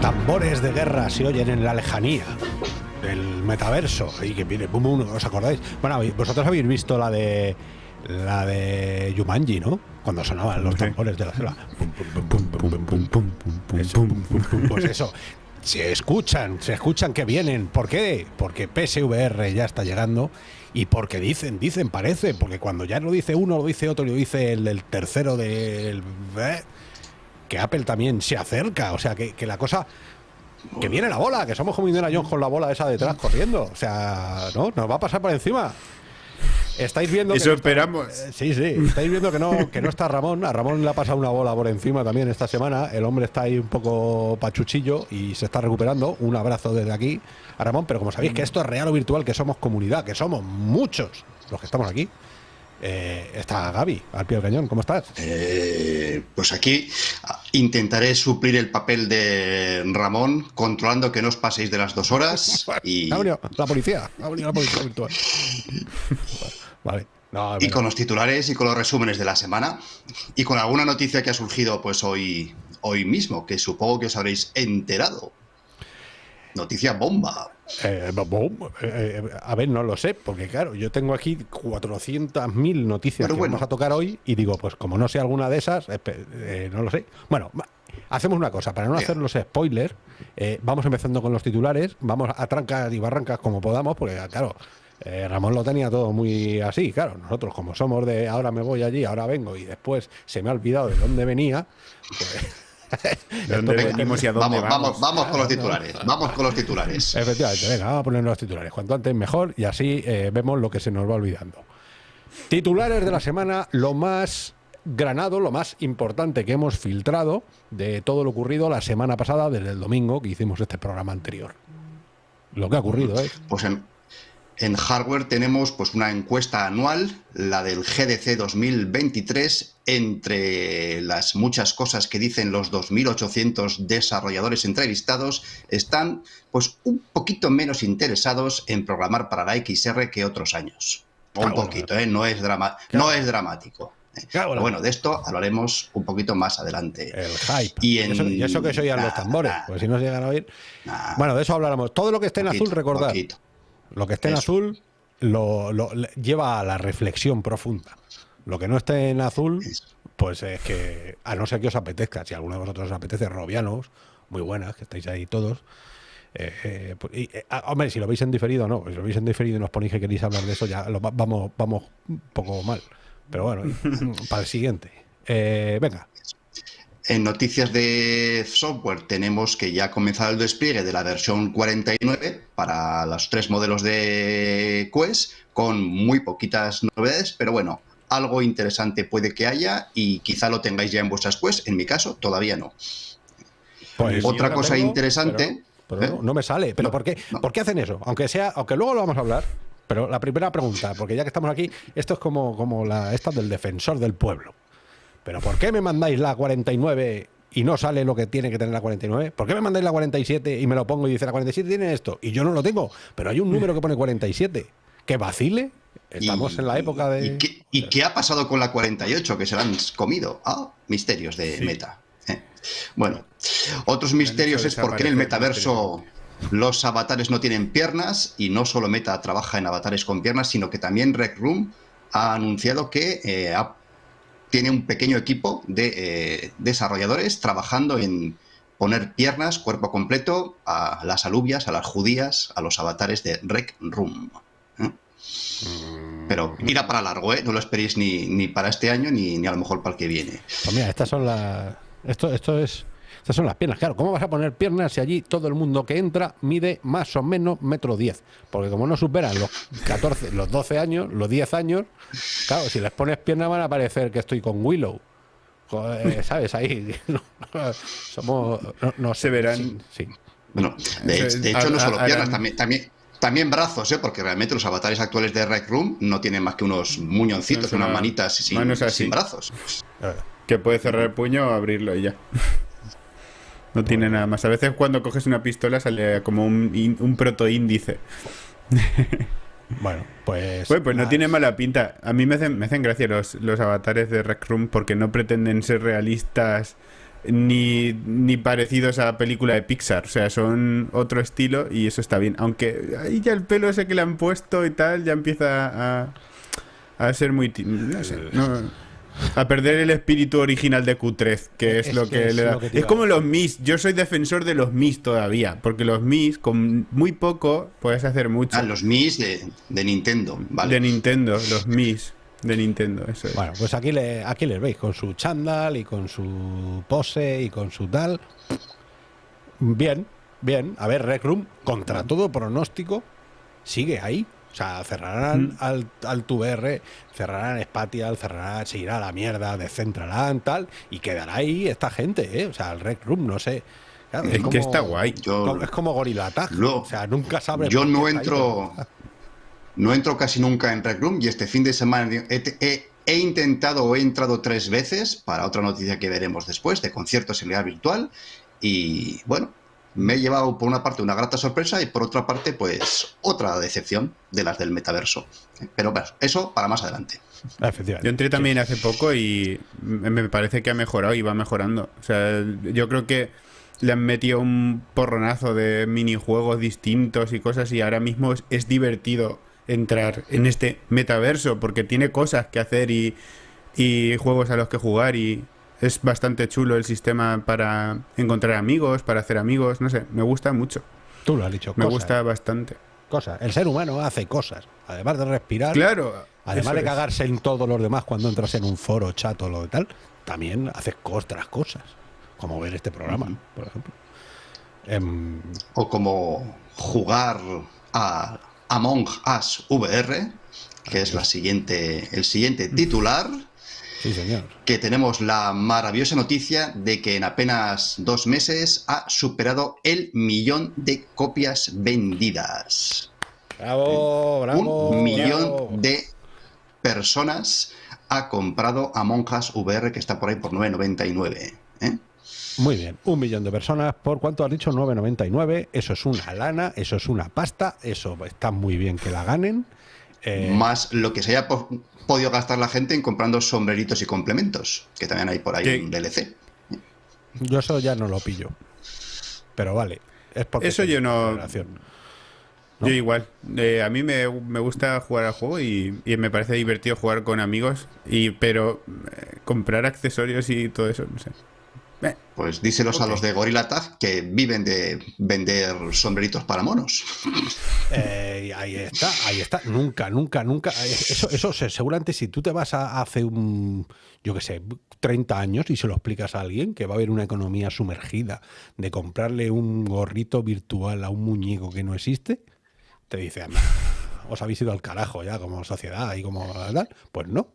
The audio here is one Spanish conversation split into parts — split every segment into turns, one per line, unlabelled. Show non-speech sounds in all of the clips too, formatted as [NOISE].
Tambores de guerra se oyen en la lejanía del metaverso y que viene, boom, boom, ¿os acordáis? Bueno, vosotros habéis visto la de la de Yumanji, ¿no? Cuando sonaban los tambores de la selva. Pues eso. Se escuchan, se escuchan que vienen. ¿Por qué? Porque PSVR ya está llegando y porque dicen, dicen, parece, porque cuando ya lo dice uno, lo dice otro, lo dice el, el tercero del... Eh, que Apple también se acerca, o sea, que, que la cosa que viene la bola, que somos como Indiana Jones con la bola esa detrás corriendo. O sea, no, nos va a pasar por encima. Estáis viendo
Eso
que no está-
esperamos.
eh, sí, sí. Estáis viendo que no, que no está Ramón. A Ramón le ha pasado una bola por encima también esta semana. El hombre está ahí un poco pachuchillo y se está recuperando. Un abrazo desde aquí a Ramón. Pero como sabéis que esto es real o virtual, que somos comunidad, que somos muchos los que estamos aquí. eh, está Gaby, al pie del cañón. ¿Cómo estás?
Eh, pues aquí intentaré suplir el papel de Ramón, controlando que no os paséis de las dos horas [LAUGHS] y,
la policía. Ha venido la policía virtual. [LAUGHS] Vale. No,
y con los titulares y con los resúmenes de la semana y con alguna noticia que ha surgido pues hoy, hoy mismo, que supongo que os habréis enterado. Noticia bomba.
Eh, bom, eh, eh, a ver, no lo sé, porque claro, yo tengo aquí 400.000 noticias
Pero
que
bueno.
vamos a tocar hoy y digo, pues como no sé alguna de esas, eh, no lo sé. Bueno, hacemos una cosa, para no hacer los spoilers, vamos empezando con los titulares, vamos a trancas y barrancas como podamos, porque claro, eh, Ramón lo tenía todo muy así, claro, nosotros como somos de ahora me voy allí, ahora vengo y después se me ha olvidado de dónde venía, pues... [LAUGHS]
¿De dónde
Entonces,
venimos y a dónde
Vamos,
vamos?
vamos, vamos con los titulares. Vamos con los titulares.
Efectivamente, venga, vamos a poner los titulares. Cuanto antes mejor y así eh, vemos lo que se nos va olvidando. Titulares de la semana, lo más granado, lo más importante que hemos filtrado de todo lo ocurrido la semana pasada, desde el domingo que hicimos este programa anterior. Lo que ha ocurrido, ¿eh?
Pues en, en hardware tenemos pues una encuesta anual, la del GDC 2023, entre las muchas cosas que dicen los 2.800 desarrolladores entrevistados, están pues un poquito menos interesados en programar para la XR que otros años. Un poquito, ¿eh? no, es drama
Claro.
no es dramático. ¿eh?
Claro,
bueno, de esto hablaremos un poquito más adelante.
El hype.
Y en-
eso, y eso que se oían los tambores,
nah.
pues si no se llegan a oír.
Nah,
Bueno, de eso hablaremos. Todo lo que esté en
poquito,
azul, recordad.
poquito.
Lo que esté en
Eso.
azul lo, lo- le- lleva a la reflexión profunda. Lo que no esté en azul, pues es que, a no ser que os apetezca, si alguno de vosotros os apetece, Robianos, muy buenas, que estáis ahí todos. eh, eh, pues- y, eh, ah, hombre, si lo veis en diferido, no. Si lo veis en diferido y nos ponéis que queréis hablar de eso, ya lo va- vamos, vamos un poco mal. Pero bueno, [LAUGHS] para el siguiente. Eh, venga,
En noticias de software tenemos que ya ha comenzado el despliegue de la versión 49 para los tres modelos de Quest, con muy poquitas novedades, pero bueno, algo interesante puede que haya y quizá lo tengáis ya en vuestras Quest, en mi caso todavía no.
pues
Otra cosa interesante,
Pero, pero
¿eh?
no, no me sale. ¿Pero
No,
por qué?
no.
¿Por qué hacen eso? Aunque sea, aunque luego lo vamos a hablar. Pero la primera pregunta, porque ya que estamos aquí, esto es como, como la esta del defensor del pueblo. ¿Pero por qué me mandáis la 49 y no sale lo que tiene que tener la 49? ¿Por qué me mandáis la 47 y me lo pongo y dice la 47 tiene esto? Y yo no lo tengo, pero hay un número que pone 47. ¿Que vacile? Estamos
y-
en la época de...
¿Y qué, y qué ha pasado con la 48 que se la han comido? Ah, misterios de
Sí.
Meta. Eh. Bueno, otros misterios es por qué en el metaverso los avatares no tienen piernas y no solo Meta trabaja en avatares con piernas, sino que también Rec Room ha anunciado que eh, ha- tiene un pequeño equipo de eh, desarrolladores trabajando en poner piernas, cuerpo completo a las alubias, a las judías, a los avatares de Rec Room. ¿eh? Pero irá para largo, ¿eh? No lo esperéis ni, ni para este año ni, ni a lo mejor para el que viene.
Pues mira, estas son las. Esto, esto es. Estas son las piernas. Claro, ¿cómo vas a poner piernas si allí todo el mundo que entra mide más o menos metro 10? Porque como no superan los 14, los 12 años, los 10 años, claro, si les pones piernas van a parecer que estoy con Willow. Joder, ¿Sabes? Ahí. [LAUGHS] Somos. No, no sé,
Se verán.
Sí. sí.
Bueno, de, hecho, no solo piernas, también, también, También brazos, ¿eh? porque realmente los avatares actuales de Rec Room no tienen más que unos muñoncitos, unas manitas sin, sin brazos.
Que puede cerrar el puño o abrirlo y ya. No tiene nada más. A veces cuando coges una pistola sale como un, un proto índice. [LAUGHS]
Bueno, pues.
pues no tiene mala pinta. A mí me hacen, me hacen gracia los, los avatares de Rec Room porque no pretenden ser realistas ni, ni parecidos a la película de Pixar. O sea, son otro estilo y eso está bien. Aunque ahí ya el pelo ese que le han puesto y tal ya empieza a, a ser muy. No sé. No, a perder el espíritu original de Q3, que es, lo que, le da. es como los Mis. Yo soy defensor de los Mis todavía, porque los Mis, con muy poco, puedes hacer mucho.
Ah, los Mis de, Nintendo, vale.
De Nintendo, los Mis de Nintendo, eso es.
Bueno, pues aquí, le, aquí les veis, con su chandal y con su pose y con su tal. Bien, bien. A ver, Rec Room, contra todo pronóstico, sigue ahí. O sea, cerrarán mm. al, al VR, cerrarán Spatial, cerrarán, se irá a la mierda de Centraland, tal, y quedará ahí esta gente, ¿eh? O sea, el Rec Room, no sé.
es, que está guay.
es como Gorilla Tag. o sea, nunca sabes.
Yo no entro. no entro casi nunca en Rec Room y este fin de semana he, he, intentado o he entrado tres veces para otra noticia que veremos después de conciertos en realidad virtual. Y bueno, me he llevado por una parte una grata sorpresa y por otra parte pues otra decepción de las del metaverso. Pero bueno, eso para más adelante.
Yo entré también hace poco y me parece que ha mejorado y va mejorando. O sea, yo creo que le han metido un porronazo de minijuegos distintos y cosas y ahora mismo es, es divertido entrar en este metaverso porque tiene cosas que hacer y, y juegos a los que jugar y, es bastante chulo el sistema para encontrar amigos, para hacer amigos, no sé, me gusta mucho.
Tú lo has dicho.
Me gusta bastante.
Cosas. El ser humano hace cosas, además de respirar.
Claro.
Además de cagarse en todos los demás cuando entras en un foro, chat o lo de tal, también haces otras cosas, como ver este programa, por ejemplo.
Em, o como jugar a Among Us VR, que es la siguiente, el siguiente titular.
Sí, señor.
Que tenemos la maravillosa noticia de que en apenas dos meses ha superado el millón de copias vendidas.
Bravo, bravo.
Un millón de personas ha comprado Among Us VR que está por ahí por 9.99. ¿eh?
Muy bien, un millón de personas, ¿por cuánto has dicho? 9,99. Eso es una lana, eso es una pasta, eso está muy bien que la ganen.
Eh, Más lo que se haya podido gastar la gente en comprando sombreritos y complementos, que también hay por ahí en DLC.
Yo eso ya no lo pillo. Pero vale. Es porque
eso yo no... Yo igual. Eh, a mí me, gusta jugar al juego y, me parece divertido jugar con amigos, y pero eh, comprar accesorios y todo eso, no sé.
Pues díselos a los de Gorilla Tag que viven de vender sombreritos para monos. [LAUGHS]
Eh, ahí está, ahí está. Nunca, nunca, nunca. Eso, eso seguramente si tú te vas a hace un, yo qué sé, 30 años y se lo explicas a alguien que va a haber una economía sumergida de comprarle un gorrito virtual a un muñeco que no existe, te dice, os habéis ido al carajo ya como sociedad y como tal. Pues no,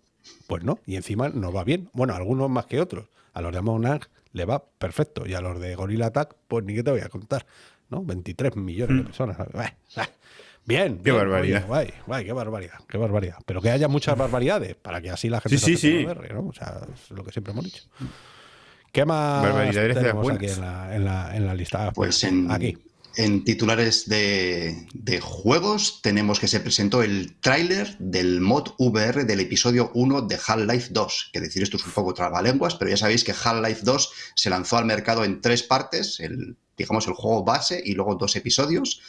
pues no. Y encima nos va bien. Bueno, algunos más que otros. A los de Among le va perfecto. Y a los de Gorilla Attack, pues ni que te voy a contar. ¿No? 23 millones de mm. personas. [LAUGHS] Bien,
qué barbaridad.
Guay, guay, qué barbaridad, qué barbaridad. Pero que haya muchas barbaridades para que así la gente
sí, sí, sí.
¿no? O sea, es lo que siempre hemos dicho. ¿Qué más tenemos aquí en la, en, la, en la, lista?
Pues en, aquí. En titulares de, juegos tenemos que se presentó el tráiler del mod VR del episodio 1 de Half-Life 2. Que decir esto es un poco trabalenguas, pero ya sabéis que Half-Life 2 se lanzó al mercado en tres partes, el, digamos el juego base y luego dos episodios.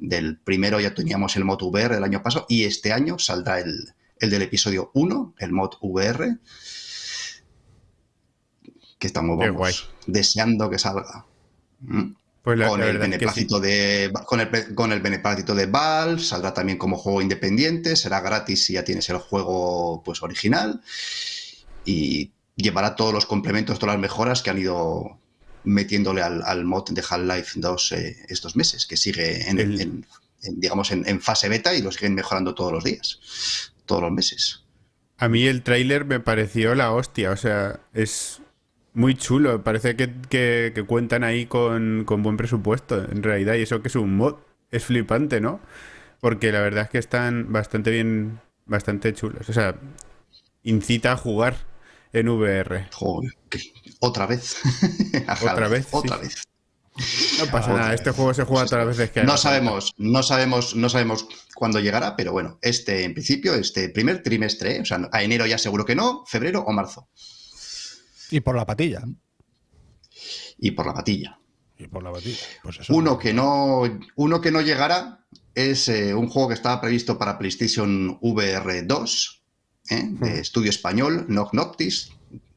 Del primero ya teníamos el mod VR el año pasado y este año saldrá el, del episodio 1, el mod VR. Que estamos deseando que salga. ¿Mm? Pues con, el beneplácito de, con, el, con el beneplácito de Valve, saldrá también como juego independiente, será gratis si ya tienes el juego pues original y llevará todos los complementos, todas las mejoras que han ido metiéndole al, mod de Half-Life 2 eh, estos meses, que sigue en, digamos en, fase beta y lo siguen mejorando todos los días, todos los meses.
A mí el tráiler me pareció la hostia, o sea, es muy chulo, parece que, cuentan ahí con, buen presupuesto, en realidad, y eso que es un mod, es flipante, ¿no? porque la verdad es que están bastante bien, bastante chulos. O sea, incita a jugar en VR.
Joder, otra vez. [LAUGHS]
otra vez.
Otra vez.
No pasa nada, este juego se juega todas las veces que
No sabemos, no sabemos, no sabemos cuándo llegará, pero bueno, este en principio, este primer trimestre, o sea, a enero ya seguro que no, febrero o marzo.
Y por la patilla.
Y por la patilla.
Y por la patilla. Pues
uno, que no, uno que no llegará es eh, un juego que estaba previsto para PlayStation VR 2, ¿eh? de estudio español, Knock Noctis,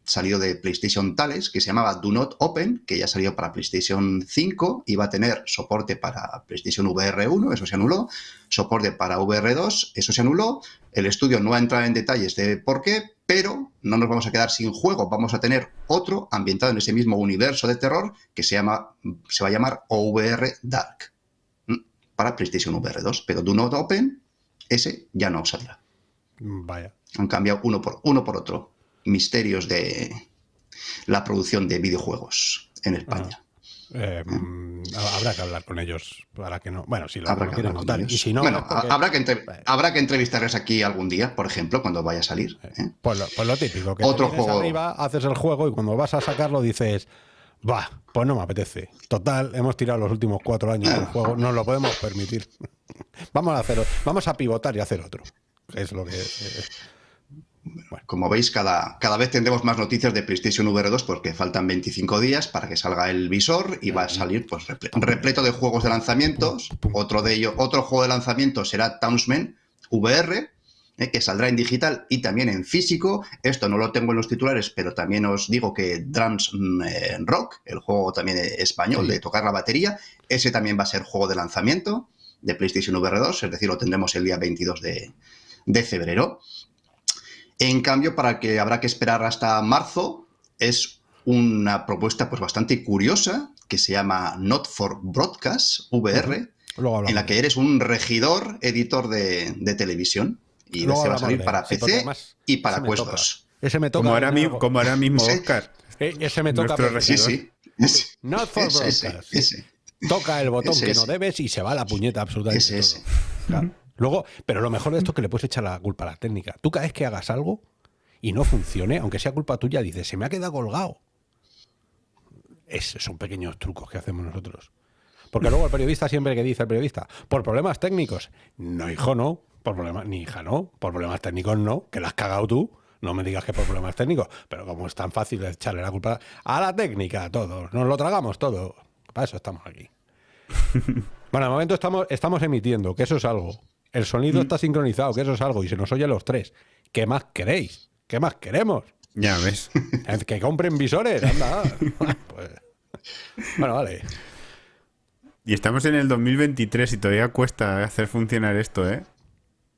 salido de PlayStation Tales, que se llamaba Do Not Open, que ya salió para PlayStation 5, iba a tener soporte para PlayStation VR 1, eso se anuló, soporte para VR 2, eso se anuló, el estudio no ha entrado en detalles de por qué, pero no nos vamos a quedar sin juego, vamos a tener otro ambientado en ese mismo universo de terror que se, llama, se va a llamar OVR Dark, para PlayStation VR 2, pero Do Not Open, ese ya no saldrá.
Vaya.
Han cambiado uno por, uno por otro misterios de la producción de videojuegos en España.
Eh, mm, habrá que hablar con ellos para que no. Bueno, si lo quieren contar. Y si no,
habrá, que habrá que entrevistarles aquí algún día, por ejemplo, cuando vaya a salir. ¿eh?
Pues, lo, pues, lo, típico, que
Otro juego.
arriba, haces el juego y cuando vas a sacarlo dices. Va, pues no me apetece. Total, hemos tirado los últimos cuatro años del [LAUGHS] juego, no lo podemos permitir. [LAUGHS] vamos a hacer, vamos a pivotar y hacer otro. Es lo que.
Como veis, cada, cada vez tendremos más noticias de PlayStation VR 2 porque faltan 25 días para que salga el visor y va a salir pues, repleto de juegos de lanzamientos. Otro de ellos, otro juego de lanzamiento será Townsman VR, eh, que saldrá en digital y también en físico. Esto no lo tengo en los titulares, pero también os digo que Drums mm, eh, Rock, el juego también español de tocar la batería, ese también va a ser juego de lanzamiento de PlayStation VR 2, es decir, lo tendremos el día 22 de, de febrero. En cambio, para que habrá que esperar hasta marzo, es una propuesta pues bastante curiosa que se llama Not for Broadcast, VR, en la que eres un regidor editor de, televisión. Y se va a salir para PC y para Quest 2.
Ese me toca.
Como ahora, mismo, como ahora mismo Oscar.
ese me toca.
Sí, sí.
Not for Broadcast. Toca el botón que no debes y se va la puñeta absolutamente. Ese, Claro. Luego, pero lo mejor de esto es que le puedes echar la culpa a la técnica. Tú cada vez que hagas algo y no funcione, aunque sea culpa tuya, dices, se me ha quedado colgado. Es, son pequeños trucos que hacemos nosotros. Porque luego el periodista siempre que dice el periodista, por problemas técnicos. No, hijo, no. Por problemas, ni hija, no. Por problemas técnicos, no. Que la has cagado tú. No me digas que por problemas técnicos. Pero como es tan fácil echarle la culpa a la técnica, a todos. Nos lo tragamos todo. Para eso estamos aquí. [LAUGHS] bueno, de momento estamos, estamos emitiendo, que eso es algo. El sonido mm. está sincronizado, que eso es algo, y se nos oye los tres. ¿Qué más queréis? ¿Qué más queremos?
Ya ves.
Que compren visores, anda. [LAUGHS] Pues, bueno, vale.
Y estamos en el 2023 y todavía cuesta hacer funcionar esto, ¿eh?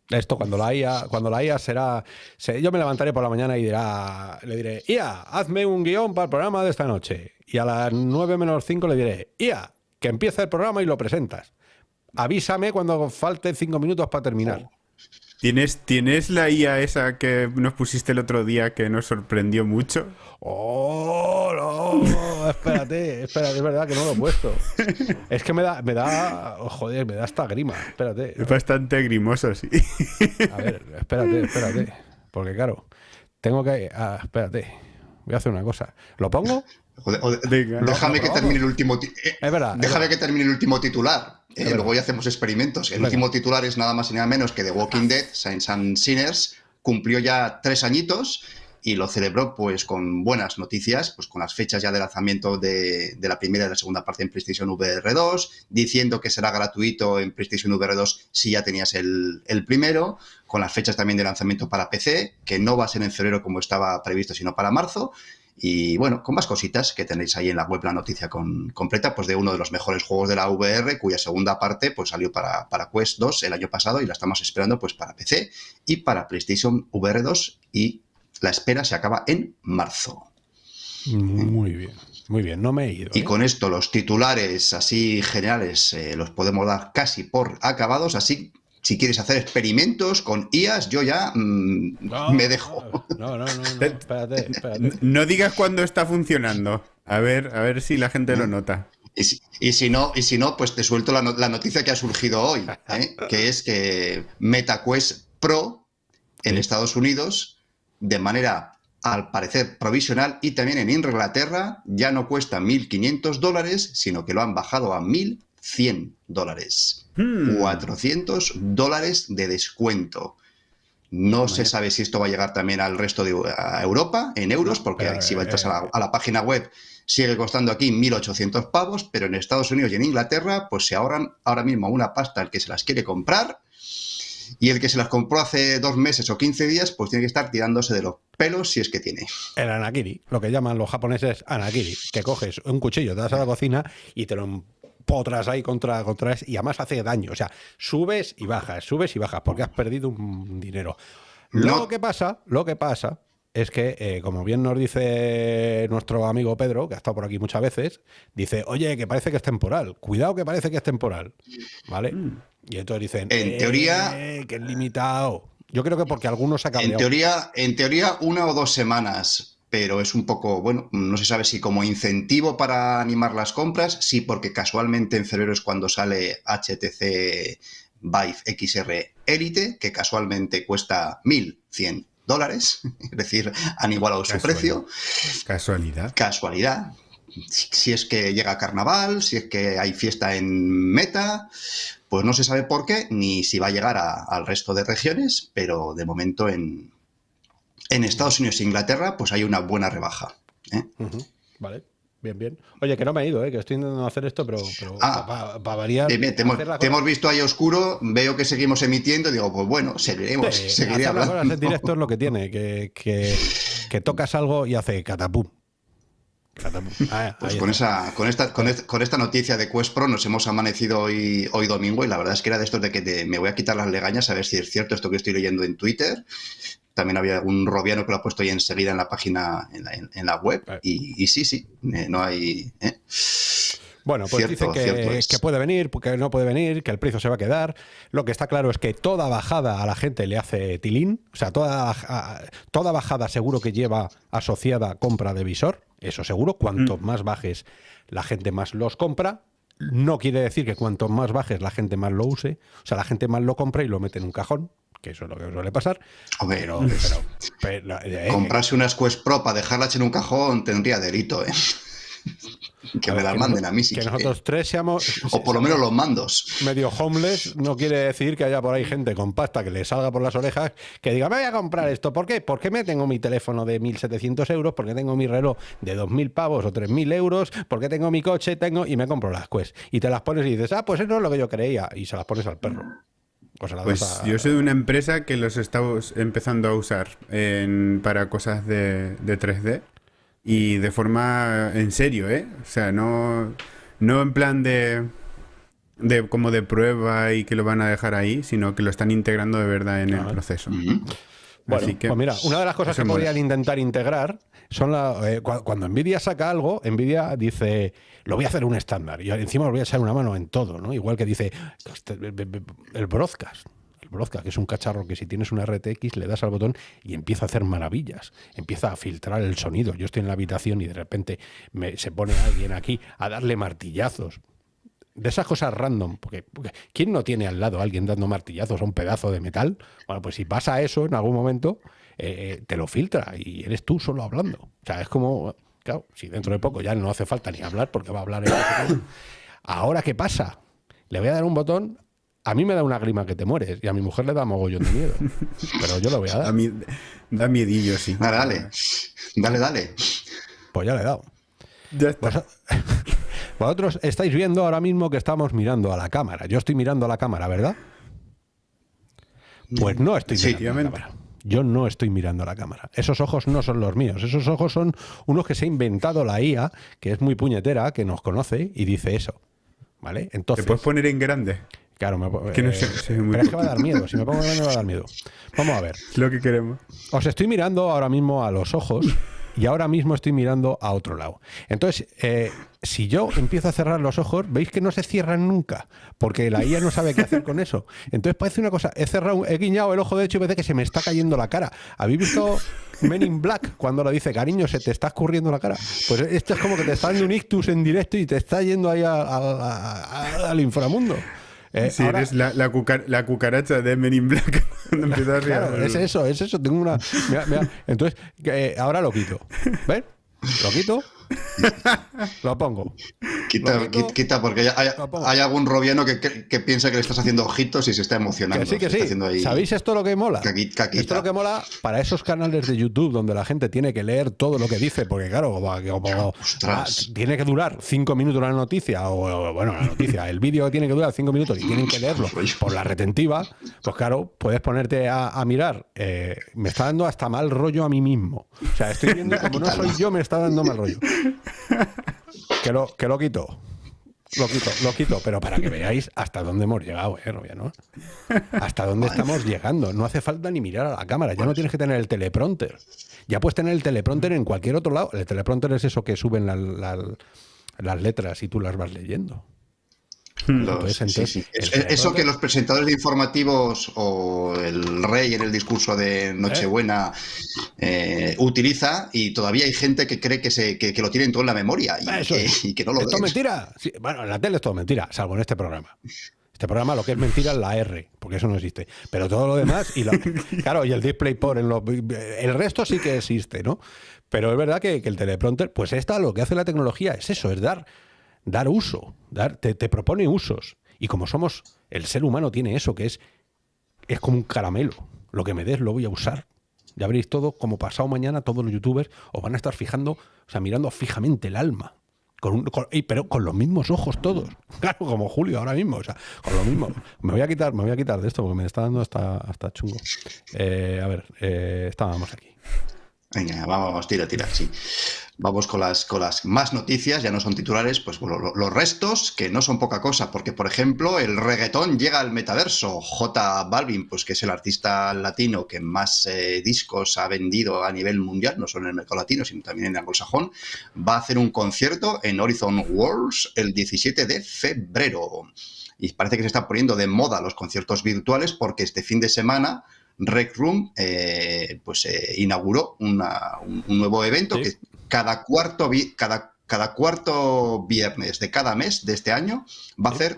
Esto cuando la IA, cuando la IA será, yo me levantaré por la mañana y dirá, le diré, IA, hazme un guion para el programa de esta noche. Y a las 9 menos 5 le diré, IA, que empieza el programa y lo presentas avísame cuando falte cinco minutos para terminar.
¿Tienes, ¿Tienes la IA esa que nos pusiste el otro día que nos sorprendió mucho?
¡Oh, no! espérate, espérate, es verdad que no lo he puesto. Es que me da, me da, joder, me da esta grima, espérate.
Es bastante grimoso, sí.
A ver, espérate, espérate. Porque claro, tengo que... Ah, espérate, voy a hacer una cosa. ¿Lo pongo?
Déjame que termine el último... Eh, es verdad. Déjame que termine el último titular. Eh, luego ya hacemos experimentos. El último titular es nada más y nada menos que The Walking Dead, Saints and Sinners, cumplió ya tres añitos y lo celebró pues con buenas noticias, pues con las fechas ya de lanzamiento de, la primera y la segunda parte en PlayStation VR 2, diciendo que será gratuito en PlayStation VR 2 si ya tenías el, el, primero, con las fechas también de lanzamiento para PC, que no va a ser en febrero como estaba previsto, sino para marzo, y bueno, con más cositas que tenéis ahí en la web la noticia con, completa, pues de uno de los mejores juegos de la VR, cuya segunda parte pues salió para, para Quest 2 el año pasado y la estamos esperando pues para PC y para PlayStation VR 2 y la espera se acaba en marzo.
Muy bien, muy bien, no me he ido.
Y ¿eh? con esto los titulares así generales eh, los podemos dar casi por acabados, así si quieres hacer experimentos con IAS, yo ya mm, me dejo.
No, no, no, no, espérate, espérate.
No digas cuándo está funcionando. A ver, a ver si la gente lo nota.
Y si, y si no, y si no, pues te suelto la, no- la noticia que ha surgido hoy, ¿eh? que es que MetaQuest Pro en
Sí.
Estados Unidos, de manera al parecer provisional y también en Inglaterra, ya no cuesta 1.500 dólares, sino que lo han bajado a 1.100 dólares.
Hmm.
400 dólares de descuento. No se sabe si esto va a llegar también al resto de a Europa en euros, porque
pero,
si
eh,
vas a la, a la página web sigue costando aquí 1.800 pavos, pero en Estados Unidos y en Inglaterra pues se ahorran ahora mismo una pasta el que se las quiere comprar y el que se las compró hace dos meses o 15 días pues tiene que estar tirándose de los pelos si es que tiene.
El anakiri, lo que llaman los japoneses anakiri, que coges un cuchillo, te das a la cocina y te lo empotras ahí contra, contra es- y además hace daño. O sea, subes y bajas, subes y bajas, porque has perdido un dinero. Lo que pasa, lo que pasa es que, eh, como bien nos dice nuestro amigo Pedro, que ha estado por aquí muchas veces, dice, oye, que parece que es temporal, cuidado que parece que es temporal, ¿vale? Y entonces dicen,
En
"Eh,
teoría-
que es limitado. Yo creo que porque algunos se ha
En
cabreado.
teoría, en teoría, una o dos semanas, pero es un poco, bueno, no se sabe si como incentivo para animar las compras, sí, porque casualmente en febrero es cuando sale HTC Vive XR Elite, que casualmente cuesta 1.100 dólares, [LAUGHS] es decir, han igualado su precio.
Casualidad.
Casualidad. Si es que llega carnaval, si es que hay fiesta en Meta, pues no se sabe por qué, ni si va a llegar a- al resto de regiones, pero de momento en, en Estados Unidos e Inglaterra, pues hay una buena rebaja. ¿eh?
Vale, bien, bien. Oye, que no me he ido, ¿eh? que estoy intentando hacer esto, pero, pero
Ah.
para variar.
Dime, te, hemos,
hacer
te visto ahí oscuro, veo que seguimos emitiendo, digo, pues bueno, seguiremos,
Sí,
seguiré
hacer
hablando.
en directo es lo que tiene, que, que, que tocas algo y hace catapum. Catapum. [LAUGHS] Ah,
Pues con, esa, con, esta, con, est- con esta noticia de Quest Pro nos hemos amanecido hoy, hoy domingo y la verdad es que era de estos de que te- me voy a quitar las legañas a ver si es cierto esto que estoy leyendo en Twitter. También había un robiano que lo ha puesto ahí enseguida en la página, en la, en- en la web. Y, y sí, sí, eh, no hay... ¿eh?
Bueno, pues
Cierto, cierto
que,
es.
que puede venir, que no puede venir, que el precio se va a quedar. Lo que está claro es que toda bajada a la gente le hace tilín. O sea, toda, toda bajada seguro que lleva asociada compra de visor. Eso seguro. Cuanto más bajes, la gente más los compra. No quiere decir que cuanto más bajes, la gente más lo use. O sea, la gente más lo compra y lo mete en un cajón, que eso es lo que suele pasar.
Hombre,
Pero, [LAUGHS] pero- pero, eh,
comprarse unas Quest Pro para dejarlas en un cajón tendría delito, ¿eh? [LAUGHS] que me las manden a mí si
Que nosotros tres seamos. [LAUGHS]
O por lo menos los mandos.
medio homeless no quiere decir que haya por ahí gente con pasta que le salga por las orejas que diga, me voy a comprar esto. ¿Por qué? Porque me tengo mi teléfono de 1.700 euros, porque tengo mi reloj de 2.000 pavos o 3.000 euros, porque tengo mi coche, tengo y me compro las Quest. Y te las pones y dices, ah, pues eso es lo que yo creía. Y se las pones al perro. O
Pues
a-
yo soy de una empresa que los estamos empezando a usar en- para cosas de, de 3D y de forma en serio, ¿eh? O sea, no, no en plan de, de como de prueba y que lo van a dejar ahí, sino que lo están integrando de verdad en el proceso.
Ujú.
Bueno,
Así que,
pues mira, una de las cosas que podrían intentar integrar son la, eh, cua- cuando Nvidia saca algo, Nvidia dice, lo voy a hacer un estándar y encima os voy a echar una mano en todo, ¿no? Igual que dice el broadcast. El broadcast, que es un cacharro que si tienes una RTX le das al botón y empieza a hacer maravillas. Empieza a filtrar el sonido. Yo estoy en la habitación y de repente me- se pone alguien aquí a darle martillazos de esas cosas random, porque, ¿quién no tiene al lado a alguien dando martillazos a un pedazo de metal? Bueno, pues si pasa eso en algún momento, eh, te lo filtra y eres tú solo hablando. O sea, es como, claro, si dentro de poco ya no hace falta ni hablar porque va a hablar. [COUGHS] Ahora, ¿qué pasa? Le voy a dar un botón, a mí me da una grima que te mueres y a mi mujer le da mogollón de miedo. [LAUGHS] Pero yo lo voy a
A
dar.
mí da miedillo, sí.
Dale, dale. Dale, dale.
Pues ya le he dado.
Ya está.
Vos- [LAUGHS] Vosotros estáis viendo ahora mismo que estamos mirando a la cámara. Yo estoy mirando a la cámara, ¿verdad? Pues no estoy
Sí,
mirando a la
efectivamente.
cámara. Yo no estoy mirando a la cámara. Esos ojos no son los míos. Esos ojos son unos que se ha inventado la IA, que es muy puñetera, que nos conoce y dice eso. ¿Vale?
¿Te
Entonces,
puedes poner en grande?
claro, me,
que no
eh,
sé, sí, muy-
pero es que va a dar miedo. Si me pongo grande me va a dar miedo. Vamos a ver. [LAUGHS]
Lo que queremos.
Os estoy mirando ahora mismo a los ojos y ahora mismo estoy mirando a otro lado. Entonces, eh, si yo empiezo a cerrar los ojos, veis que no se cierran nunca, porque la IA no sabe qué hacer con eso. Entonces parece una cosa, he cerrado, he guiñado el ojo derecho y parece que se me está cayendo la cara. ¿Habéis visto Men in Black cuando lo dice, cariño, se te está escurriendo la cara. Pues esto es como que te está dando un ictus en directo y te está yendo ahí al inframundo.
Eh, si eres la, la, cucaracha de Men in Black [LAUGHS] cuando empiezas
claro, Es eso, es eso. Tengo una. Entonces, eh, ahora lo quito. ¿Ves? Lo quito [LAUGHS] lo pongo.
Quita, quita porque hay, algún robiano que, piensa que le estás haciendo ojitos y se está emocionando.
sí, que sí. ¿Sabéis esto lo que mola? Esto lo que mola para esos canales de YouTube donde la gente tiene que leer todo lo que dice, porque claro, como, tiene que durar cinco minutos la noticia, o, bueno, la noticia, el vídeo tiene que durar cinco minutos y tienen que leerlo por la retentiva, pues claro, puedes ponerte a, mirar. Eh, me está dando hasta mal rollo a mí mismo. O sea, estoy viendo [LAUGHS] como no soy yo, me está dando mal rollo. Que lo, que lo quito. Lo quito, lo quito, pero para que veáis hasta dónde hemos llegado, ¿eh, ¿no? Hasta dónde estamos llegando. No hace falta ni mirar a la cámara, ya no tienes que tener el teleprompter. Ya puedes tener el teleprompter en cualquier otro lado. El teleprompter es eso que suben las letras y tú las vas leyendo.
Hmm. Eso que los presentadores de informativos o el rey en el discurso de Nochebuena eh, utiliza y todavía hay gente que cree que, se, que, lo tienen todo en la memoria y, que, no lo
es mentira. bueno, en la tele es todo mentira, salvo en este programa. Este programa lo que es mentira es la R, porque eso no existe. Pero todo lo demás, y [LAUGHS] claro, y el DisplayPort, en el resto sí que existe, ¿no? Pero es verdad que, que el teleprompter, pues esta lo que hace la tecnología es eso, es dar dar uso, dar, te, propone usos. Y como somos, el ser humano tiene eso, que es, es como un caramelo. Lo que me des lo voy a usar. Ya veréis todo, como pasado mañana, todos los youtubers os van a estar fijando, o sea, mirando fijamente el alma. Con, pero con los mismos ojos todos. [LAUGHS] Claro, como Julio ahora mismo. O sea, con lo mismo. Me voy a quitar, me voy a quitar de esto porque me está dando hasta, hasta chungo. Eh, a ver, eh, estábamos aquí.
Venga, vamos, tira, tira, sí. Vamos con las, con las más noticias, ya no son titulares, pues los restos, que no son poca cosa, porque por ejemplo el reggaetón llega al metaverso. J Balvin, pues que es el artista latino que más eh, discos ha vendido a nivel mundial, no solo en el mercado latino, sino también en el anglosajón, va a hacer un concierto en Horizon Worlds el 17 de febrero. Y parece que se están poniendo de moda los conciertos virtuales porque este fin de semana Rec Room eh, pues, eh, inauguró un, nuevo evento que cada cuarto, cada, cada cuarto viernes de cada mes de este año va a hacer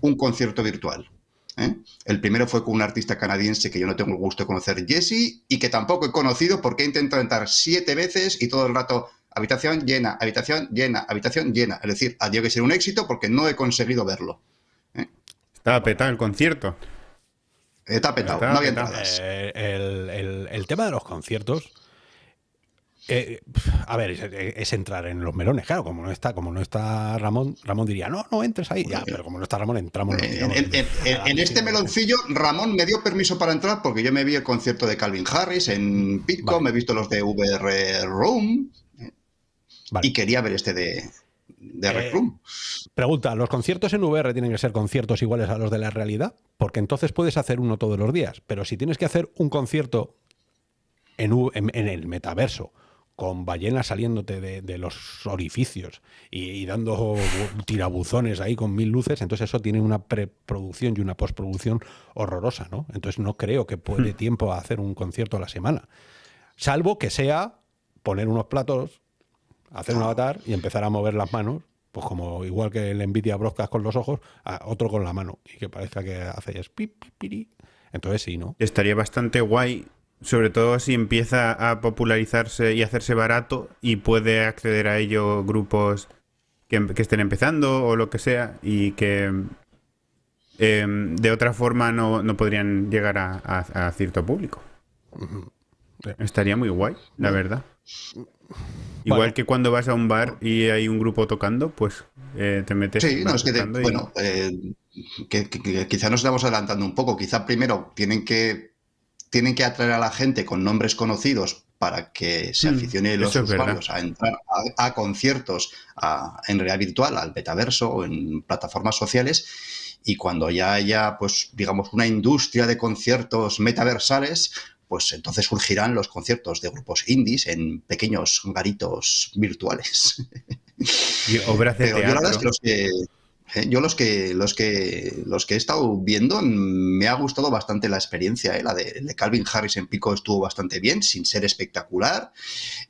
un concierto virtual. ¿eh? El primero fue con un artista canadiense que yo no tengo el gusto de conocer, Jesse, y que tampoco he conocido porque he intentado entrar siete veces y todo el rato habitación llena, habitación llena, habitación llena. Es decir, ha tenido que ser un éxito porque no he conseguido verlo.
¿eh? Estaba petado el concierto.
Está petado, no había
eh, el tema de los conciertos eh, a ver, es, entrar en los melones, claro, como no está, como no está Ramón, Ramón diría, no, no entres ahí, ya, pero como no está Ramón, entramos.
En, este meloncillo, Ramón me dio permiso para entrar porque yo me vi el concierto de Calvin Harris en Pitco, me he visto los de VR Room y quería ver este de, de Rec Room.
Pregunta, ¿los conciertos en VR tienen que ser conciertos iguales a los de la realidad? Porque entonces puedes hacer uno todos los días, pero si tienes que hacer un concierto en, en el metaverso con ballenas saliéndote de, los orificios y, dando tirabuzones ahí con mil luces, entonces eso tiene una preproducción y una postproducción horrorosa, ¿no? Entonces no creo que puede hmm. tiempo a hacer un concierto a la semana. Salvo que sea poner unos platos, hacer un avatar y empezar a mover las manos, pues como igual que el Nvidia Broadcast con los ojos, a otro con la mano, y que parezca que hace pip, Entonces sí, ¿no?
Estaría bastante guay sobre todo si empieza a popularizarse y hacerse barato y puede acceder a ello grupos que, estén empezando o lo que sea y que em, de otra forma no, podrían llegar a, cierto público. Estaría muy guay, la verdad. Igual que cuando vas a un bar y hay un grupo tocando, pues eh, te metes.
Sí, no, es que, bueno, eh, quizá nos estamos adelantando un poco. Quizá primero tienen que tienen que atraer a la gente con nombres conocidos para que se mm, aficione los usuarios a entrar a, conciertos en realidad virtual, al metaverso o en plataformas sociales. Y cuando ya haya, pues, digamos, una industria de conciertos metaversales, pues entonces surgirán los conciertos de grupos indies en pequeños garitos virtuales.
Y obras de teatro.
Eh, yo los que, los, que, los que he estado viendo me ha gustado bastante la experiencia. ¿eh? La de, Calvin Harris en Pico estuvo bastante bien, sin ser espectacular.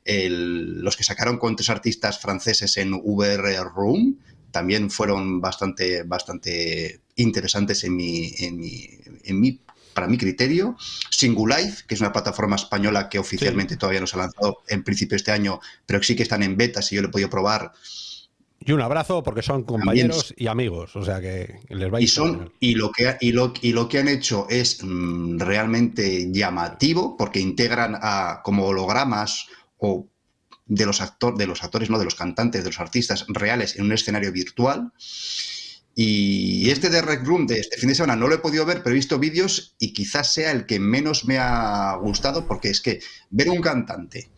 los que sacaron con tres artistas franceses en VR Room también fueron bastante, bastante interesantes en mi, en mi, en mi para mi criterio. Singulife, que es una plataforma española que oficialmente todavía no se ha lanzado en principio este año, pero sí que están en beta, si yo lo he podido probar.
Y un abrazo porque son compañeros y amigos, o sea que les va a
y son y lo que y lo, y lo que han hecho es mm, realmente llamativo porque integran a como hologramas o de los actores de los actores no de los cantantes de los artistas reales en un escenario virtual. Y este de Rec Room de este fin de semana no lo he podido ver, pero he visto vídeos y quizás sea el que menos me ha gustado porque es que ver un cantante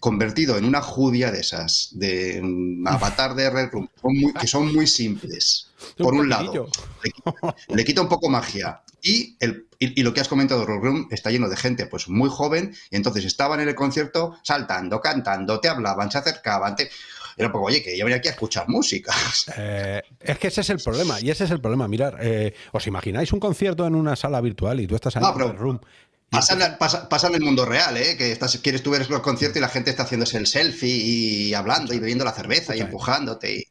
convertido en una judía de esas, de un avatar de Rec Room, que son muy simples, [LAUGHS] por un, lado, le, quita un poco magia. Y, el, y, lo que has comentado, Rec Room, está lleno de gente pues muy joven, y entonces estaban en el concierto saltando, cantando, te hablaban, se acercaban, te era poco, oye, que yo venía aquí a escuchar música. [LAUGHS]
Eh, es que ese es el problema, y ese es el problema. Mirar, eh, ¿os imagináis un concierto en una sala virtual y tú estás en el room?
Pasa, en el mundo real, ¿eh? Que estás, quieres tú ver el concierto y la gente está haciéndose el selfie y hablando y bebiendo la cerveza y empujándote.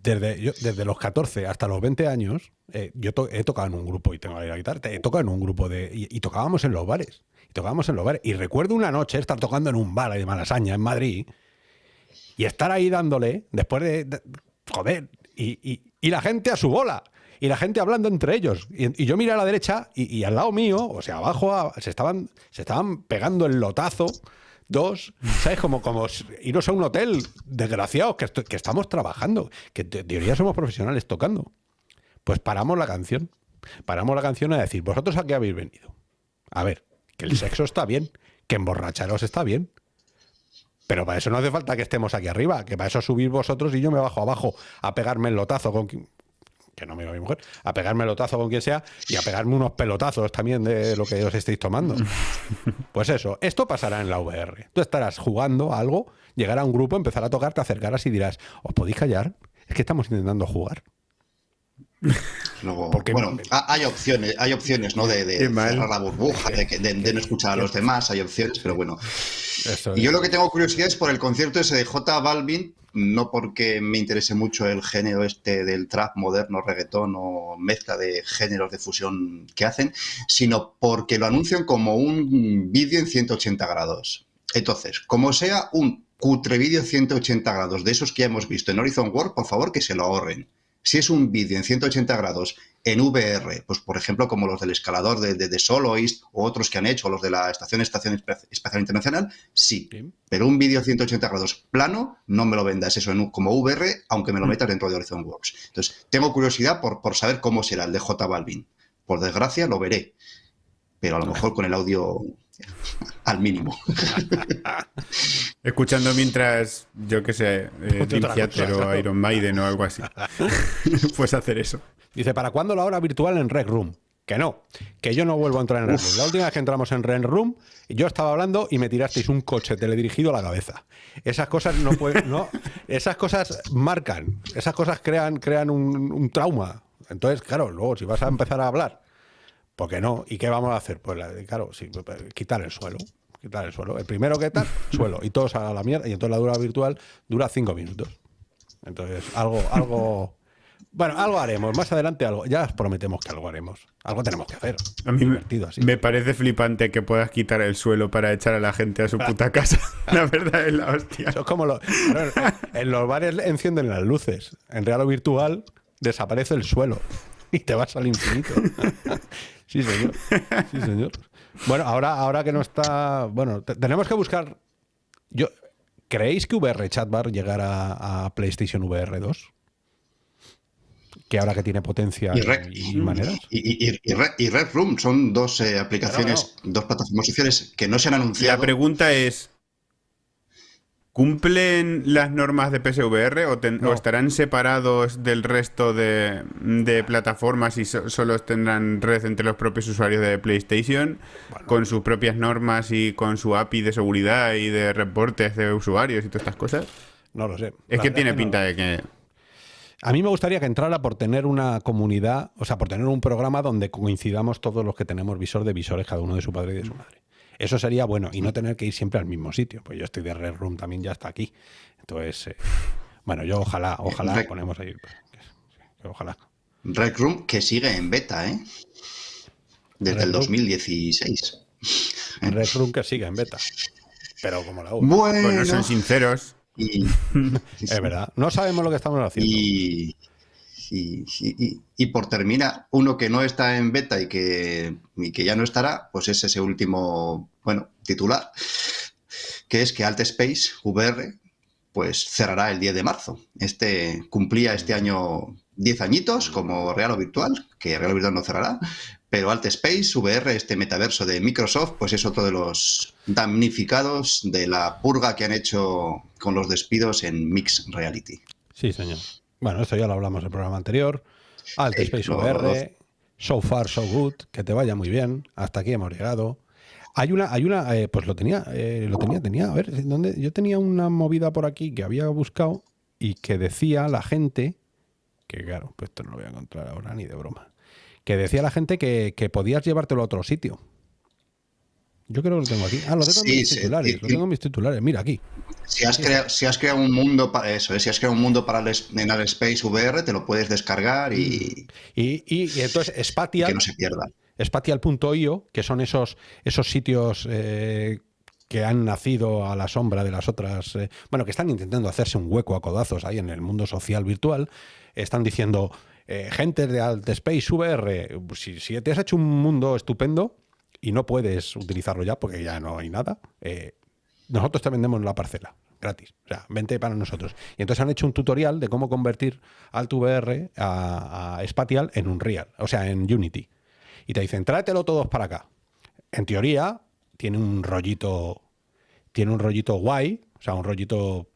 Desde, desde los 14 hasta los 20 años, eh, yo he tocado en un grupo y tengo la guitarra, he tocado en un grupo de. Y, tocábamos en los bares. Y tocábamos en los bares. Y recuerdo una noche estar tocando en un bar de Malasaña, en Madrid, y estar ahí dándole, después de, joder, y, la gente a su bola. Y la gente hablando entre ellos. Y, yo miré a la derecha y, al lado mío, o sea, abajo, se, estaban, se estaban pegando el lotazo dos, ¿sabes? Como, como iros a un hotel, desgraciados, que, que estamos trabajando, que en teoría somos profesionales tocando. Pues paramos la canción. Paramos la canción a decir, ¿vosotros a qué habéis venido? A ver, que el sexo está bien, que emborracharos está bien, pero para eso no hace falta que estemos aquí arriba, que para eso subir vosotros y yo me bajo abajo a pegarme el lotazo con que no me mi mujer, a pegarme el lotazo con quien sea y a pegarme unos pelotazos también de lo que os estéis tomando. [LAUGHS] Pues eso, esto pasará en la VR. Tú estarás jugando algo, llegará un grupo, empezará a tocar, te acercarás y dirás, ¿os podéis callar? Es que estamos intentando jugar. [LAUGHS]
Porque, bueno, hay opciones, hay opciones, ¿no? De, cerrar la burbuja, de, no escuchar a los demás, hay opciones, pero bueno. y yo lo que tengo curiosidad es por el concierto ese de J Balvin, no porque me interese mucho el género este del trap moderno, reggaetón o mezcla de géneros de fusión que hacen, sino porque lo anuncian como un vídeo en 180 grados. Entonces, como sea un cutre vídeo 180 grados de esos que ya hemos visto en Horizon World, por favor que se lo ahorren si es un vídeo en 180 grados en VR, pues por ejemplo como los del escalador de, de, Soloist o otros que han hecho, los de la Estación Estación Espacial Internacional, sí. Pero un vídeo 180 grados plano, no me lo vendas eso en, como VR, aunque me lo mm. metas dentro de Horizon Works. Entonces, tengo curiosidad por, por saber cómo será el de J Balvin. Por desgracia, lo veré. Pero a lo mejor con el audio al mínimo. [LAUGHS]
Escuchando mientras, yo qué sé, eh, o Iron Maiden o algo así. [LAUGHS] Puedes hacer eso.
Dice, ¿para cuándo la hora virtual en Red Room? Que no, que yo no vuelvo a entrar en Red Room. La última vez que entramos en Red Room, yo estaba hablando y me tirasteis un coche teledirigido a la cabeza. Esas cosas no pueden, no, esas cosas marcan, esas cosas crean, crean un, un trauma. Entonces, claro, luego si vas a empezar a hablar ¿Por qué no? ¿Y qué vamos a hacer? Pues claro, sí, pues, pues, quitar el suelo. Quitar el suelo. El primero que tal, [LAUGHS] suelo. Y todos a la mierda. Y entonces la dura virtual dura cinco minutos. Entonces, algo, algo. Bueno, algo haremos. Más adelante algo. Ya os prometemos que algo haremos. Algo tenemos que hacer.
A mí me, parece flipante que puedas quitar el suelo para echar a la gente a su puta casa. [LAUGHS] la verdad es la hostia.
Eso es como lo, en los bares encienden las luces. En real o virtual desaparece el suelo y te vas al infinito. [LAUGHS] Sí, señor. Sí, señor. Bueno, ahora, ahora que no está. Bueno, tenemos que buscar. Yo, ¿Creéis que VR Chat va a llegar a, PlayStation VR 2? Que ahora que tiene potencia y, maneras.
Y, Red, Room son dos eh, aplicaciones, dos plataformas sociales que no se han anunciado.
La pregunta es: ¿Cumplen las normas de PSVR o, estarán separados del resto de, plataformas y solo tendrán red entre los propios usuarios de PlayStation con sus propias normas y con su API de seguridad y de reportes de usuarios y todas estas cosas?
No lo sé.
Es que tiene pinta de que...
A mí me gustaría que entrara por tener una comunidad, o sea, por tener un programa donde coincidamos todos los que tenemos visor de visores, cada uno de su padre y de su madre. Eso sería bueno y no tener que ir siempre al mismo sitio. Pues yo estoy de Red Room también ya está aquí. Entonces, eh, bueno, yo ojalá, ojalá
Rec-
ponemos ahí. pues, Ojalá.
Rec Room que sigue en beta, ¿eh? Desde
Rec
el
Room.
2016.
Red Room que siga en beta. Pero como la U.
Bueno,
Bueno, son sinceros.
y, [LAUGHS]
Es verdad. No sabemos lo que estamos haciendo.
y, y- por terminar, uno que no está en beta y que, y que ya no estará, pues es ese último, bueno, titular, que es que Alt Space VR pues cerrará el 10 de marzo. Este cumplía este año 10 añitos como real o virtual, que real o virtual no cerrará, pero Alt Space VR, este metaverso de Microsoft, pues es otro de los damnificados de la purga que han hecho con los despidos en Mixed Reality.
Sí, señor. Bueno, esto ya lo hablamos en el programa anterior. Alt Space VR, so far, so good, que te vaya muy bien. Hasta aquí hemos llegado. Hay una, hay una, eh, pues lo tenía, eh, lo tenía, tenía, a ver, ¿dónde? Yo tenía una movida por aquí que había buscado y que decía la gente, que claro, pues esto no lo voy a encontrar ahora ni de broma, que decía la gente que, que podías llevártelo a otro sitio. Yo creo que lo tengo aquí. Ah, lo tengo en
Sí,
mis
sí,
titulares,
sí,
lo tengo en mis titulares. Mira aquí.
Si has, crea- si has creado un mundo para eso, ¿eh? si has creado un mundo para el, en el Space VR, te lo puedes descargar y,
Y, y- y entonces
y
Spatial,
que no se pierda.
Spatial.io, que son esos, esos sitios eh, que han nacido a la sombra de las otras, eh, bueno, que están intentando hacerse un hueco a codazos ahí en el mundo social virtual, están diciendo, eh, gente de Alt Space VR, si, si te has hecho un mundo estupendo y no puedes utilizarlo ya porque ya no hay nada, eh, nosotros te vendemos la parcela, gratis. O sea, vente para nosotros. Y entonces han hecho un tutorial de cómo convertir Alt VR a, a Spatial en un Real, o sea, en Unity. Y te dicen, tráetelo todos para acá. En teoría, tiene un rollito. Tiene un rollito guay, o sea, un rollito.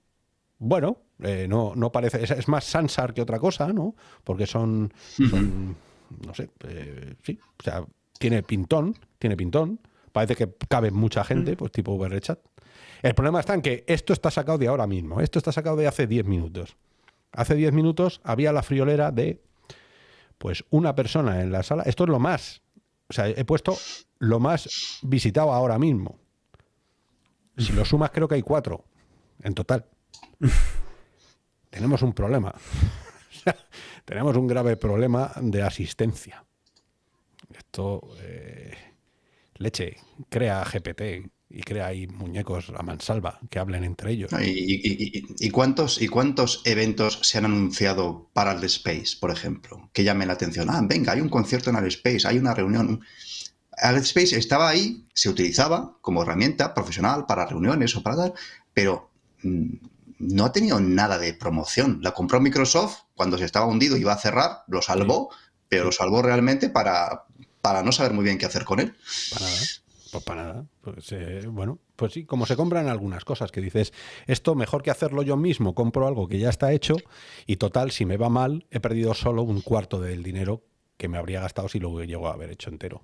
Bueno, eh, no, no parece. Es, es más Sansar que otra cosa, ¿no? Porque son. son, no sé, eh, sí. O sea, tiene pintón, tiene pintón. Parece que cabe mucha gente, pues tipo VRChat. El problema está en que esto está sacado de ahora mismo. Esto está sacado de hace 10 minutos. Hace 10 minutos había la friolera de pues una persona en la sala. Esto es lo más. O sea, he puesto lo más visitado ahora mismo. Si lo sumas, creo que hay cuatro en total. [LAUGHS] Tenemos un problema. [LAUGHS] Tenemos un grave problema de asistencia. Esto, eh, leche, crea GPT y crea ahí muñecos a mansalva que hablen entre ellos.
¿Y, y- y- y cuántos, ¿Y cuántos eventos se han anunciado para el Space, por ejemplo? Que llamen la atención. Ah, venga, hay un concierto en el Space, hay una reunión. El Space estaba ahí, se utilizaba como herramienta profesional para reuniones o para tal, pero mm, no ha tenido nada de promoción. La compró Microsoft cuando se estaba hundido, iba a cerrar, lo salvó, pero lo salvó realmente para, para no saber muy bien qué hacer con él.
Para nada. Pues para nada. Pues, eh, bueno, pues sí, como se compran algunas cosas que dices, esto mejor que hacerlo yo mismo, compro algo que ya está hecho y total, si me va mal, he perdido solo un cuarto del dinero que me habría gastado si lo llego a haber hecho entero.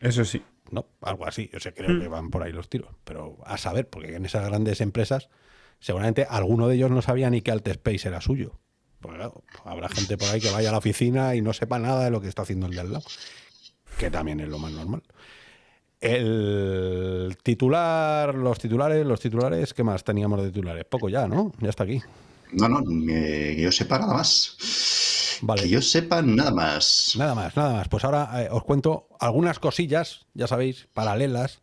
Eso sí.
No, algo así. Yo sé, creo que van por ahí los tiros. Pero a saber, porque en esas grandes empresas, seguramente alguno de ellos no sabía ni que Alt Space era suyo. Porque claro, habrá gente por ahí que vaya a la oficina y no sepa nada de lo que está haciendo el de al lado. Que también es lo más normal. El titular, los titulares, los titulares, ¿qué más teníamos de titulares? Poco ya, ¿no? Ya está aquí.
No, no, que yo sepa nada más.
Vale.
Que yo sepa nada más.
Nada más, nada más. Pues ahora eh, os cuento algunas cosillas, ya sabéis, paralelas.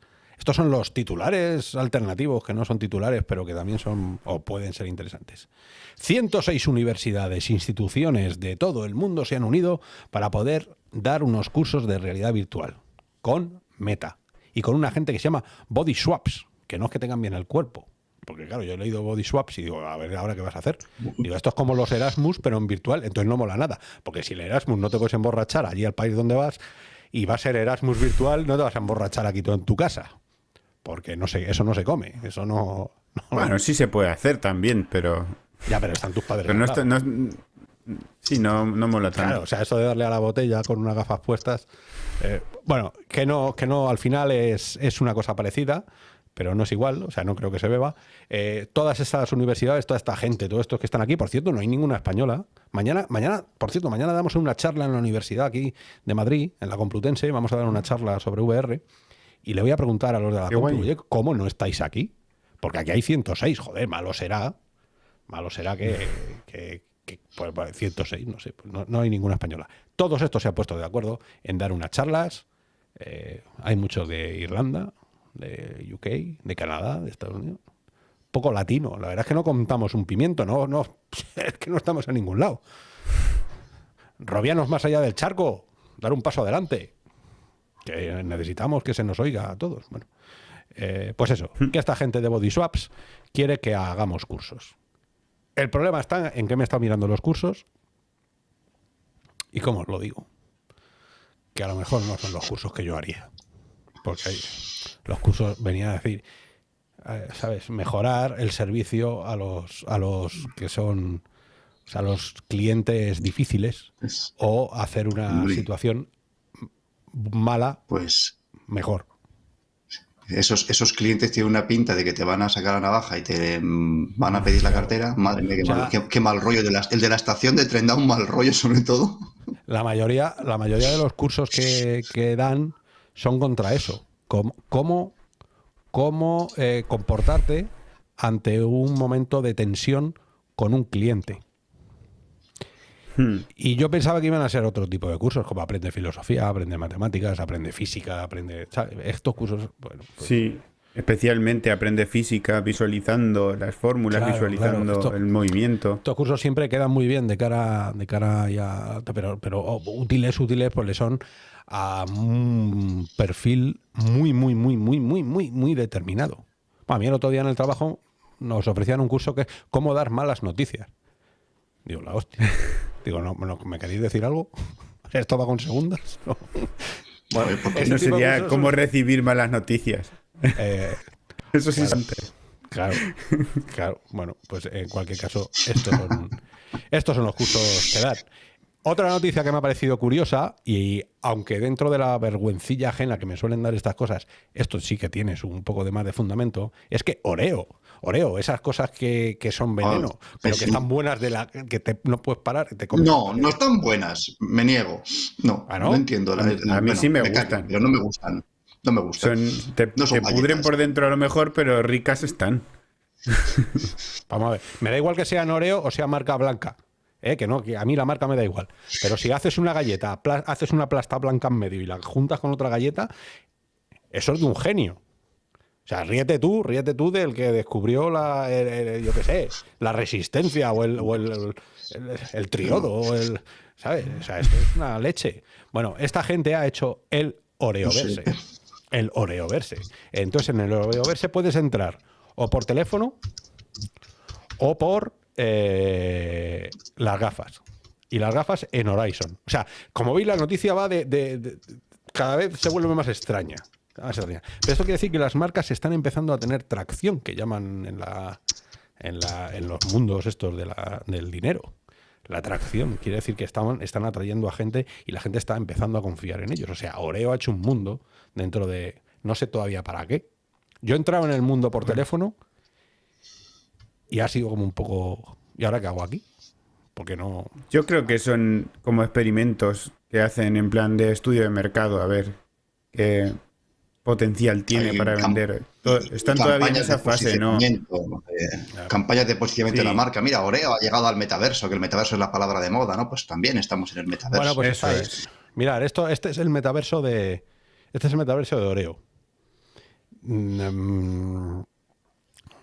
Estos son los titulares alternativos, que no son titulares, pero que también son o pueden ser interesantes. 106 universidades, instituciones de todo el mundo se han unido para poder dar unos cursos de realidad virtual con Meta y con una gente que se llama Body Swaps, que no es que tengan bien el cuerpo. Porque claro, yo he leído Body Swaps y digo, a ver, ¿ahora qué vas a hacer? Digo, esto es como los Erasmus, pero en virtual, entonces no mola nada. Porque si el Erasmus no te puedes emborrachar allí al país donde vas y va a ser Erasmus virtual, no te vas a emborrachar aquí tú en tu casa. Porque no sé, eso no se come, eso no... no-
Bueno, sí se puede hacer también, pero.
ya, pero están tus padres.
Pero no, está- no- Sí, no, no mola tanto.
Claro, o sea, eso de darle a la botella con unas gafas puestas. eh, bueno, que no, que no, al final es, es una cosa parecida, pero no es igual, o sea, no creo que se beba. Eh, todas estas universidades, toda esta gente, todos estos que están aquí, por cierto, no hay ninguna española. Mañana, mañana, por cierto, mañana damos una charla en la universidad aquí de Madrid, en la Complutense, vamos a dar una charla sobre VR y le voy a preguntar a los de la. "Oye, ¿cómo no estáis aquí? Porque aquí hay 106, joder, malo será. Malo será que, [LAUGHS] que- que, pues, pues, 106, no sé, pues no, no hay ninguna española. Todos estos se han puesto de acuerdo en dar unas charlas. eh, hay muchos de Irlanda, de UK, de Canadá, de Estados Unidos. Poco latino. La verdad es que no contamos un pimiento, no, no, [LAUGHS] es que no estamos en ningún lado. Robianos más allá del charco, dar un paso adelante. Que necesitamos que se nos oiga a todos. Bueno, eh, pues eso, que esta gente de Body Swaps quiere que hagamos cursos. El problema está en que me he estado mirando los cursos y cómo os lo digo. Que a lo mejor no son los cursos que yo haría. Porque los cursos venían a decir, eh, ¿sabes? Mejorar el servicio a los, a los que son, o sea, los clientes difíciles
Es-
o hacer una situación mala
Pues
mejor.
esos, esos clientes tienen una pinta de que te van a sacar la navaja y te mm, van a pedir la cartera. Madre mía, qué,
O sea-
mal, qué- qué mal rollo. De la- el de la estación de tren da un mal rollo sobre todo.
La mayoría, la mayoría de los cursos que, que dan son contra eso. Cómo, cómo, cómo, eh, comportarte ante un momento de tensión con un cliente.
Hmm.
Y yo pensaba que iban a ser otro tipo de cursos, como aprende filosofía, aprende matemáticas, aprende física, aprende... ¿sabes? Estos cursos, bueno, pues,
Sí, especialmente aprende física visualizando las fórmulas,
Claro,
visualizando
claro, esto-
el movimiento.
Estos cursos siempre quedan muy bien de cara, de cara ya, pero, pero oh, útiles, útiles, pues le son a un perfil muy, muy, muy, muy, muy, muy, muy determinado. A mí el otro día en el trabajo nos ofrecían un curso que es cómo dar malas noticias. Digo, la hostia. [LAUGHS] Digo, no, no, ¿me queréis decir algo? [LAUGHS] ¿Esto va con segundas? [LAUGHS] No. Bueno, de
sería cómo recibir malas noticias.
eh, [LAUGHS]
Eso sí es antes.
Claro, claro. Bueno, pues en cualquier caso, estos son, estos son los cursos que dan. Otra noticia que me ha parecido curiosa, y aunque dentro de la vergüencilla ajena que me suelen dar estas cosas, esto sí que tienes un poco de más de fundamento, es que Oreo, Oreo, esas cosas que, que son veneno,
Ah,
pero
sí.
que están buenas de la que te, no puedes parar te comes.
No, no están buenas. Me niego. No,
¿Ah, no?
no? entiendo. La-
A mí-
la-
a mí sí me gustan.
pero no me gustan. No me gustan.
Son, te,
No son
te pudren por dentro a lo mejor, pero ricas están. [LAUGHS]
Vamos a ver, me da igual que sean Oreo o sea marca blanca. ¿eh? Que no, que a mí la marca me da igual. Pero si haces una galleta, haces una plasta blanca en medio y la juntas con otra galleta, eso es de un genio. O sea, ríete tú, ríete tú del que descubrió la, el- el- yo qué sé, la resistencia o el, o el, el- triodo o el, ¿sabes? O sea, esto es una leche. Bueno, esta gente ha hecho el Oreoverse. El Oreoverse. Entonces, en el Oreoverse puedes entrar o por teléfono o por eh, las gafas. Y las gafas en Horizon. O sea, como veis, la noticia va de, de- de- cada vez se vuelve más extraña. Extraña. Pero esto quiere decir que las marcas están empezando a tener tracción, que llaman en, la, en, la- en los mundos estos del dinero. La atracción quiere decir que están, están atrayendo a gente y la gente está empezando a confiar en ellos. O sea, Oreo ha hecho un mundo dentro de. No sé todavía para qué. Yo he entrado en el mundo por teléfono y ha sido como un poco. ¿Y ahora qué hago aquí? Porque no.
Yo creo que son como experimentos que hacen en plan de estudio de mercado, a ver qué potencial tiene
Hay
para vender. Están todavía en
campañas de
esa fase,
eh, Campañas de posicionamiento
Sí.
de la marca. Mira, Oreo ha llegado al metaverso, que el metaverso es la palabra de moda, ¿no? Pues también estamos en el metaverso.
Bueno, pues
Eso es.
Mirad, esto, este es el metaverso de. Este es el metaverso de Oreo. Mm,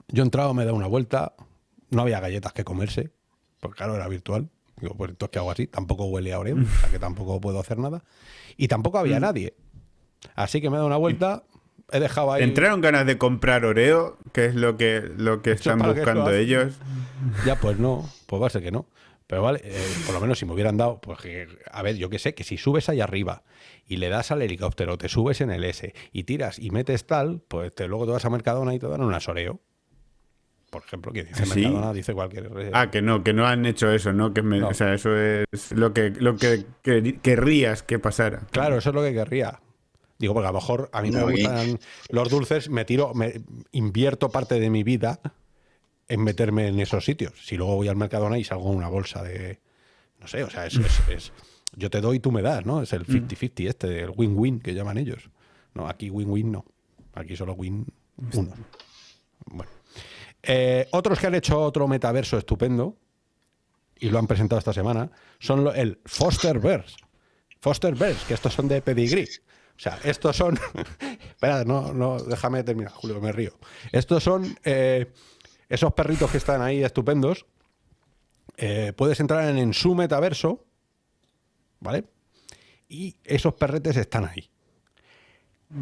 Yo he entrado, me he dado una vuelta. No había galletas que comerse. Porque claro, era virtual. Digo, pues entonces, ¿qué hago así? Tampoco huele a Oreo, o sea que tampoco puedo hacer nada. Y tampoco
Mm.
había nadie. Así que me he dado una vuelta, he dejado ahí.
¿Entraron ganas de comprar Oreo? que es lo que, lo que están buscando ellos?
Ya, pues no, pues va a ser que no. Pero vale, eh, por lo menos si me hubieran dado, pues que, a ver, yo que sé, que si subes ahí arriba y le das al helicóptero, te subes en el S y tiras y metes tal, pues te, luego te vas a Mercadona y te dan una Oreo. Por ejemplo, que dice
¿Sí?
Mercadona, dice cualquier. eh,
Ah, que no, que no han hecho eso, ¿no? Que me-
No.
O sea, eso es lo que, lo que quer- querrías que pasara.
Claro, eso es lo que querría. Digo, porque a lo mejor a mí me
y-
gustan los dulces, me tiro, me invierto parte de mi vida en meterme en esos sitios. Si luego voy al Mercadona y salgo una bolsa de, No sé, o sea, es, es- es- yo te doy y tú me das, ¿no? Es el 50-50 este, el win-win que llaman ellos. No, aquí win-win no. Aquí solo win uno. Bueno. Eh, otros que han hecho otro metaverso estupendo y lo han presentado esta semana son lo- el Fosterverse. Fosterverse, que estos son de pedigree. O sea, estos son. [LAUGHS] Espera, no, no, déjame terminar, Julio, me río. Estos son eh, esos perritos que están ahí estupendos. Eh, puedes entrar en, en su metaverso, ¿vale? Y esos perretes están ahí.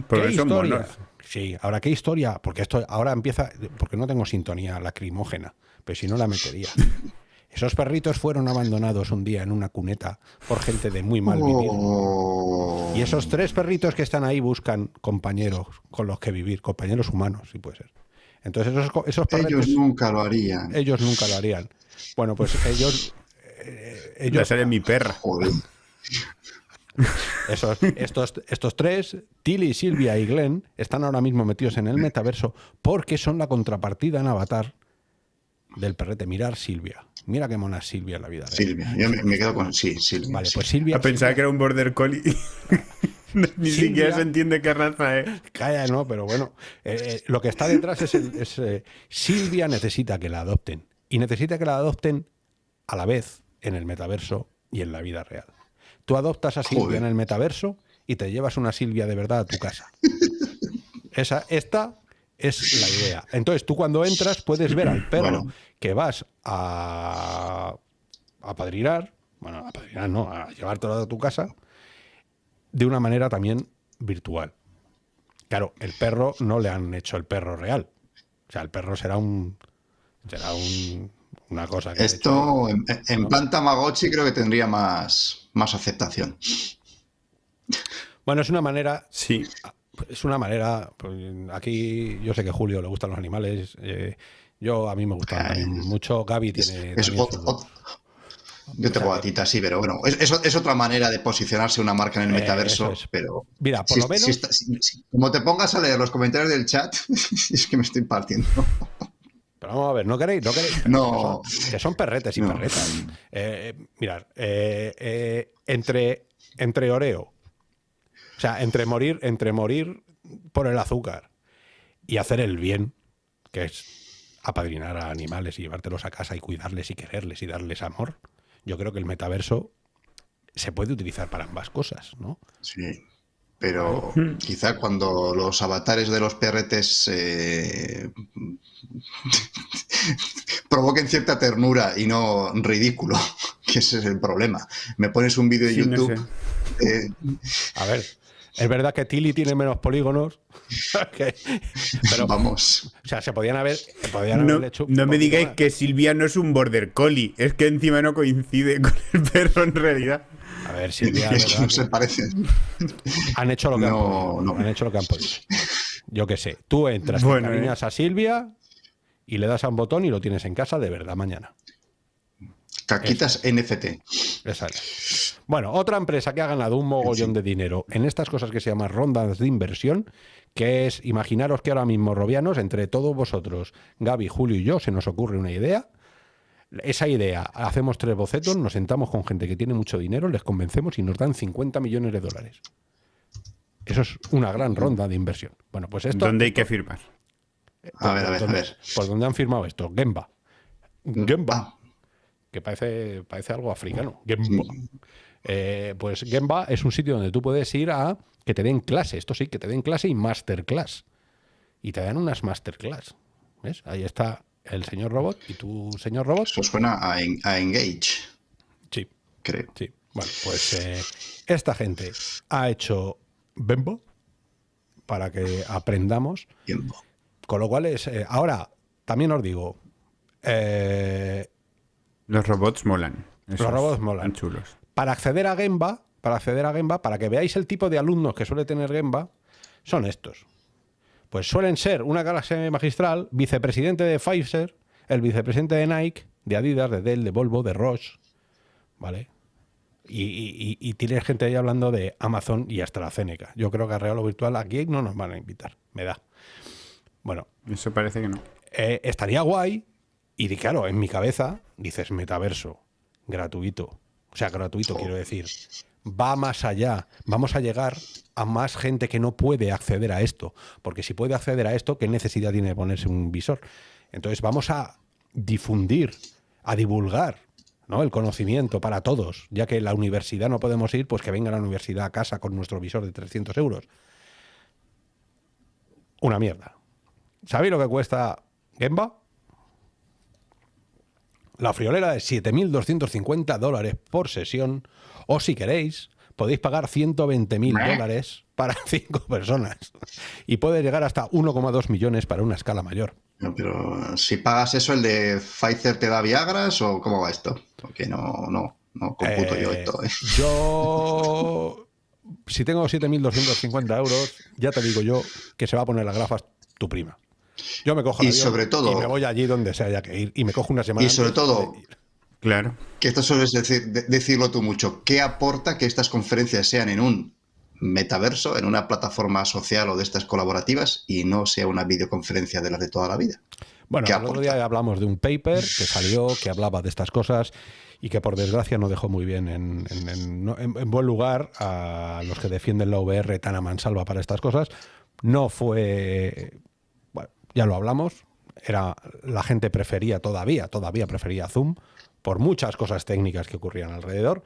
Porque
¿Qué historia?
monos.
Sí, ahora qué historia, porque esto ahora empieza, porque no tengo sintonía lacrimógena, pero si no la metería. [LAUGHS] Esos perritos fueron abandonados un día en una cuneta por gente de muy mal vivir.
Oh.
Y esos tres perritos que están ahí buscan compañeros con los que vivir, compañeros humanos, si puede ser. Entonces esos, esos perretes,
Ellos nunca lo harían.
ellos nunca lo harían. Bueno, pues ellos, eh,
Ya
ellos
sale mi perra.
Joder.
Esos- estos, estos tres, Tilly, Silvia y Glenn, están ahora mismo metidos en el metaverso porque son la contrapartida en Avatar del perrete. Mirar Silvia. Mira qué mona es Silvia en la vida. real.
Silvia. Yo me, me quedo con. Sí, Silvia.
Vale,
sí.
pues Silvia.
A pensar que era un border collie. [LAUGHS] Ni
Silvia.
siquiera se entiende qué raza es.
Calla, no, pero bueno. eh, eh, lo que está detrás es, el- es, eh, Silvia necesita que la adopten. Y necesita que la adopten a la vez en el metaverso y en la vida real. Tú adoptas a Silvia
Joder.
en el metaverso y te llevas una Silvia de verdad a tu casa. Esa, esta es la idea. Entonces tú cuando entras puedes ver al perro
Bueno.
que vas a, a padrinar, bueno, a padrinar no, a llevártelo a tu casa, de una manera también virtual. Claro, el perro no le han hecho el perro real. O sea, el perro será un. Será un, una cosa que. hecho
Esto en, en
¿no?
plan Tamagotchi creo que tendría más, más aceptación.
Bueno, es una manera.
Sí.
Es una manera. pues, Aquí yo sé que a Julio le gustan los animales. eh, yo a mí me gustan
Ay,
también mucho. Gaby tiene.
Es
también
ot-
su-
ot- yo tengo gatita, sí, pero bueno, es, es- es otra manera de posicionarse una marca en el
Eh,
metaverso, pero
Mira, por
si-
lo menos.
si si- como te pongas a leer los comentarios del chat, [LAUGHS] es que me estoy partiendo.
Pero vamos a ver, ¿no queréis? ¿No queréis?
No.
Que son, que son perretes y
No.
perretas. Eh, eh, mirad, entre, entre Oreo, sea, entre morir, entre morir por el azúcar y hacer el bien, que es apadrinar a animales y llevártelos a casa y cuidarles y quererles y darles amor, yo creo que el metaverso se puede utilizar para ambas cosas, ¿no?
Sí, pero quizá cuando los avatares de los perretes eh, [LAUGHS] provoquen cierta ternura y no ridículo, [LAUGHS] que ese es el problema. Me pones un vídeo de
Sí, no
YouTube. eh,
A ver, es verdad que Tilly tiene menos polígonos, [LAUGHS] que- pero,
vamos.
o sea, se podían haber, podían
No,
haberle hecho
no me digáis
más.
que Silvia no es un border collie. Es que encima no coincide con el perro en realidad.
A ver, Silvia,
Es que no se parecen.
han hecho lo que han podido.
no.
Han hecho lo que han podido. Yo qué sé. Tú entras,
Bueno,
te cariñas a Silvia y le das a un botón y lo tienes en casa de verdad mañana.
Caquitas NFT.
Es. Bueno, otra empresa que ha ganado un mogollón de dinero en estas cosas que se llaman rondas de inversión, que es, imaginaros que ahora mismo, Robianos, entre todos vosotros, Gaby, Julio y yo, se nos ocurre una idea. Esa idea, hacemos tres bocetos, nos sentamos con gente que tiene mucho dinero, les convencemos y nos dan 50 millones de dólares. Eso es una gran ronda de inversión. Bueno, pues esto...
¿Dónde hay que firmar?
A ver, a ver, a
¿Dónde-
ver.
Pues ¿dónde han firmado esto? Gemba. Gemba.
Ah,
que parece, parece algo africano. Gemba. Eh, pues Gemba es un sitio donde tú puedes ir a que te den clase, esto sí, que te den clase y masterclass. Y te dan unas masterclass. ¿Ves? Ahí está el señor robot y tu señor robot.
eso suena a, en- a Engage,
Sí,
creo.
sí. Bueno, pues eh, esta gente ha hecho Bembo para que aprendamos
Tiempo.
Con lo cual es. eh, ahora, también os digo. eh,
Los robots molan. Esos
robots molan.
Están chulos.
Para acceder a Gemba, para acceder a Gemba, para que veáis el tipo de alumnos que suele tener Gemba, son estos. Pues suelen ser una clase magistral, vicepresidente de Pfizer, el vicepresidente de Nike, de Adidas, de Dell, de Volvo, de Roche, ¿vale? Y, y- tienes gente ahí hablando de Amazon y AstraZeneca. Yo creo que a Real Virtual aquí no nos van a invitar, me da. Bueno,
Eso parece que no.
eh, estaría guay. Y claro, en mi cabeza dices metaverso, gratuito, O sea, gratuito, quiero decir. Va más allá. Vamos a llegar a más gente que no puede acceder a esto. Porque si puede acceder a esto, ¿qué necesidad tiene de ponerse un visor? Entonces vamos a difundir, a divulgar ¿no? el conocimiento para todos, ya que la universidad no podemos ir, pues que venga la universidad a casa con nuestro visor de 300 euros. Una mierda. ¿Sabéis lo que cuesta Gemba? La friolera es 7.250 dólares por sesión, o si queréis, podéis pagar 120.000 dólares para [LAUGHS] cinco personas y puede llegar hasta 1,2 millones para una escala mayor.
pero si pagas eso, ¿el de Pfizer te da Viagras o cómo va esto? Porque no, no, no computo yo
Eh,
esto. ¿eh? [LAUGHS]
Yo, si tengo 7.250 euros, ya te digo yo que se va a poner las gafas tu prima. Yo me cojo
Y sobre todo-
y me voy allí donde se haya que ir y me cojo una semana.
Y sobre
antes
todo-.
Claro.
Que esto sueles decir, de- decirlo tú mucho. ¿Qué aporta que estas conferencias sean en un metaverso, en una plataforma social o de estas colaborativas y no sea una videoconferencia de las de toda la vida?
Bueno,
¿Qué
el otro día hablamos de un paper que salió, que hablaba de estas cosas y que por desgracia no dejó muy bien en, en- en- no- en- en buen lugar a los que defienden la VR tan a mansalva para estas cosas. No fue, ya lo hablamos, era la gente prefería todavía, todavía prefería Zoom por muchas cosas técnicas que ocurrían alrededor.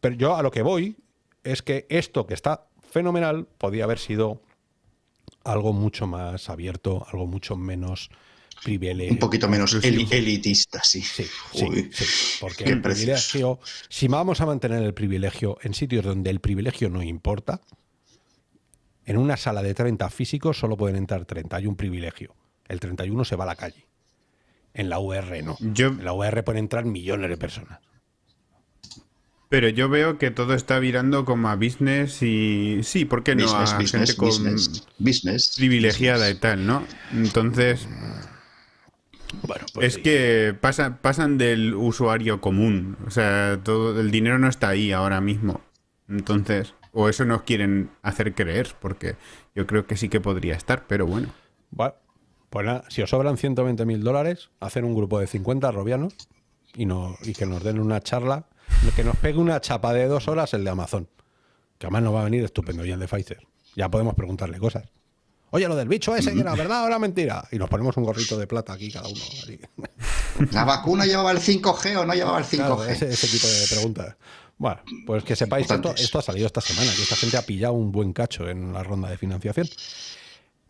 Pero yo a lo que voy es que esto que está fenomenal podía haber sido algo mucho más abierto, algo mucho menos privilegio.
Un poquito menos elitista, sí.
Sí, sí, sí, porque
Qué
el privilegio, si vamos a mantener el privilegio en sitios donde el privilegio no importa, en una sala de 30 físicos solo pueden entrar 30, hay un privilegio. El 31 se va a la calle. En la UR no.
Yo-
En la UR pueden entrar millones de personas.
Pero yo veo que todo está virando como a business y... Sí, ¿por qué no?
Business,
a
business,
gente con
business, business,
privilegiada y tal, ¿no? Entonces,
Bueno,
es que pasa- pasan del usuario común. O sea, todo el dinero no está ahí ahora mismo. Entonces, o eso nos quieren hacer creer, porque yo creo que sí que podría estar, pero bueno.
Bueno, pues nada, si os sobran 120 mil dólares, hacer un grupo de 50 robianos y, no, y que nos den una charla, que nos pegue una chapa de dos horas el de Amazon. Que además nos va a venir estupendo y el de Pfizer. Ya podemos preguntarle cosas. Oye, lo del bicho ese, que era verdad o era mentira. Y nos ponemos un gorrito de plata aquí cada uno. así.
¿La vacuna llevaba el 5G o no llevaba el 5G?
Claro, ese, ese tipo de preguntas. Bueno, pues que sepáis esto, esto ha salido esta semana, que esta gente ha pillado un buen cacho en la ronda de financiación.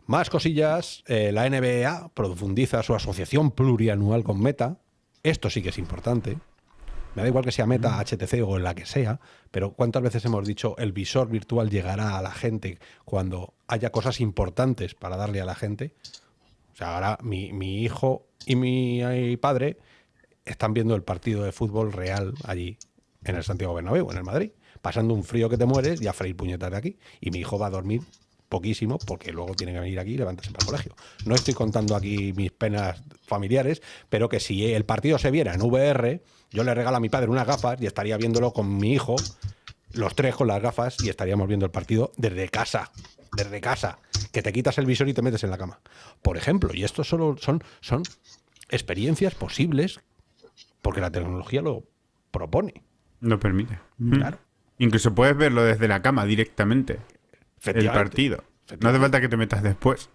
Más cosillas, eh, la NBA profundiza su asociación plurianual con Meta. Esto sí que es importante. Me da igual que sea Meta, HTC o la que sea, pero ¿cuántas veces hemos dicho el visor virtual llegará a la gente cuando haya cosas importantes para darle a la gente? O sea, ahora mi, mi hijo y mi eh, padre están viendo el partido de fútbol real allí, en el Santiago Bernabéu, en el Madrid, pasando un frío que te mueres y a freír puñetas de aquí. Y mi hijo va a dormir poquísimo porque luego tiene que venir aquí y levantarse para el colegio. No estoy contando aquí mis penas familiares, pero que si el partido se viera en VR, yo le regalo a mi padre unas gafas y estaría viéndolo con mi hijo, los tres con las gafas y estaríamos viendo el partido desde casa. Desde casa. Que te quitas el visor y te metes en la cama. Por ejemplo, y esto solo son, son experiencias posibles porque la tecnología lo propone.
Lo permite.
Claro.
Incluso puedes verlo desde la cama directamente. El partido. No hace falta que te metas después.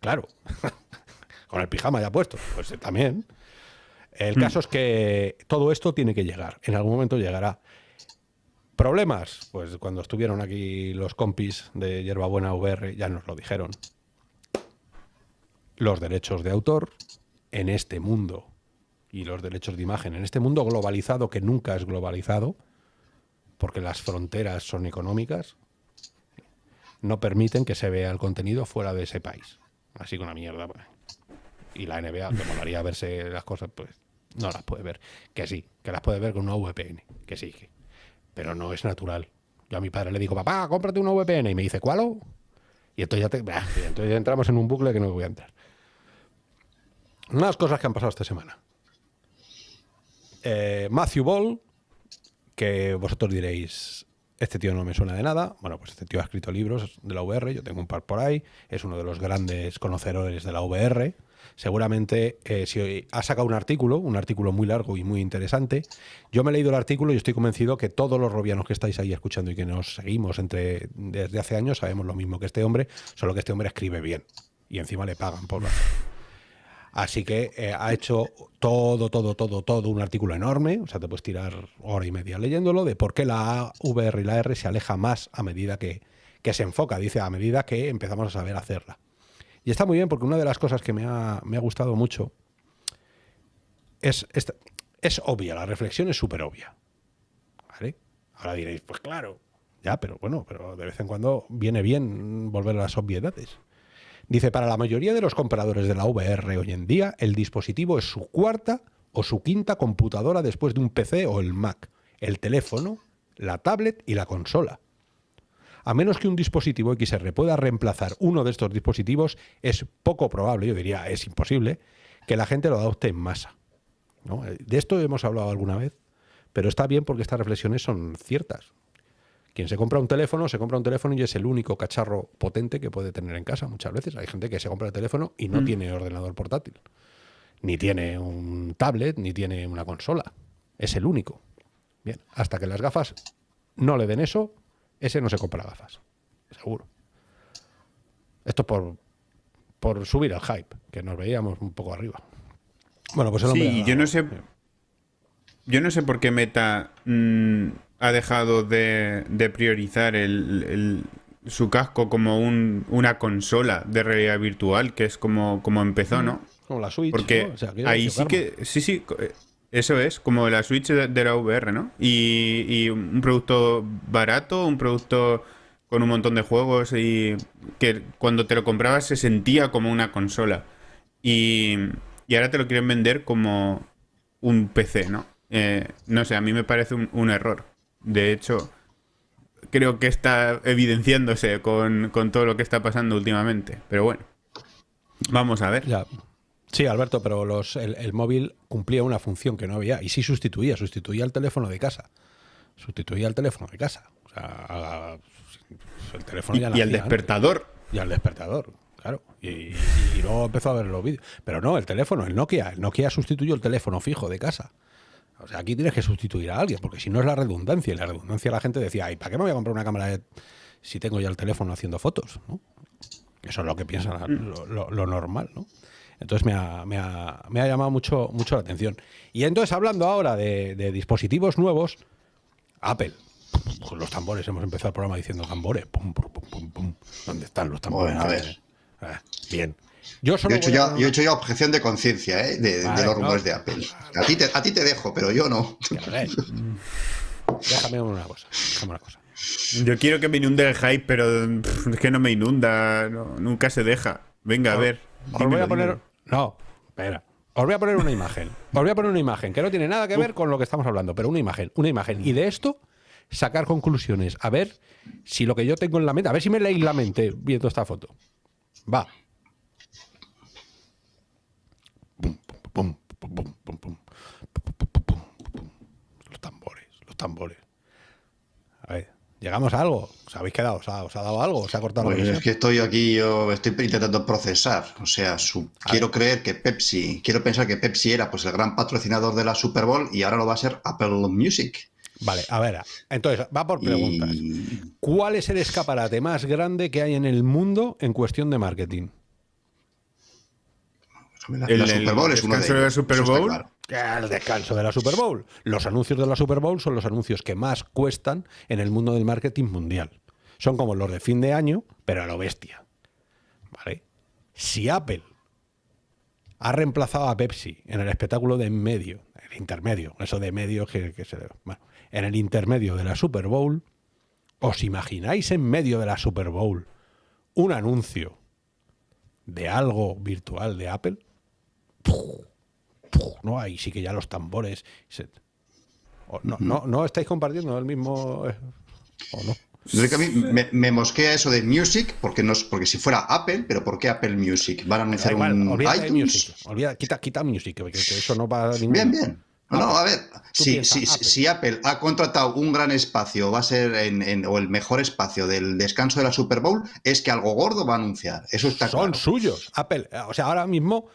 Claro. [LAUGHS] Con el pijama ya puesto. Pues eh, también. El caso es que todo esto tiene que llegar. En algún momento llegará. ¿Problemas? Pues cuando estuvieron aquí los compis de Hierbabuena VR ya nos lo dijeron. Los derechos de autor en este mundo y los derechos de imagen en este mundo globalizado que nunca es globalizado porque las fronteras son económicas no permiten que se vea el contenido fuera de ese país. Así que una mierda. pues. Y la NBA, que molaría verse las cosas, pues no las puede ver. Que sí, que las puede ver con una VPN. Que sí, que- pero no es natural. Yo a mi padre le digo, papá, cómprate una VPN. Y me dice, ¿cuál? Y entonces ya, te- entonces entramos en un bucle que no voy a entrar. Unas cosas que han pasado esta semana. Eh, Matthew Ball, que vosotros diréis, este tío no me suena de nada. Bueno, pues este tío ha escrito libros de la VR, yo tengo un par por ahí, es uno de los grandes conocedores de la VR. seguramente eh, ha sacado un artículo, un artículo muy largo y muy interesante. Yo me he leído el artículo y estoy convencido que todos los robianos que estáis ahí escuchando y que nos seguimos entre desde hace años sabemos lo mismo que este hombre, solo que este hombre escribe bien y encima le pagan por Así que eh, ha hecho todo, todo, todo, todo un artículo enorme, o sea, te puedes tirar hora y media leyéndolo, de por qué la VR y la R se aleja más a medida que, que se enfoca, dice, a medida que empezamos a saber hacerla. Y está muy bien porque una de las cosas que me ha, gustado mucho es, es, es, obvia, la reflexión es súper obvia. ¿Vale? Ahora diréis, pues claro, ya, pero bueno, pero de vez en cuando viene bien volver a las obviedades. Dice, para la mayoría de los compradores de la VR hoy en día, el dispositivo es su cuarta o su quinta computadora después de un PC o el Mac, el teléfono, la tablet y la consola. A menos que un dispositivo XR pueda reemplazar uno de estos dispositivos, es poco probable, yo diría es imposible, que la gente lo adopte en masa. De esto hemos hablado alguna vez, pero está bien porque estas reflexiones son ciertas. Quien se compra un teléfono, se compra un teléfono y es el único cacharro potente que puede tener en casa muchas veces. Hay gente que se compra el teléfono y no mm. tiene ordenador portátil, ni tiene un tablet, ni tiene una consola. Es el único. Bien, hasta que las gafas no le den eso, ese no se compra gafas, seguro. Esto por, por subir al hype, que nos veíamos un poco arriba.
Bueno, pues el hombre Sí, yo no sé. Yo no sé por qué Meta mm, ha dejado de, priorizar el, su casco como una consola de realidad virtual, que es como, como empezó, ¿no?
Como la Switch.
Porque ahí sí que. Sí, sí. Eso es, como la Switch de, la VR, ¿no? Y, un producto barato, un producto con un montón de juegos y que cuando te lo comprabas se sentía como una consola. Y, ahora te lo quieren vender como un PC, ¿no? Eh, no sé, a mí me parece un, error. De hecho, creo que está evidenciándose con, con, todo lo que está pasando últimamente. Pero bueno, vamos a ver.
Ya. Sí, Alberto, pero los, el, móvil cumplía una función que no había y sí sustituía, sustituía el teléfono de casa. Sustituía el teléfono de casa. O sea,
el teléfono ya Y, y el despertador.
Y al despertador, claro. Y, luego empezó a ver los vídeos. Pero no, el teléfono, el Nokia. El Nokia sustituyó el teléfono fijo de casa. O sea, aquí tienes que sustituir a alguien, porque si no es la redundancia. Y la redundancia la gente decía, ¿y para qué me voy a comprar una cámara si tengo ya el teléfono haciendo fotos? Eso es lo que piensa mm. lo, lo normal, ¿no? Entonces me ha, me ha, me ha llamado mucho, mucho la atención. Y entonces, hablando ahora de, dispositivos nuevos, Apple. Los tambores, hemos empezado el programa diciendo tambores. Pum, pum, pum, pum, ¿Dónde están los tambores?
Bueno, a ver.
Ah, bien.
Yo, he hecho ya, yo, he hecho ya, objeción de conciencia ¿eh? de, los rumores de Apple. A ti, te, a ti te dejo, pero yo no. [LAUGHS]
Déjame una cosa. Déjame una cosa.
Yo quiero que me inunde el hype, pero es que no me inunda. nunca se deja. Venga, a ver.
Os voy a poner. No, espera. Os voy a poner una imagen. Os voy a poner una imagen que no tiene nada que ver con lo que estamos hablando, pero una imagen, una imagen. Y de esto sacar conclusiones. A ver si lo que yo tengo en la mente, a ver si me leéis la mente viendo esta foto. Va. Los tambores, los tambores. A ver. ¿Llegamos a algo? ¿Os habéis quedado? ¿Os ha, dado algo? ¿Os ha cortado
pues Es que estoy aquí, yo estoy intentando procesar. O sea, quiero creer que Pepsi, quiero pensar que Pepsi era pues el gran patrocinador de la Super Bowl y ahora lo va a ser Apple Music.
Vale, a ver, entonces, va por preguntas. ¿Cuál es el escaparate más grande que hay en el mundo en cuestión de marketing?
El, Super Bowl es uno de
Super Bowl.
El descanso de la Super Bowl. Los anuncios de la Super Bowl son los anuncios que más cuestan en el mundo del marketing mundial. Son como los de fin de año, pero a lo bestia. ¿Vale? Si Apple ha reemplazado a Pepsi en el espectáculo de en medio, el intermedio, eso de medio que, se bueno, en el intermedio de la Super Bowl, ¿os imagináis en medio de la Super Bowl un anuncio de algo virtual de Apple? ¿No? Ahí sí que ya los tambores. no, no, no estáis compartiendo el mismo. Eh, ¿O no?
a mí me, mosquea eso de Music, porque, no, porque si fuera Apple, pero ¿por qué Apple Music? ¿Van a anunciar un
iTunes? quita, quita Music, porque eso no va a ningún...
Bien, bien. No, a ver, si, si, Apple. ha contratado un gran espacio, va a ser en, o el mejor espacio del descanso de la Super Bowl, es que algo gordo va a anunciar. Eso está
Son suyos. Apple, o sea, ahora mismo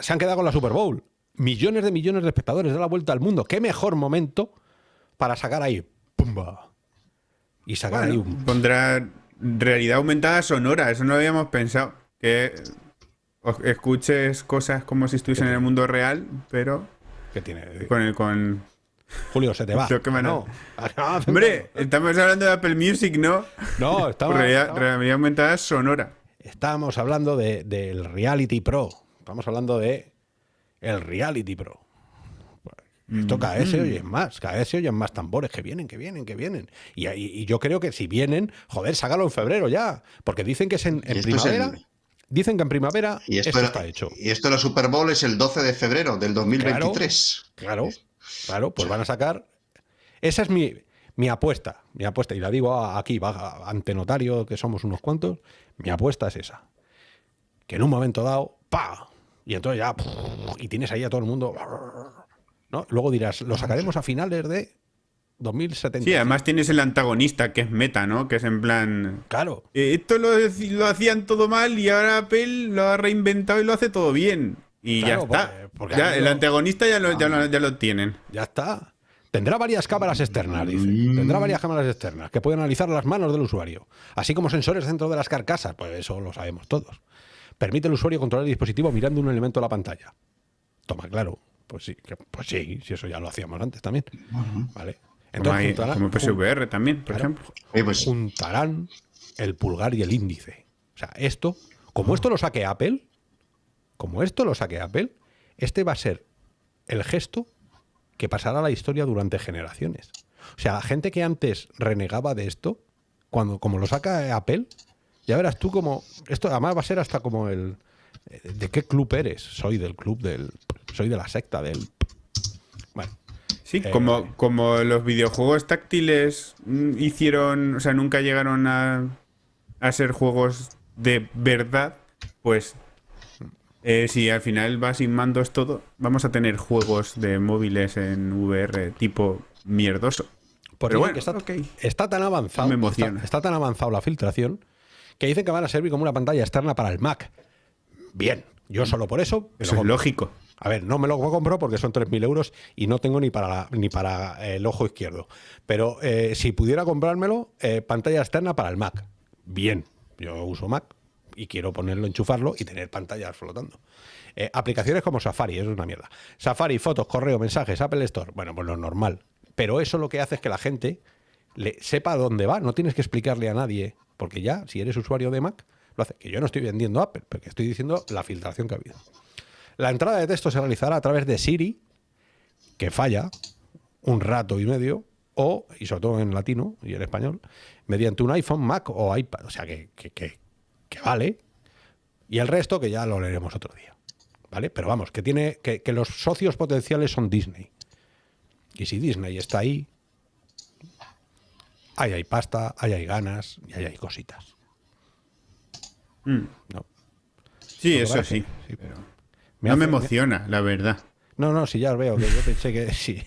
se han quedado con la Super Bowl. Millones de millones de espectadores de la vuelta al mundo. ¿Qué mejor momento para sacar ahí? ¡Pumba! Y sacar ahí un.
Pondrá realidad aumentada sonora, eso no lo habíamos pensado. Que escuches cosas como si estuviesen en el mundo real, pero
¿Qué tiene?
con el con.
Julio, se te va. [LAUGHS]
Qué manera.
no. Ah,
Hombre, estamos hablando de Apple Music, ¿no?
No, [LAUGHS] estamos,
realidad, aumentada sonora.
estamos hablando de- del Reality Pro. Estamos hablando de el Reality Pro. Esto cada vez se oyen más, cada vez se oyen más tambores que vienen, que vienen, que vienen. Y, y- y yo creo que si vienen, joder, sácalo en febrero ya. Porque dicen que es en,
es
primavera.
el-
Dicen que en primavera
Y esto,
esto
era-
está hecho.
y esto de la Super Bowl es el 12 de febrero del 2023.
Claro, claro, pues van a sacar. Esa es mi, mi apuesta, mi apuesta, y la digo aquí, ante notario, que somos unos cuantos, mi apuesta es esa. Que en un momento dado, ¡pa! Y entonces ya, y tienes ahí a todo el mundo. ¿no? Luego dirás, lo sacaremos a finales de 2070.
Sí, además tienes el antagonista que es meta, ¿no? Que es en plan.
Claro,
eh, Esto lo, lo hacían todo mal y ahora Apple lo ha reinventado y lo hace todo bien. Y
Claro,
ya está.
porque- porque
Ya, el antagonista ya lo, ya, lo, ya lo tienen.
ya está. Tendrá varias cámaras externas, dice. Tendrá varias cámaras externas que pueden analizar las manos del usuario, así como sensores dentro de las carcasas. Pues eso lo sabemos todos. Permite al usuario controlar el dispositivo mirando un elemento de la pantalla. Toma, claro. Pues sí, que- pues sí, si eso ya lo hacíamos antes también. Vale.
Como, hay-
juntarán-
como PSVR también, por
claro,
ejemplo.
Pues,
juntarán el pulgar y el índice. O sea, esto, como esto lo saque Apple, como esto lo saque Apple, este va a ser el gesto que pasará a la historia durante generaciones. O sea, la gente que antes renegaba de esto, cuando como lo saca Apple, ya verás tú como esto además va a ser hasta como el eh, de qué club eres. Soy del club del soy de la secta del bueno,
Sí,
Eh,
como, como los videojuegos táctiles mm, hicieron, o sea, nunca llegaron a, a ser juegos de verdad, pues eh, si al final va sin mandos todo, vamos a tener juegos de móviles en VR tipo mierdoso. Pero bueno,
que está, está tan avanzado,
Me
está, está tan avanzado la filtración que dicen que van a servir como una pantalla externa para el Mac. Bien, yo solo por eso.
Eso es lógico.
A ver, no me lo compro porque son 3.000 euros y no tengo ni para, la- ni para el ojo izquierdo. Pero eh, si pudiera comprármelo, eh, pantalla externa para el Mac. Bien, yo uso Mac y quiero ponerlo, enchufarlo y tener pantallas flotando. Eh, aplicaciones como Safari, eso es una mierda. Safari, fotos, correo, mensajes, Apple Store. Bueno, pues lo normal. Pero eso lo que hace es que la gente le sepa dónde va. No tienes que explicarle a nadie, porque ya, si eres usuario de Mac, lo hace. Que yo no estoy vendiendo Apple, porque estoy diciendo la filtración que ha habido. La entrada de texto se realizará a través de Siri, que falla un rato y medio, o, y sobre todo en latino y en español, mediante un iPhone, Mac o iPad. O sea que, que- que- que vale. Y el resto que ya lo leeremos otro día. ¿Vale? Pero vamos, que tiene. Que, que los socios potenciales son Disney. Y si Disney está ahí, ahí hay pasta, ahí hay ganas y ahí hay cositas.
Mm.
¿no?
Sí,
¿No te
eso sí.
Sí, pero-
No me emociona, la verdad.
No, no, sí, ya os veo, que yo pensé que [LAUGHS] sí.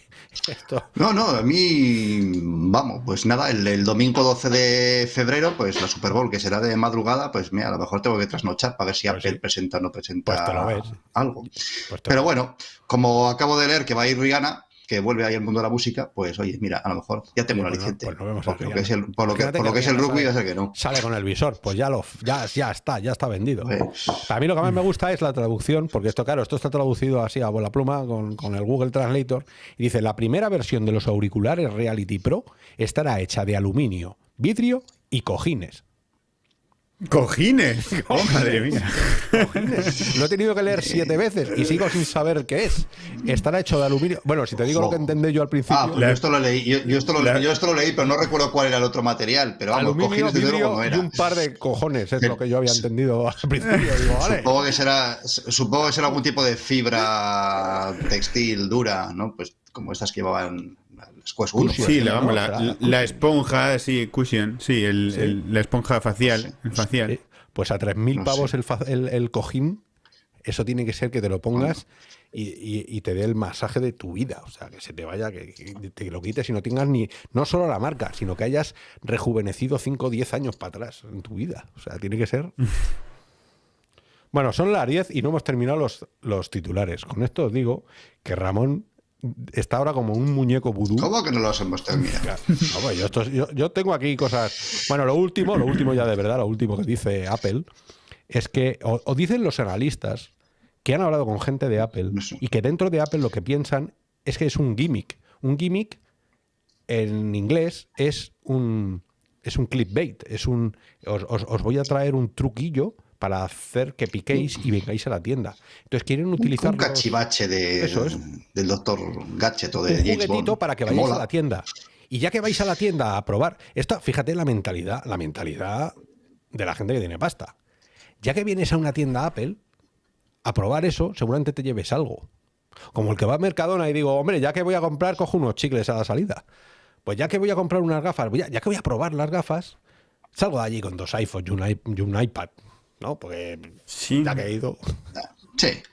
Esto.
No, no, a mí, vamos, pues nada, el, el domingo 12 de febrero, pues la Super Bowl, que será de madrugada, pues mira, a lo mejor tengo que trasnochar para ver si
Pues
Apple
sí.
presenta o no presenta
Pues lo ves.
algo.
Pues
Pero bueno, como acabo de leer que va a ir Rihanna, que vuelve ahí al mundo de la música, pues oye, mira, a lo mejor ya tengo un
Pues no-
aliciente.
pues no vemos a
por, lo que es el, por lo que,
Imagínate
por lo
que
que es el
Rihanna
rugby, ya sé que no.
Sale con el visor, pues ya lo ya, ya está, ya está vendido.
Pues,
A mí lo que más me gusta es la traducción, porque esto, claro, esto está traducido así a bola pluma con, con el Google Translator. Y dice: la primera versión de los auriculares Reality Pro estará hecha de aluminio, vidrio y cojines.
¡Cojines! [LAUGHS] ¡Oh, madre mía!
Lo he tenido que leer siete veces y sigo sin saber qué es. Estará hecho de aluminio. Bueno, si te digo lo que entendí yo al principio.
ah, pues yo esto lo leí, yo, yo esto lo,
La-
yo esto lo leí, pero no recuerdo cuál era el otro material. Pero vamos,
aluminio,
cojines
vidrio
no
y
era.
un par de cojones, es lo que yo había entendido al principio. Digo, [LAUGHS] vale.
Supongo que será, supongo que será algún tipo de fibra textil dura, ¿no? Pues como estas que llevaban las Quest 1.
Cushion.
Sí,
¿no?
la, vamos, la, esponja, sí, cushion, sí, el-
Sí.
el- la esponja facial. el facial.
Eh, Pues a 3.000
No
pavos
sé.
el, el, el cojín, eso tiene que ser que te lo pongas y, y- y te dé el masaje de tu vida. O sea, que se te vaya, que, que te lo quites y no tengas ni, no solo la marca, sino que hayas rejuvenecido 5 o 10 años para atrás en tu vida. O sea, tiene que ser. [LAUGHS] Bueno, son las 10 y no hemos terminado los, los titulares. Con esto os digo que Ramón está ahora como un muñeco vudú.
¿Cómo que no los hemos terminado?
No, pues yo, esto- yo- yo tengo aquí cosas. Bueno, lo último, lo último ya de verdad, lo último que dice Apple es que, o, o dicen los analistas que han hablado con gente de Apple y que dentro de Apple lo que piensan es que es un gimmick. Un gimmick en inglés es un es un clickbait, es un os, os- os voy a traer un truquillo para hacer que piquéis y vengáis a la tienda. Entonces quieren utilizar
Un cachivache de,
Eso es.
del doctor Gadget o de
un
James Bond.
para que vayáis a la tienda. Y ya que vais a la tienda a probar, esto, fíjate la mentalidad, la mentalidad de la gente que tiene pasta. Ya que vienes a una tienda Apple a probar eso, seguramente te lleves algo. Como el que va a Mercadona y digo, hombre, ya que voy a comprar, cojo unos chicles a la salida. Pues ya que voy a comprar unas gafas, voy a- ya que voy a probar las gafas, salgo de allí con dos iPhones y un, i- y un iPad. ¿No? Porque
Sí,
ya que he ido.
Sí.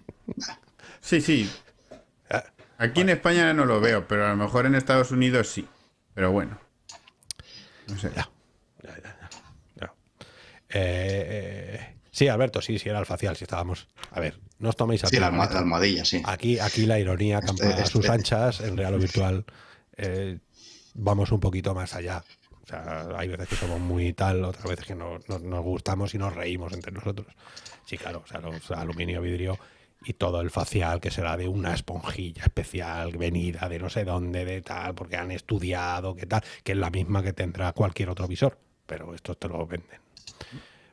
sí, sí. Aquí en España no lo veo, pero a lo mejor en Estados Unidos sí. Pero bueno. No sé.
Ya. Ya, ya, ya. Ya. Eh, eh, sí, Alberto, sí, sí, era el facial, si estábamos. A ver, no os toméis a
Sí, la, alma- almohadilla, sí.
Aquí, aquí la ironía campa
Este-
a sus
este-
anchas, en real o virtual. eh, vamos un poquito más allá. Sea, hay veces que somos muy tal, otras veces que no- no- nos gustamos y nos reímos entre nosotros. Sí, claro, o sea, los aluminio, vidrio y todo el facial que será de una esponjilla especial, venida de no sé dónde, de tal, porque han estudiado, que tal, que es la misma que tendrá cualquier otro visor. Pero estos te lo venden.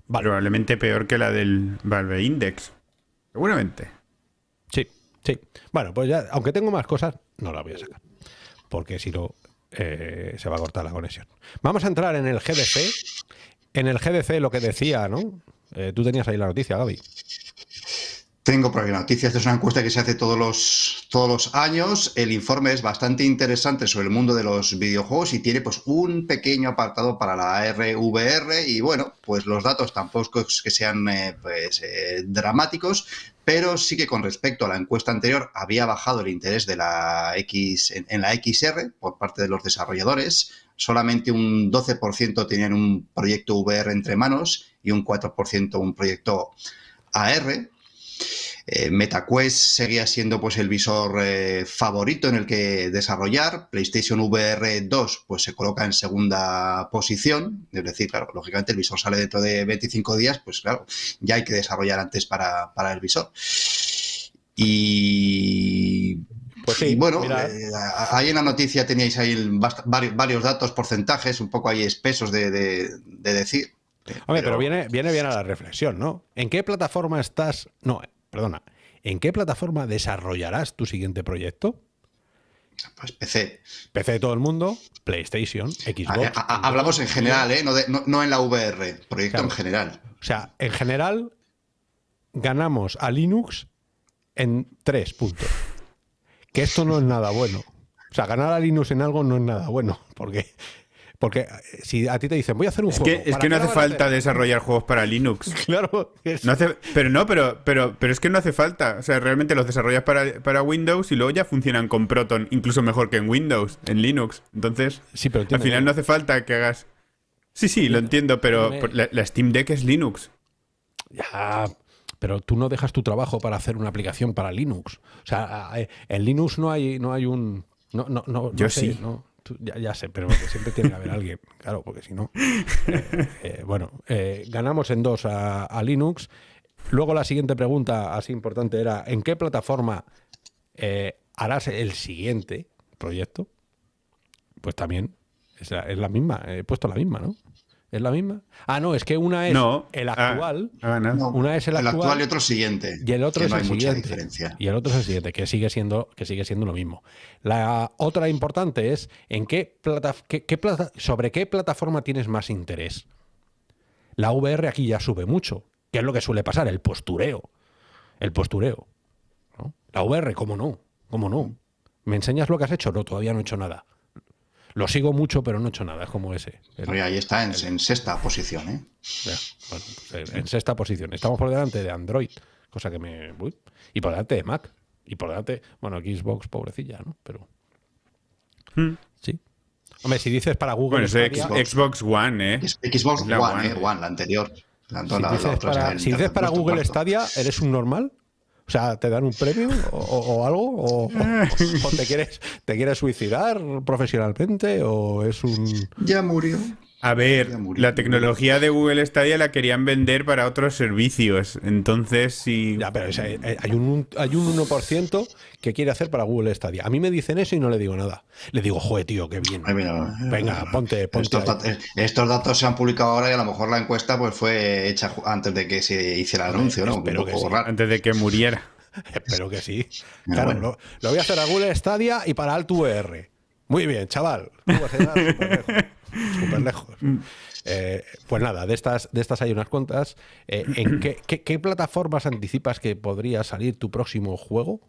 Vale.
Probablemente peor que la del Valve Index. Seguramente.
Sí, sí. Bueno, pues ya, aunque tengo más cosas, no las voy a sacar. Porque si no, eh, se va a cortar la conexión. Vamos a entrar en el GDC. En el GDC lo que decía, ¿no? Eh, tú tenías ahí la noticia, Gaby.
Tengo por aquí noticias. Esta es una encuesta que se hace todos los, todos los años. El informe es bastante interesante sobre el mundo de los videojuegos y tiene pues un pequeño apartado para la RVR. Y bueno, pues los datos tampoco es que sean eh, pues, dramáticos, pero sí que con respecto a la encuesta anterior había bajado el interés de la X en, en la XR por parte de los desarrolladores. Solamente un 12% tenían un proyecto VR entre manos y un 4% un proyecto AR. Eh, MetaQuest seguía siendo pues el visor eh, favorito en el que desarrollar. PlayStation VR 2 pues se coloca en segunda posición. Es decir, claro, lógicamente el visor sale dentro de 25 días, pues claro, ya hay que desarrollar antes para, para el visor. Y,
Pues sí,
y bueno, eh, ahí en la noticia teníais ahí el varios, varios datos, porcentajes, un poco ahí espesos de, de- de decir.
Hombre, pero viene, viene bien a la reflexión, ¿no? ¿En qué plataforma estás? No, perdona. ¿En qué plataforma desarrollarás tu siguiente proyecto?
Pues PC.
PC de todo el mundo, PlayStation, Xbox.
A- a- hablamos en general, ¿eh? no, de- no- no en la VR, proyecto
Claro.
en general.
O sea, en general, ganamos a Linux en tres puntos. Que esto no es nada bueno. O sea, ganar a Linux en algo no es nada bueno. Porque, porque eh, si a ti te dicen, voy a hacer un
Es
juego.
que, es
¿para
que no hace falta desarrollar juegos para Linux. [LAUGHS]
Claro, es-
No hace, pero no, pero, pero, pero es que no hace falta. O sea, realmente los desarrollas para, para Windows y luego ya funcionan con Proton, incluso mejor que en Windows, en Linux. Entonces,
Sí, pero
al final no hace falta que hagas. Sí, sí, lo entiendo, pero la, la Steam Deck es Linux.
Ya, pero tú no dejas tu trabajo para hacer una aplicación para Linux. O sea, eh, en Linux no hay, no hay un. No, no, no, no
Yo
sé,
sí.
no, ya, ya sé, pero siempre tiene que haber alguien. [LAUGHS] Claro, porque si no. eh, eh, bueno, eh, ganamos en dos a, Linux. Luego la siguiente pregunta, así importante, era: ¿en qué plataforma harás el siguiente proyecto? Pues también es la, es la misma, he puesto la misma, ¿no? ¿Es la misma? Ah, no, es que una es
no.
el
Ah,
actual.
ah. No,
Una es el actual
y otro siguiente.
y el otro
que
es
no
el
hay mucha
siguiente.
diferencia.
Y el otro es el siguiente, que sigue siendo, que sigue siendo lo mismo. La otra importante es en qué plata, qué- qué plata- sobre qué plataforma tienes más interés. La VR aquí ya sube mucho. ¿Qué es lo que suele pasar? El postureo. El postureo. ¿no? La VR, ¿cómo no? ¿Cómo no? ¿Me enseñas lo que has hecho? No, todavía no he hecho nada. Lo sigo mucho, pero no he hecho nada. Es como ese. El-
Oye, ahí está en, en sexta posición, ¿eh?
ya, bueno, pues, en sexta posición. Estamos por delante de Android, cosa que me. uy, y por delante de Mac. Y por delante. Bueno, Xbox, pobrecilla, ¿no? Pero.
Hmm.
Sí. Hombre, si dices para Google.
Bueno, es
Stadia-
Xbox One, ¿eh?
Xbox One,
One.
¿eh? One, la anterior.
Si
la- la
dices
otra
para, si dices para Google
cuarto.
Stadia, ¿eres un normal? O sea, ¿te dan un premio o, algo? ¿O, o- o te, quieres, te quieres suicidar profesionalmente? ¿O es un...?
Ya murió.
A ver, la tecnología de Google Stadia la querían vender para otros servicios. Entonces, si.
Ya, pero es- hay, hay un, hay un 1% que quiere hacer para Google Stadia. A mí me dicen eso y no le digo nada. Le digo, joder, tío, qué bien.
Ay, mira,
Venga, ponte, ponte
Estos,
ahí.
dat- eh, estos datos se han publicado ahora y a lo mejor la encuesta pues fue hecha antes de que se hiciera el anuncio, ¿no?
Que sí.
raro.
Antes de que muriera. [LAUGHS]
Espero que sí. Claro,
bueno.
lo, lo voy a hacer a Google Stadia y para Alto VR. Muy bien, chaval. Súper lejos. [LAUGHS] Súper lejos. Eh, pues nada, de estas, de estas hay unas cuantas. Eh, ¿En qué, qué- qué plataformas anticipas que podría salir tu próximo juego?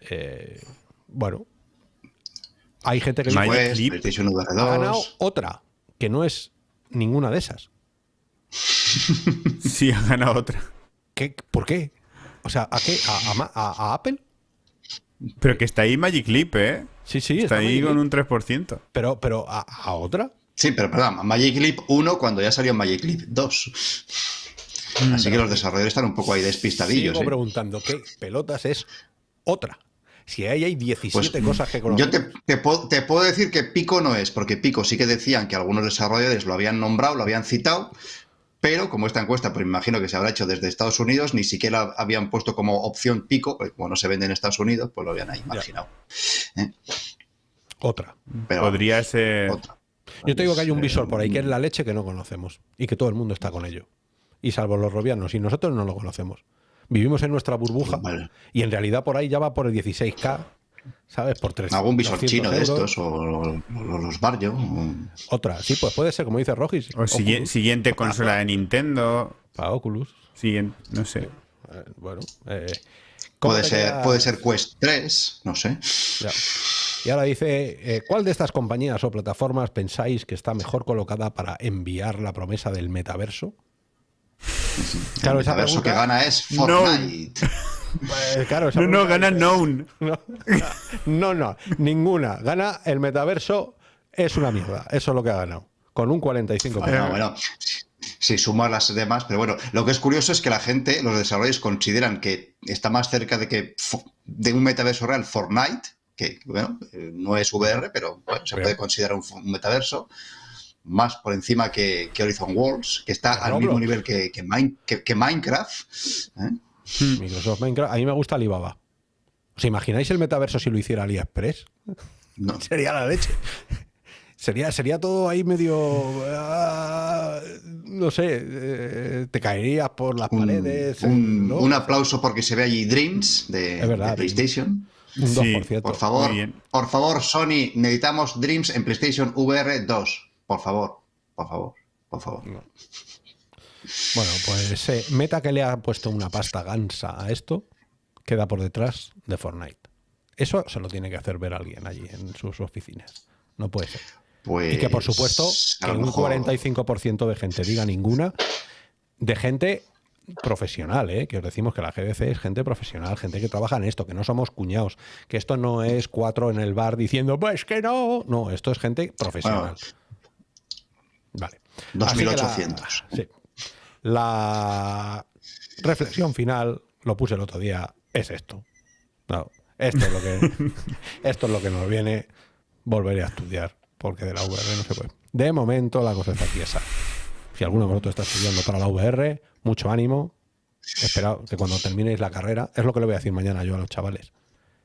Eh, bueno, hay gente que
Magic
Pues,
ha ganado
2.
otra, que no es ninguna de esas. [LAUGHS]
Sí, ha ganado otra.
¿Qué, ¿Por qué? O sea, ¿a qué? ¿A, a Ma- a- a Apple?
Pero que está ahí Magic Leap, ¿eh?
Sí, sí,
Está ahí
Magic
con
Leap.
un 3%.
Pero, pero ¿a, a otra?
Sí, pero perdón, Magic Leap 1 cuando ya salió Magic Leap 2. Así que los desarrolladores están un poco ahí despistadillos.
Sigo
¿eh?
preguntando, ¿qué pelotas es otra? Si ahí hay 17
Pues,
cosas que
Yo
conozco.
te, te puedo, te puedo decir que Pico no es, porque Pico sí que decían que algunos desarrolladores lo habían nombrado, lo habían citado, pero como esta encuesta, pues me imagino que se habrá hecho desde Estados Unidos, ni siquiera habían puesto como opción Pico, porque como no se vende en Estados Unidos, pues lo habían ahí imaginado.
Otra.
Pero
Podría ser.
otra.
Yo te digo que hay un
Eh,
visor por ahí que es la leche que no conocemos y que todo el mundo está con ello. Y salvo los robianos, y nosotros no lo conocemos. Vivimos en nuestra burbuja
Vale.
y en realidad por ahí ya va por el 16K, ¿sabes? Por 300
Algún visor
200
chino de estos, o, o- o los Barrio. o-
Otra, sí, pues puede ser, como dice Rogis.
O sigui-
Oculus,
siguiente consola de Nintendo.
para Oculus.
Siguiente, no sé.
Eh, bueno, eh, ¿cómo
Puede ser, puede ser Quest 3, no sé.
Ya. Y ahora dice, eh, ¿cuál de estas compañías o plataformas pensáis que está mejor colocada para enviar la promesa del metaverso? Claro,
el
esa
metaverso
pregunta-
que gana es
No.
Fortnite.
Eh, claro,
No, no, gana Known. [LAUGHS]
No, no, no, ninguna. Gana el metaverso, es una mierda. Eso es lo que ha ganado. Con un 45%.
Bueno, bueno, si sumas las demás, pero bueno, lo que es curioso es que la gente, los desarrolladores consideran que está más cerca de que de un metaverso real Fortnite, que bueno, eh, no es VR, pero bueno, se puede considerar un, metaverso, más por encima que, que Horizon Worlds, que está al mismo nivel que, que, Min- que- que Minecraft. ¿eh?
Microsoft Minecraft, a mí me gusta Alibaba. ¿Os imagináis el metaverso si lo hiciera AliExpress?
No, [LAUGHS]
Sería la leche. Sería, sería todo ahí medio. ah, no sé, eh, te caerías por las
un,
paredes.
un-
¿no?
un aplauso porque se ve allí Dreams de,
Es verdad,
de PlayStation.
Un
Sí,
2%.
Por favor, por favor, Sony, necesitamos Dreams en PlayStation VR 2. Por favor, por favor, por favor.
Bueno, pues eh, Meta que le ha puesto una pasta gansa a esto, queda por detrás de Fortnite. Eso se lo tiene que hacer ver alguien allí en sus oficinas. No puede ser.
Pues,
Y que por supuesto
a
que un
mejor-
45% de gente diga ninguna, de gente profesional, ¿eh? que os decimos que la GDC es gente profesional, gente que trabaja en esto, que no somos cuñados, que esto no es cuatro en el bar diciendo, pues que no, no, esto es gente profesional. Vale. Así que la-
2800.
sí. La reflexión final, lo puse el otro día, es esto. No, esto es lo que [LAUGHS] esto es lo que nos viene. Volveré a estudiar, porque de la VR no se puede. De momento la cosa está tiesa. Si alguno de vosotros está estudiando para la VR, mucho ánimo. Espera que cuando terminéis la carrera, es lo que le voy a decir mañana yo a los chavales.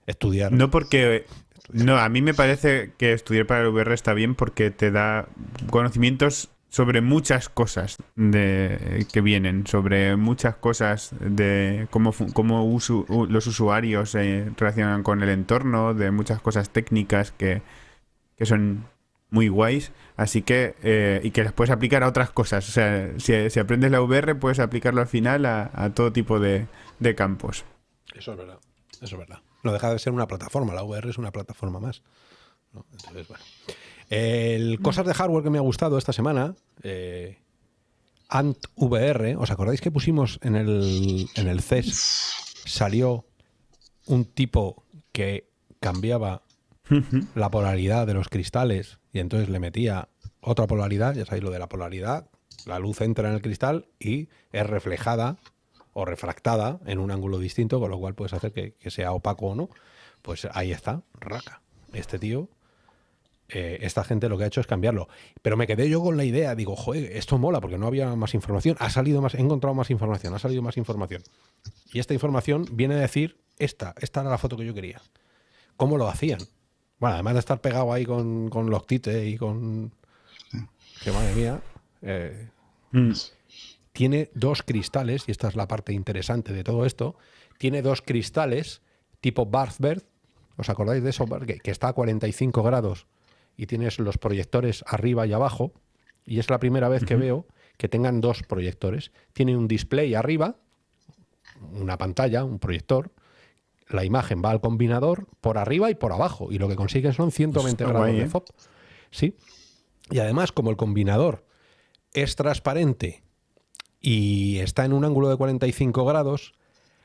Estudiar.
No porque... No, a mí me parece que estudiar para el VR está bien porque te da conocimientos sobre muchas cosas de, que vienen, sobre muchas cosas de cómo, cómo usu- los usuarios se relacionan con el entorno, de muchas cosas técnicas que, que son muy guays, así que eh, y que las puedes aplicar a otras cosas. O sea, si, si aprendes la VR puedes aplicarlo al final a, a todo tipo de, de campos.
Eso es verdad. Eso es verdad. No deja de ser una plataforma. La VR es una plataforma más. ¿no? Entonces, bueno. El cosas de hardware que me ha gustado esta semana. eh, Ant VR. ¿Os acordáis que pusimos en el, en el CES? Salió un tipo que cambiaba la polaridad de los cristales y entonces le metía otra polaridad. Ya sabéis lo de la polaridad. La luz entra en el cristal y es reflejada o refractada en un ángulo distinto, con lo cual puedes hacer que, que sea opaco o no. Pues ahí está, raca. Este tío eh, esta gente lo que ha hecho es cambiarlo. Pero me quedé yo con la idea, digo, joder, esto mola porque no había más información. Ha salido más, he encontrado más información, ha salido más información. Y esta información viene a decir, esta, esta era la foto que yo quería. ¿Cómo lo hacían? Bueno, además de estar pegado ahí con, con los tites y con... Que madre mía. Eh, mm. Tiene dos cristales, y esta es la parte interesante de todo esto, tiene dos cristales tipo Barthbert, ¿os acordáis de eso? Que, que está a 45 grados y tienes los proyectores arriba y abajo, y es la primera vez que veo que tengan dos proyectores. Tiene un display arriba, una pantalla, un proyector, la imagen va al combinador por arriba y por abajo, y lo que consiguen son 120 grados de ¿eh? FOB. Sí. Y además, como el combinador es transparente y está en un ángulo de 45 grados,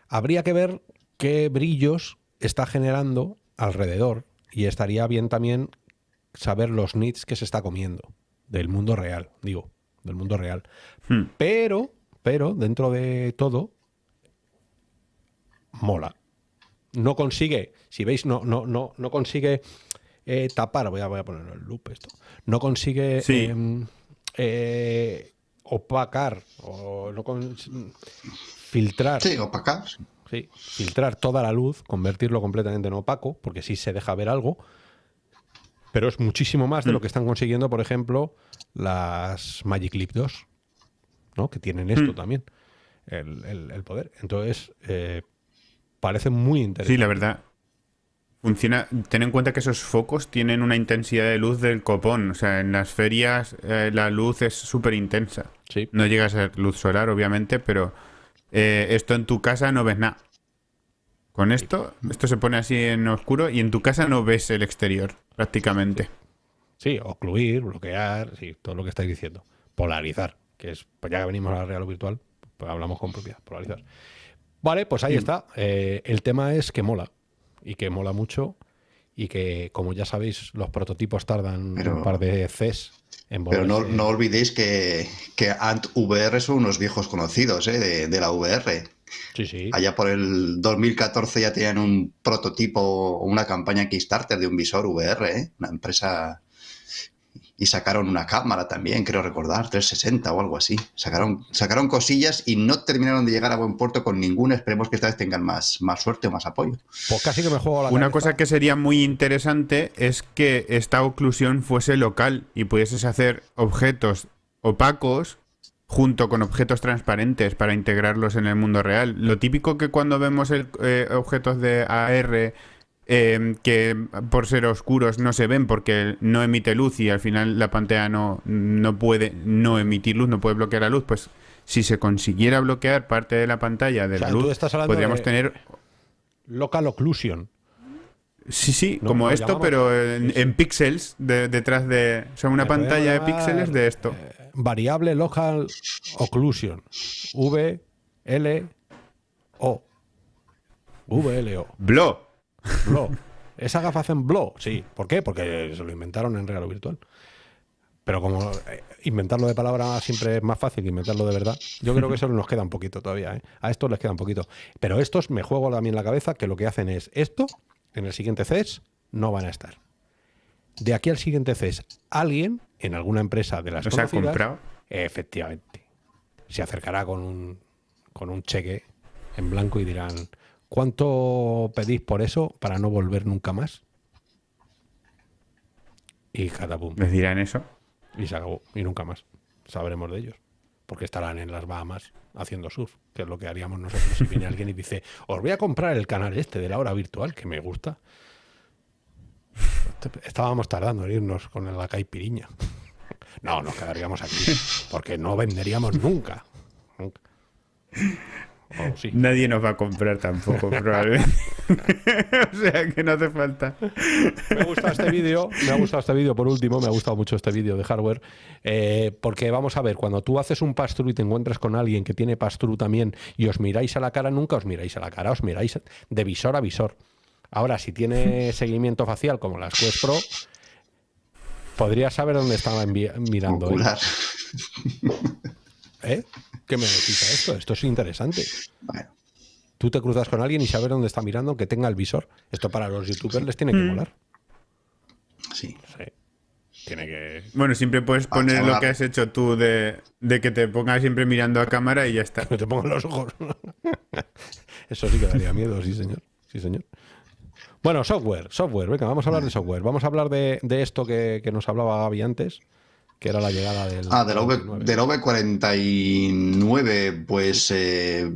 habría que ver qué brillos está generando alrededor y estaría bien también saber los nits que se está comiendo del mundo real, digo, del mundo real. Hmm. Pero, pero, dentro de todo, mola. No consigue, si veis, no, no, no, no consigue eh, tapar, voy a, voy a poner el loop esto, no consigue em, eh, opacar o no filtrar.
Sí, opacar.
Sí, filtrar toda la luz, convertirlo completamente en opaco, porque si se deja ver algo, pero es muchísimo más de lo mm. que están consiguiendo, por ejemplo, las Magic Leap 2, ¿no? que tienen esto mm. también, el, poder. Entonces, eh, parece muy interesante.
Sí, la verdad. Funciona. Ten en cuenta que esos focos tienen una intensidad de luz del copón. O sea, en las ferias eh, la luz es súper intensa.
Sí.
No llega a ser luz solar, obviamente, pero eh, esto en tu casa no ves nada. Con esto, esto se pone así en oscuro y en tu casa no ves el exterior, prácticamente.
Sí, ocluir, bloquear, sí, todo lo que estáis diciendo. Polarizar, que es, pues ya que venimos a la real virtual, pues hablamos con propiedad, polarizar. Vale, pues ahí está. Eh, el tema es que mola, y que mola mucho, y que, como ya sabéis, los prototipos tardan un par de Cs en
Pero no, no, olvidéis que, que Ant VR son unos viejos conocidos ¿eh? de, de la VR. Allá por el 2014 ya tenían un prototipo o una campaña Kickstarter de un visor VR, ¿eh? una empresa... Y sacaron una cámara también, creo recordar, 360 o algo así. Sacaron, sacaron cosillas y no terminaron de llegar a buen puerto con ninguna. Esperemos que esta vez tengan más, más suerte o más apoyo.
Pues casi que me juego la
Una cosa que sería muy interesante es que esta oclusión fuese local y pudieses hacer objetos opacos junto con objetos transparentes para integrarlos en el mundo real. Lo típico que cuando vemos eh, objetos de AR em, que por ser oscuros no se ven porque no emite luz y al final la pantalla no, no puede no emitir luz, no puede bloquear la luz, pues si se consiguiera bloquear parte de la pantalla de la luz, podríamos tener...
Local occlusion.
Sí, sí, como esto, pero en, píxeles detrás de... O sea, una pantalla de píxeles de esto. Eh,
variable local occlusion. V, L, O. V, L, O.
Blo.
Blo. Esa gafa hacen blow, sí. ¿Por qué? Porque se lo inventaron en regalo virtual. Pero como eh, inventarlo de palabra siempre es más fácil que inventarlo de verdad, yo creo que eso nos queda un poquito todavía. ¿eh? A estos les queda un poquito. Pero estos me juego también la cabeza que lo que hacen es esto, en el siguiente CES no van a estar. De aquí al siguiente CES, alguien en alguna empresa de las
¿No comprado?
Efectivamente. Se acercará con un, con un cheque en blanco y dirán, ¿cuánto pedís por eso para no volver nunca más? Y cada boom.
¿Les dirán eso?
Y se acabó. Y nunca más. Sabremos de ellos. Porque estarán en las Bahamas haciendo surf, que es lo que haríamos nosotros si viene alguien y dice, os voy a comprar el canal este de la hora virtual, que me gusta. Estábamos tardando en irnos con la caipiriña. No, nos quedaríamos aquí, porque no venderíamos nunca.
Nadie nos va a comprar tampoco, probablemente. [LAUGHS] o sea que no hace falta.
Me ha gustado este vídeo, me ha gustado este vídeo por último, me ha gustado mucho este vídeo de hardware, eh, porque vamos a ver, cuando tú haces un pass y te encuentras con alguien que tiene pass también y os miráis a la cara, nunca os miráis a la cara, os miráis de visor a visor. Ahora, si tiene [LAUGHS] seguimiento facial como las Quest Pro, podría saber dónde estaba mirando. ¿Eh? ¿Qué me decís a esto? Esto es interesante.
Bueno,
Tú te cruzas con alguien y sabes dónde está mirando, que tenga el visor. Esto para los youtubers les tiene que molar.
sí.
Sí. Tiene que.
Bueno, siempre puedes poner lo que has hecho tú de, de que te pongas siempre mirando a cámara y ya está. [LAUGHS]
Que te pongan los ojos. [LAUGHS] Eso sí que daría miedo, sí, señor. Sí, señor. Bueno, software, software. Venga, vamos a hablar de software. Vamos a hablar de, de esto que, que nos hablaba Gaby antes, que era la llegada del.
Ah, de la, V,
29.
de la V49, pues eh,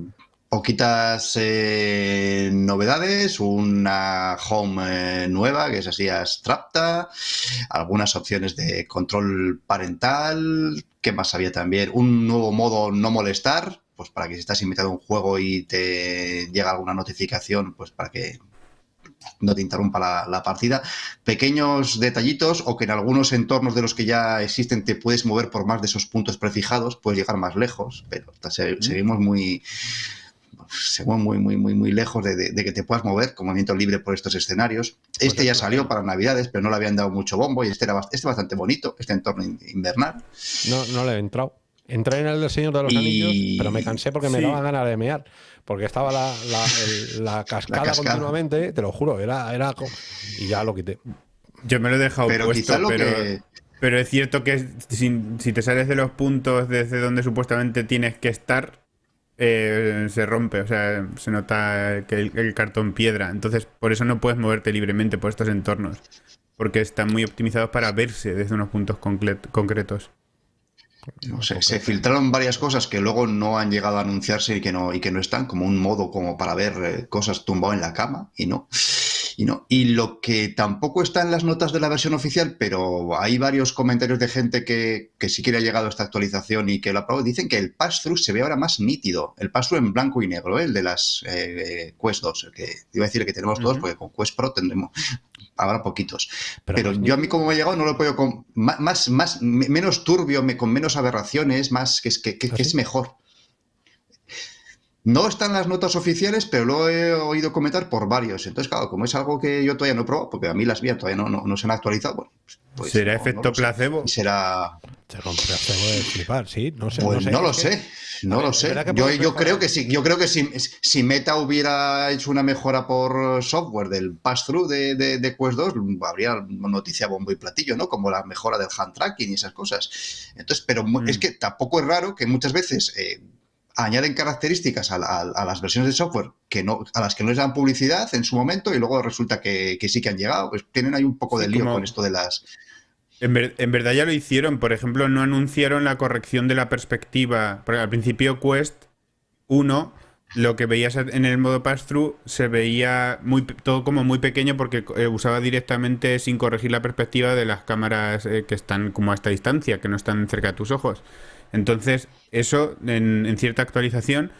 poquitas eh, novedades, una home eh, nueva que es así abstracta, algunas opciones de control parental, ¿qué más había también? Un nuevo modo no molestar, pues para que si estás invitado a un juego y te llega alguna notificación, pues para que no te interrumpa la, la partida. Pequeños detallitos o que en algunos entornos de los que ya existen te puedes mover por más de esos puntos prefijados, puedes llegar más lejos, pero se- seguimos muy seguimos muy, muy, muy, muy lejos de, de- de que te puedas mover con movimiento libre por estos escenarios. Este ya salió para Navidades, pero no le habían dado mucho bombo y este era este bastante bonito, este entorno in- invernal.
No, no le he entrado. Entré en el del Señor de los
Y-
Anillos, pero me cansé porque me daba ganas de mear. Porque estaba la, la, el- la cascada,
cascada.
continuamente, te lo juro, era, era. Y ya lo quité.
Yo me lo he dejado
Pero
puesto,
quizá lo
pero,
que...
pero es cierto que si, si te sales de los puntos desde donde supuestamente tienes que estar, eh, se rompe, o sea, se nota que el, el cartón piedra. Entonces, por eso no puedes moverte libremente por estos entornos, porque están muy optimizados para verse desde unos puntos concre- concretos.
No sé, se filtraron varias cosas que luego no han llegado a anunciarse y que no, y que no están, como un modo como para ver eh, cosas tumbado en la cama, y no. Y no. Y lo que tampoco está en las notas de la versión oficial, pero hay varios comentarios de gente que, que sí que le ha llegado esta actualización y que lo ha probado, dicen que el pass-through se ve ahora más nítido. El pass-through en blanco y negro, ¿eh? el de las eh, Quest 2, el que iba a decir que tenemos todos, porque con Quest Pro tendremos habrá poquitos.
Pero
yo a mí como me ha llegado no lo podido con más, más, me- menos turbio, me- con menos aberraciones, más que es que, que-
¿Ah,
que es mejor. No están las notas oficiales, pero lo he oído comentar por varios. Entonces, claro, como es algo que yo todavía no he probado, porque a mí las vías todavía no, no, no se han actualizado, bueno, pues
¿Será
no- no
efecto placebo?
Será.
Se rompe el cebo de flipar, sí. No sé.
Pues
no, sé,
lo sé, no
ver,
lo
es
sé. Yo, yo creo que sí, yo creo que si, si Meta hubiera hecho una mejora por software del pass-through de, de, de Quest 2, habría noticia bombo y platillo, ¿no? Como la mejora del hand tracking y esas cosas. Entonces, pero mu-
Mm.
es que tampoco es raro que muchas veces eh, añaden características a, la- a- a las versiones de software que no, a las que no les dan publicidad en su momento y luego resulta que, que sí que han llegado. Pues tienen ahí un poco
Sí,
de lío
como-
con esto de las.
En, ver- en verdad ya lo hicieron. Por ejemplo, no anunciaron la corrección de la perspectiva. Porque al principio Quest 1, lo que veías en el modo pass-through, se veía todo como muy pequeño porque eh, usaba directamente sin corregir la perspectiva de las cámaras eh, que están como a esta distancia, que no están cerca de tus ojos. Entonces, eso en, en cierta actualización,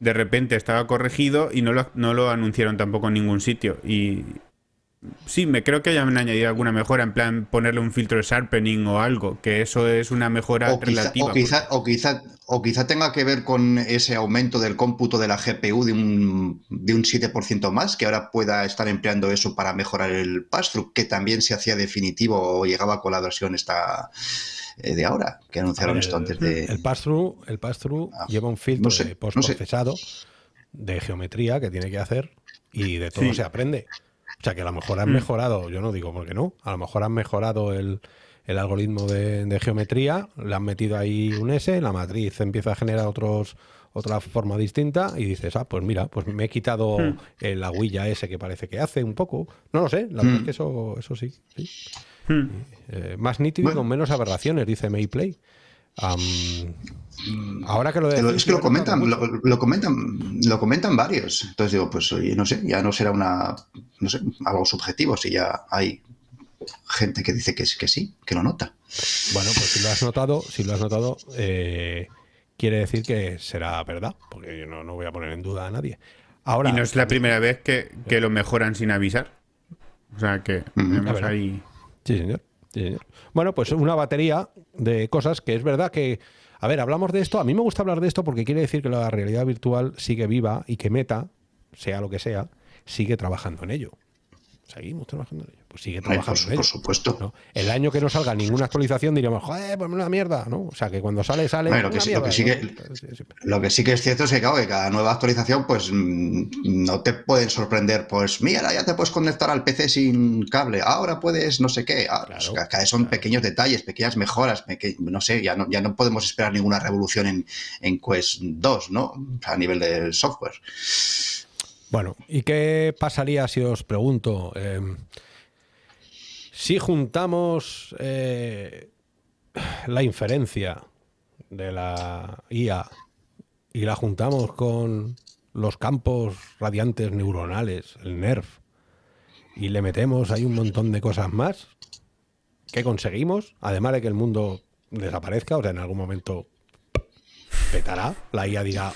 de repente estaba corregido y no lo, no lo anunciaron tampoco en ningún sitio. Y, Sí, me creo que hayan añadido alguna mejora, en plan ponerle un filtro de sharpening o algo, que eso es una mejora
O quizá,
relativa.
o, quizá, o, quizá, o quizá tenga que ver con ese aumento del cómputo de la GPU de un, de un 7% más, que ahora pueda estar empleando eso para mejorar el pass-through, que también se hacía definitivo o llegaba con la versión esta eh, de ahora, que anunciaron
ver,
esto antes de...
El pass-through el pass
Ah,
lleva un filtro
no sé,
de
no sé.
postprocesado de geometría que tiene que hacer y de todo
Sí.
se aprende. O sea que a lo mejor han
Mm.
mejorado, yo no digo por qué no, a lo mejor han mejorado el, el algoritmo de, de geometría, le han metido ahí un S, la matriz empieza a generar otros otra forma distinta y dices, ah, pues mira, pues me he quitado
Mm.
eh, la huilla ese que parece que hace un poco. No lo sé, la verdad
Mm.
es que eso, eso sí. sí.
Hmm.
Eh, más nítido y
Bueno.
con menos aberraciones, dice Mayplay. Ahora que lo decís,
es que lo comentan, lo, lo comentan, lo comentan varios. Entonces digo, pues oye, no sé, ya no será una, no sé, algo subjetivo si ya hay gente que dice que, es- que sí, que lo nota.
Bueno, pues si lo has notado, si lo has notado, eh, quiere decir que será verdad, porque yo no, no voy a poner en duda a nadie. Ahora,
y no es la primera vez que, que lo mejoran sin avisar. O sea que tenemos ahí.
Sí, señor. Sí, señor. Bueno, pues una batería de cosas que es verdad que. A ver, hablamos de esto. A mí me gusta hablar de esto porque quiere decir que la realidad virtual sigue viva y que Meta, sea lo que sea, sigue trabajando en ello. Seguimos trabajando en ello. Pues sigue
Ay,
trabajando
por,
en ello.
por supuesto.
¿no? El año que no salga ninguna actualización diríamos, joder, pues una mierda, ¿no? O sea, que cuando sale, sale.
Bueno, lo que sí- lo que sí
¿no?
que-
Sí, sí.
Lo que sí que es cierto es que, claro, que cada nueva actualización, pues mm, no te pueden sorprender, pues mira, ya te puedes conectar al PC sin cable, ahora puedes no sé qué. Ah,
Claro,
pues, cada vez son pequeños detalles, pequeñas mejoras, peque- no sé, ya no, ya no podemos esperar ninguna revolución en, en Quest 2, ¿no? A nivel del software.
Bueno, ¿y qué pasaría si os pregunto? eh, si juntamos eh, la inferencia de la IA y la juntamos con los campos radiantes neuronales, el NERF, y le metemos ahí un montón de cosas más, ¿qué conseguimos? Además de que el mundo desaparezca, o sea, en algún momento petará, la IA dirá,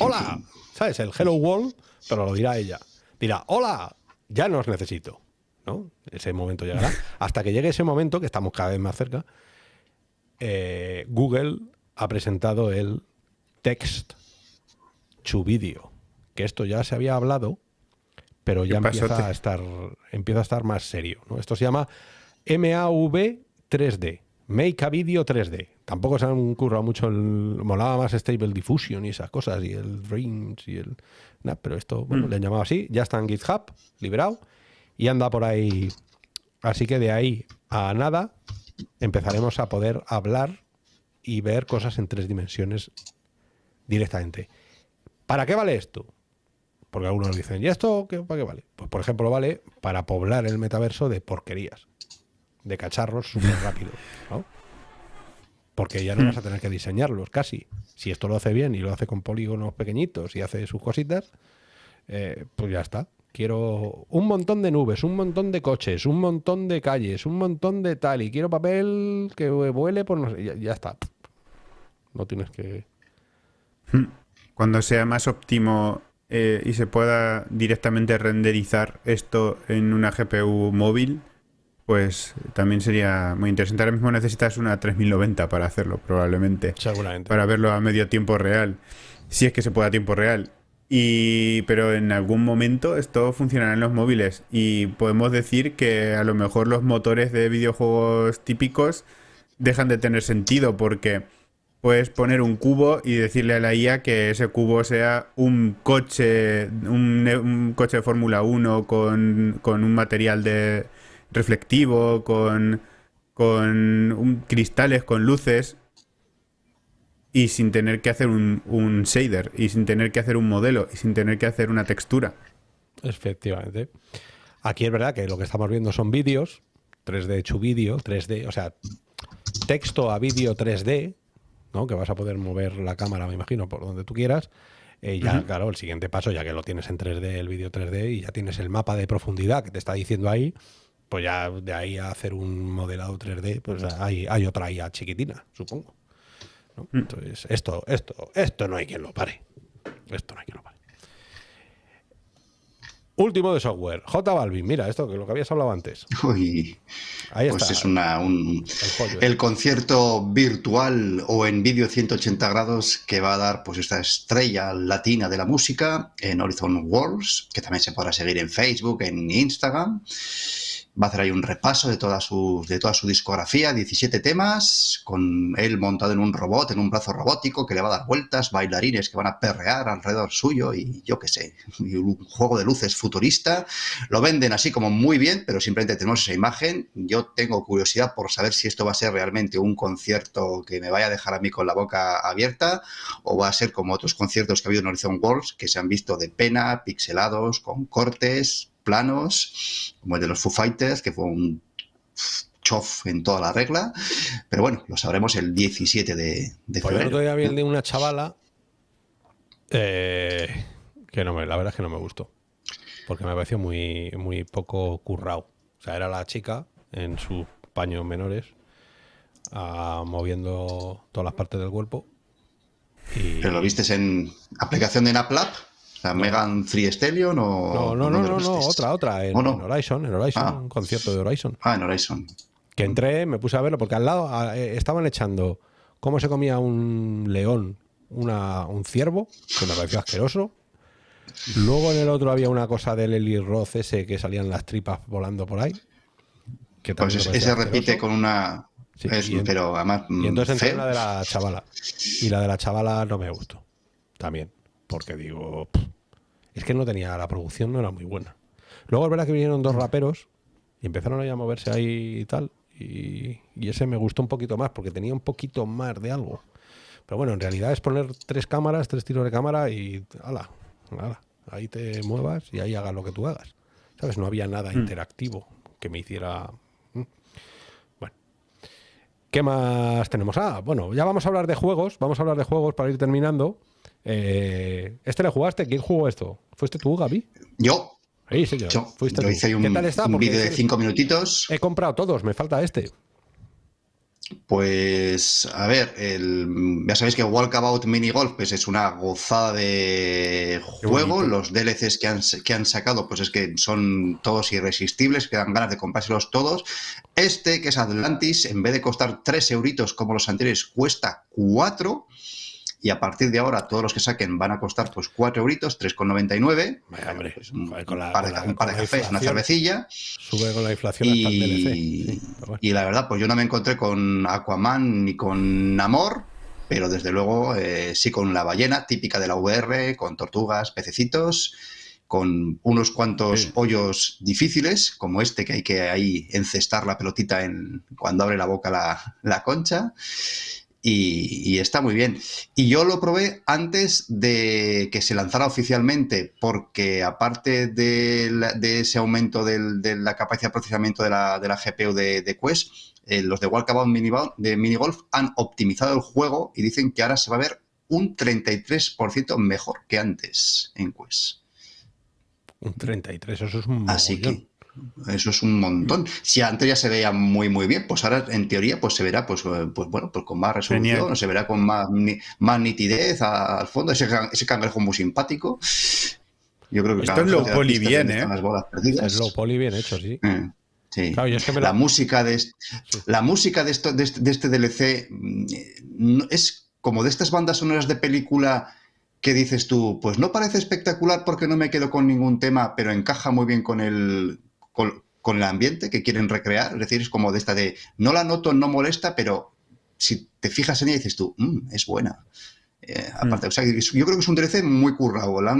hola, ¿sabes? El Hello World, pero lo dirá ella. Dirá, hola, ya no os necesito. ¿no? Ese momento llegará. Hasta que llegue ese momento, que estamos cada vez más cerca, eh, Google ha presentado el Text to Video, que esto ya se había hablado, pero ya
¿Qué pasó,
empieza a estar empieza a estar más serio. ¿no? Esto se llama MAV 3D, Make a Video 3D. Tampoco se han currado mucho, el, molaba más Stable Diffusion y esas cosas, y el Dreams y el... nah, pero esto, bueno, le han llamado así, ya está en GitHub, liberado, y anda por ahí. Así que de ahí a nada empezaremos a poder hablar y ver cosas en tres dimensiones directamente. ¿Para qué vale esto? Porque algunos dicen, ¿y esto qué, para qué vale? Pues por ejemplo vale para poblar el metaverso de porquerías, de cacharros súper rápido, ¿no? Porque ya no vas a tener que diseñarlos casi. Si esto lo hace bien y lo hace con polígonos pequeñitos y hace sus cositas, eh, pues ya está. Quiero un montón de nubes, un montón de coches, un montón de calles, un montón de tal, y quiero papel que vuele por no sé, ya, ya está. No tienes que...
Cuando sea más óptimo eh, y se pueda directamente renderizar esto en una GPU móvil, pues también sería muy interesante. Ahora mismo necesitas una 3090 para hacerlo, probablemente.
Seguramente.
Para verlo a medio tiempo real. Si es que se puede a tiempo real. Y, pero en algún momento esto funcionará en los móviles. Y podemos decir que a lo mejor los motores de videojuegos típicos dejan de tener sentido porque puedes poner un cubo y decirle a la IA que ese cubo sea un coche, un, coche de Fórmula 1 con, con un material de reflectivo, con, con un- cristales, con luces y sin tener que hacer un, un shader y sin tener que hacer un modelo y sin tener que hacer una textura.
Efectivamente. Aquí es verdad que lo que estamos viendo son vídeos, 3D hecho vídeo, 3D, o sea, texto a vídeo 3D, ¿no? Que vas a poder mover la cámara, me imagino, por donde tú quieras. Eh, ya, claro, el siguiente paso, ya que lo tienes en 3D, el vídeo 3D, y ya tienes el mapa de profundidad que te está diciendo ahí, pues ya de ahí a hacer un modelado 3D, pues hay, hay otra IA chiquitina, supongo. ¿no? Entonces, esto, esto, esto no hay quien lo pare. Esto no hay quien lo pare. Último de software. J Balvin, mira, esto que lo que habías hablado antes.
Uy,
Ahí
pues
está.
es una, un, el concierto virtual o en vídeo 180 grados que va a dar pues esta estrella latina de la música en Horizon Worlds, que también se podrá seguir en Facebook, en Instagram. Va a hacer ahí un repaso de toda su, de toda su discografía, 17 temas, con él montado en un robot, en un brazo robótico que le va a dar vueltas, bailarines que van a perrear alrededor suyo y yo qué sé, un juego de luces futurista. Lo venden así como muy bien, pero simplemente tenemos esa imagen. Yo tengo curiosidad por saber si esto va a ser realmente un concierto que me vaya a dejar a mí con la boca abierta o va a ser como otros conciertos que ha habido en Horizon Worlds que se han visto de pena, pixelados, con cortes, planos, como el de los Foo Fighters, que fue un chof en toda la regla. Pero bueno, lo sabremos el 17 de, de
Pues el
febrero.
otro día vi de una chavala eh, que no me, la verdad es que no me gustó. Porque me pareció muy, muy poco currado. O sea, era la chica en sus paños menores ah, moviendo todas las partes del cuerpo. Y,
¿Pero lo vistes en aplicación de NapLab? ¿La Megan Free Stellion o...?
No, no, no, no, no, otra, otra, en,
¿O no?
en Horizon, en Horizon,
Ah.
un concierto de Horizon.
Ah, en Horizon.
Que entré, me puse a verlo, porque al lado eh, estaban echando cómo se comía un león, una, un ciervo, que me pareció asqueroso. Luego en el otro había una cosa del Eli Roth ese que salían las tripas volando por ahí.
Que pues ese repite con una... pero además...
Y entonces entré la de la chavala. Y la de la chavala no me gustó. También. Porque digo... es que no tenía... La producción no era muy buena. Luego es verdad que vinieron dos raperos y empezaron a moverse ahí y tal. Y, ese me gustó un poquito más porque tenía un poquito más de algo. Pero bueno, en realidad es poner tres cámaras, tres tiros de cámara y ala, ala, ahí te muevas y ahí hagas lo que tú hagas. ¿Sabes? No había nada mm. interactivo que me hiciera... Mm. Bueno. ¿Qué más tenemos? Ah, bueno, ya vamos a hablar de juegos. Vamos a hablar de juegos para ir terminando. Eh, ¿Este le jugaste? ¿Quién jugó esto? ¿Fuiste tú, Gaby?
Yo.
Sí, señor.
Yo, hice un, un vídeo de cinco minutitos.
He comprado todos, me falta este.
Pues, a ver, ya sabéis que Walkabout Mini Golf pues es una gozada de juego. Los DLCs que han, que han sacado, pues es que son todos irresistibles, que dan ganas de comprárselos todos. Este, que es Atlantis, en vez de costar 3 euritos como los anteriores, cuesta 4 y a partir de ahora todos los que saquen van a costar pues 4 euritos, 3,99. Pues, un, par de, cafés, una cervecilla.
Sube con la inflación
y, hasta el DLC. y la verdad, pues yo no me encontré con Aquaman ni con Namor, pero desde luego eh, sí con la ballena típica de la VR, con tortugas, pececitos con unos cuantos hoyos difíciles, como este que hay que ahí encestar la pelotita en, cuando abre la boca la, la concha y, está muy bien. Y yo lo probé antes de que se lanzara oficialmente, porque aparte de, ese aumento de la capacidad de procesamiento de la, GPU de, Quest, eh, los de Walkabout Mini, de Mini Golf han optimizado el juego y dicen que ahora se va a ver un 33% mejor que antes en Quest.
Un 33, eso es un
Así que eso es un montón. Si antes ya se veía muy muy bien, pues ahora en teoría pues se verá pues, eh, pues bueno, pues con más resolución, se verá con más, más nitidez al fondo, ese, ese cangrejo muy simpático. Yo creo que
Esto es lo poli bien, ¿eh?
Es lo poli bien hecho, sí.
Eh, sí. la... música de la música de esto de este, de este DLC mm, es como de estas bandas sonoras de película que dices tú, pues no parece espectacular porque no me quedo con ningún tema, pero encaja muy bien con el, con, el ambiente que quieren recrear. Es decir, es como de esta de, no la noto, no molesta, pero si te fijas en ella dices tú, mm, es buena. Eh, aparte, mm. yo creo que es un DLC muy currado. La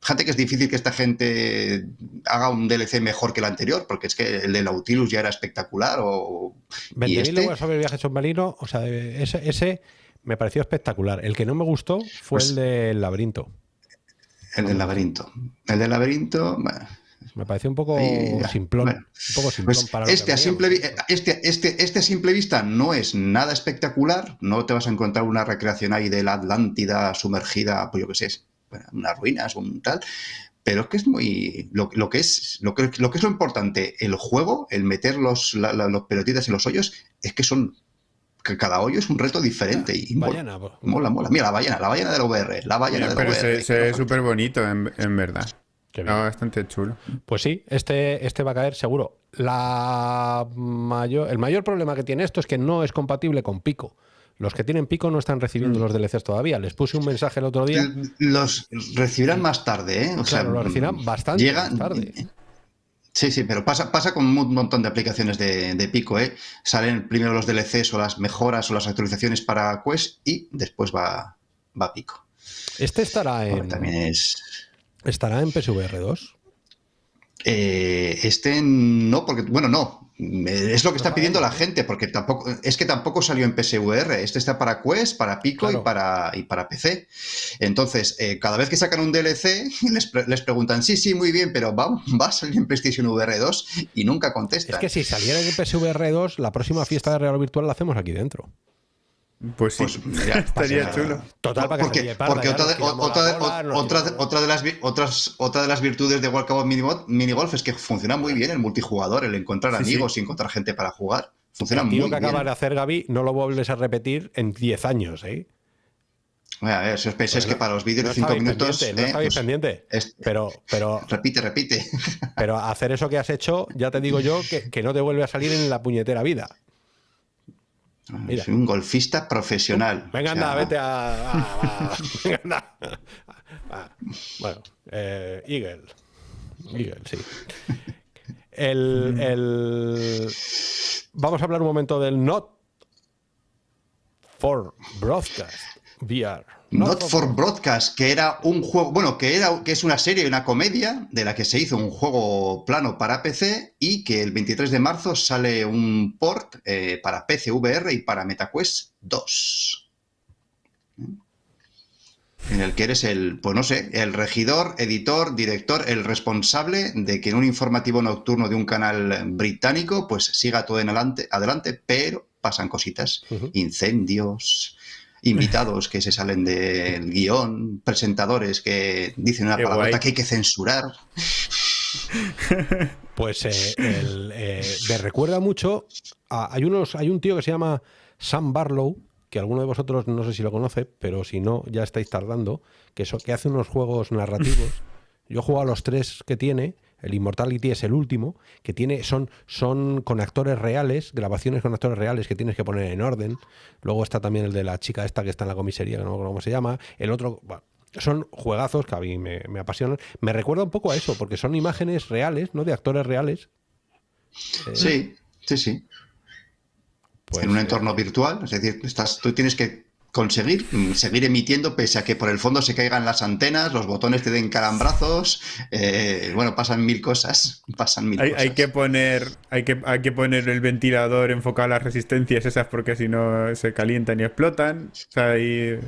Fíjate que es difícil que esta gente haga un DLC mejor que el anterior, porque es que el de Nautilus ya era espectacular. O,
20.000 este... sobre el viaje submarino, o sea, ese, ese me pareció espectacular. El que no me gustó fue pues el del laberinto.
El del laberinto. El del laberinto, bueno,
me pareció un poco simplón. un poco simplón
pues para este, a simple, este, este, este a simple vista no es nada espectacular. No te vas a encontrar una recreación ahí de la Atlántida sumergida, pues yo qué sé, unas ruinas, un tal. Pero es que es muy. Lo, que es, lo, que, lo que es lo importante, el juego, el meter los, los pelotitas en los hoyos, es que son que cada hoyo es un reto diferente y
mola,
mola, mola. Mira, la ballena, la ballena del VR, la ballena del
pero Se, ve súper bonito, en, en, verdad. Ah, bastante chulo.
Pues sí, este, este va a caer seguro. La mayor, el mayor problema que tiene esto es que no es compatible con Pico. Los que tienen Pico no están recibiendo mm. los DLCs todavía. Les puse un mensaje el otro día.
Los recibirán más tarde, ¿eh?
O sea, lo recibirán bastante más tarde.
Sí, sí, pero pasa, pasa con un montón de aplicaciones de, de, Pico, ¿eh? Salen primero los DLCs o las mejoras o las actualizaciones para Quest y después va, va Pico.
Este estará en.
también es.
¿Estará en PSVR 2?
Eh, este no, porque, bueno, no. Es lo que está pidiendo la gente, porque tampoco, es que tampoco salió en PSVR. Este está para Quest, para Pico y, para, y para PC. Entonces, eh, cada vez que sacan un DLC, [LAUGHS] les, preguntan, sí, sí, muy bien, pero va, va, a salir en PlayStation VR 2 y nunca contestan.
Es que si saliera en PSVR 2, la próxima fiesta de Real Virtual la hacemos aquí dentro.
Pues sí, pues [LAUGHS] estaría chulo.
Total, para
porque,
que
porque otra, de, otra, de, las otras otra de las virtudes de Walkabout Mini, Golf es que funciona muy bien el multijugador, el encontrar amigos y encontrar gente para jugar. Funciona muy bien.
que acabas de hacer, Gaby, no lo vuelves a repetir en 10 años, ¿eh?
A ver, si os pensáis que para los vídeos de 5 minutos.
no estáis pues, pendiente. pero, pero.
Repite, repite.
Pero hacer eso que has hecho, ya te digo yo que, que no te vuelve a salir en la puñetera vida.
Soy un golfista profesional. [LAUGHS] [LAUGHS]
Venga, anda, vete a. Ah, bueno, eh, Eagle. Eagle, sí. El, el- Vamos a hablar un momento del Not for Broadcast VR.
Not for Broadcast, que era un juego, bueno, que era que es una serie, una comedia de la que se hizo un juego plano para PC y que el 23 de marzo sale un port eh, para PC VR y para MetaQuest 2. En el que eres el, pues no sé, el regidor, editor, director, el responsable de que en un informativo nocturno de un canal británico, pues siga todo en adelante, adelante pero pasan cositas, incendios, invitados que se salen del guion, presentadores que dicen una
Qué
palabra
guay.
que hay que censurar.
Pues eh, el, eh, me recuerda mucho. a- hay, unos, hay un tío que se llama Sam Barlow, que alguno de vosotros no sé si lo conoce, pero si no, ya estáis tardando, que, eso, que hace unos juegos narrativos. Yo he jugado a los tres que tiene. El Immortality es el último, que tiene, son, son con actores reales, grabaciones con actores reales que tienes que poner en orden. Luego está también el de la chica esta que está en la comisaría, que no me acuerdo cómo se llama. El otro, bueno, son juegazos que a mí me, me apasionan. Me recuerda un poco a eso, porque son imágenes reales, ¿no? De actores reales. Eh,
Sí, sí, sí.
pues,
en un
eh,
entorno virtual, es decir, estás, tú tienes que conseguir mm, seguir emitiendo pese a que por el fondo se caigan las antenas, los botones te den calambrazos, eh, bueno, pasan mil cosas, [LAUGHS] pasan mil
Hay,
cosas.
hay que poner hay que, hay que poner el ventilador enfocado a las resistencias esas porque si no se calientan y explotan. O sea, y-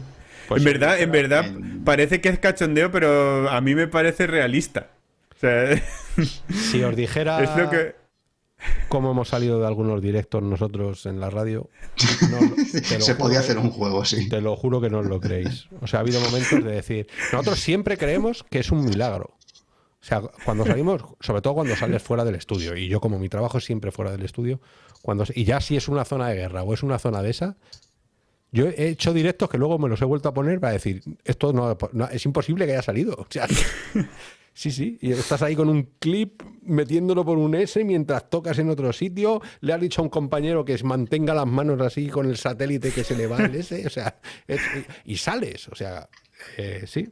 Pues
en
sí,
verdad, en verdad
en-
parece que es cachondeo, pero a mí me parece realista. O sea, [LAUGHS]
Si os dijera
es lo que
cómo hemos salido de algunos directos nosotros en la radio, [LAUGHS] no,
se
juro
podía hacer un juego, sí.
Te lo juro que no os lo creéis. O sea, ha habido momentos de decir, nosotros siempre creemos que es un milagro. O sea, cuando salimos, sobre todo cuando sales fuera del estudio, y yo como mi trabajo es siempre fuera del estudio, cuando y ya si es una zona de guerra o es una zona de esa, yo he hecho directos que luego me los he vuelto a poner para decir, esto no, no- es imposible que haya salido. O sea, [LAUGHS] sí, sí, y estás ahí con un clip metiéndolo por un S mientras tocas en otro sitio, le has dicho a un compañero que mantenga las manos así con el satélite que se le va el S, o sea, es- y sales, o sea, eh, sí.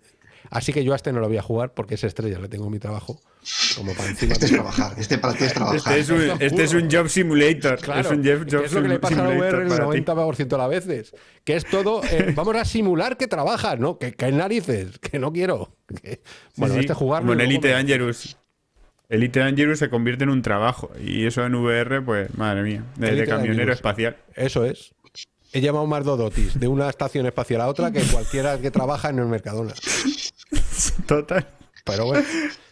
Así que yo a este no lo voy a jugar porque es estrella, le tengo mi trabajo como para encima.
Este es trabajar, este para ti es trabajar.
este es, un, este es un job simulator.
Claro,
es un job,
que
job
es lo que le pasa a la VR el
para ti.
90% de las veces. Que es todo, eh, [LAUGHS] vamos a simular que trabajas, ¿no? Que, que narices, que no quiero. Que- bueno,
Sí, sí,
este jugarlo.
Como en
y luego
Elite
me-
Dangerous. Elite Dangerous se convierte en un trabajo. Y eso en VR, pues, madre mía. De, camionero
Dangerous.
espacial.
Eso es. He llamado más Dodotis de una estación espacial a otra que cualquiera que trabaja en el Mercadona.
Total.
Pero bueno,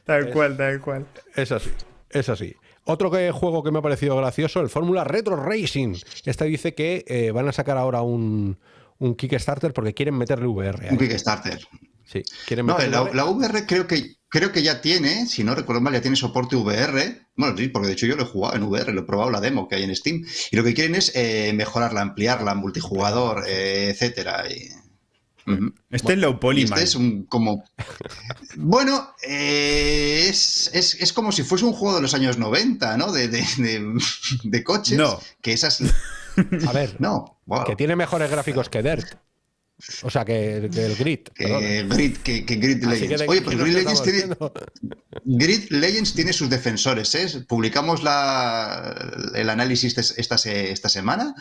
Tal cual, tal cual.
es así. Es así. Otro que, juego que me ha parecido gracioso, el Fórmula Retro Racing. Este dice que eh, van a sacar ahora un, un Kickstarter porque quieren meterle VR. ahí.
Un Kickstarter.
Sí, quieren
No, la,
VR.
la VR creo que, creo que ya tiene, si no recuerdo mal, ya tiene soporte VR. Bueno, sí, porque de hecho yo lo he jugado en VR, lo he probado la demo que hay en Steam. Y lo que quieren es eh, mejorarla, ampliarla, multijugador, eh, etcétera. Y-.
Este es low poly,
este
man.
es un como. Bueno, eh, es, es- es como si fuese un juego de los años 90, ¿no? De, de, de- de coches.
No.
Que esas. [LAUGHS]
A ver,
No, wow.
que tiene mejores gráficos que Dirt. O sea, que, que el Grid.
Grid, que, que Grid
Así que
Legends. Oye, pues Grid Legends tiene, Grid Legends tiene sus defensores. ¿eh? Publicamos la, el análisis esta, esta semana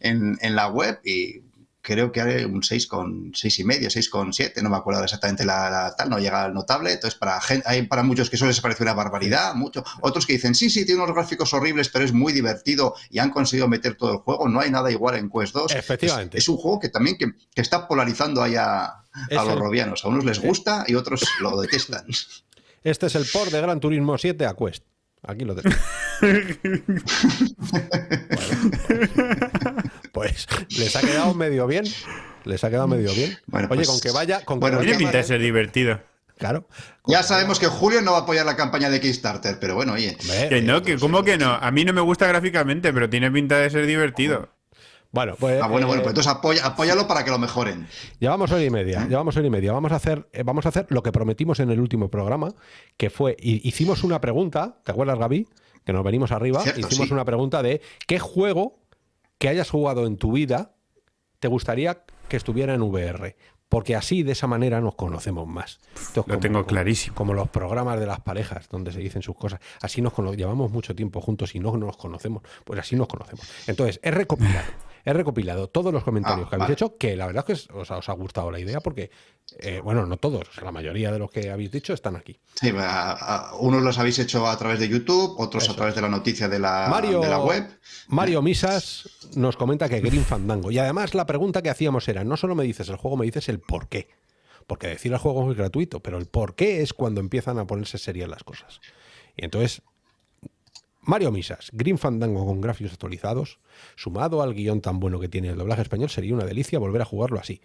en, en la web y creo que hay un 6 con seis y medio, 6 con 7, no me acuerdo exactamente la, la tal, no llega al notable. Entonces, para gen- hay para muchos que eso les parece una barbaridad, mucho. Otros que dicen, sí, sí, tiene unos gráficos horribles, pero es muy divertido y han conseguido meter todo el juego. No hay nada igual en Quest 2.
Efectivamente.
Es, es un juego que también que, que está polarizando ahí a, los
el-
robianos. A unos les gusta y otros lo [LAUGHS] detestan.
Este es el port de Gran Turismo 7 a Quest. Aquí lo tengo. [LAUGHS] [LAUGHS] pues les ha quedado medio bien. Les ha quedado medio bien.
Bueno,
Oye,
pues-
con que vaya. Con que
bueno,
vaya
Tiene pinta de ser divertido.
Claro.
Ya sabemos que Julio no va a apoyar la campaña de Kickstarter, pero bueno, oye.
Que no,
eh,
que ¿cómo que no? A mí no me gusta gráficamente, pero tiene pinta de ser divertido.
Bueno, pues.
Ah, bueno,
eh,
bueno, pues entonces apoya, apóyalo para que lo mejoren.
Llevamos hora y media, llevamos hora y media. Vamos a hacer, eh, vamos a hacer lo que prometimos en el último programa, que fue, hicimos una pregunta, ¿te acuerdas, Gaby? Que nos venimos arriba,
Cierto,
hicimos
sí.
una pregunta de qué juego que hayas jugado en tu vida te gustaría que estuviera en VR. Porque así, de esa manera, nos conocemos más.
Lo tengo clarísimo.
Como los programas de las parejas, donde se dicen sus cosas. Así nos llevamos mucho tiempo juntos y no nos conocemos. Pues así nos conocemos. Entonces, he recopilado, he recopilado todos los comentarios
Ah,
que habéis
vale.
hecho, que la verdad es que os, ha- os ha gustado la idea, porque, eh, bueno, no todos, o sea, la mayoría de los que habéis dicho están aquí.
Sí, a- a- unos los habéis hecho a través de YouTube, otros
Eso
a través de la noticia de la,
Mario,
de la web.
Mario Misas nos comenta que Green Fandango. Y además la pregunta que hacíamos era, no solo me dices el juego, me dices el por qué. Porque decir el juego es gratuito, pero el por qué es cuando empiezan a ponerse serias las cosas. Y entonces, Mario Misas, Green Fandango con gráficos actualizados, sumado al guion tan bueno que tiene el doblaje español, sería una delicia volver a jugarlo así.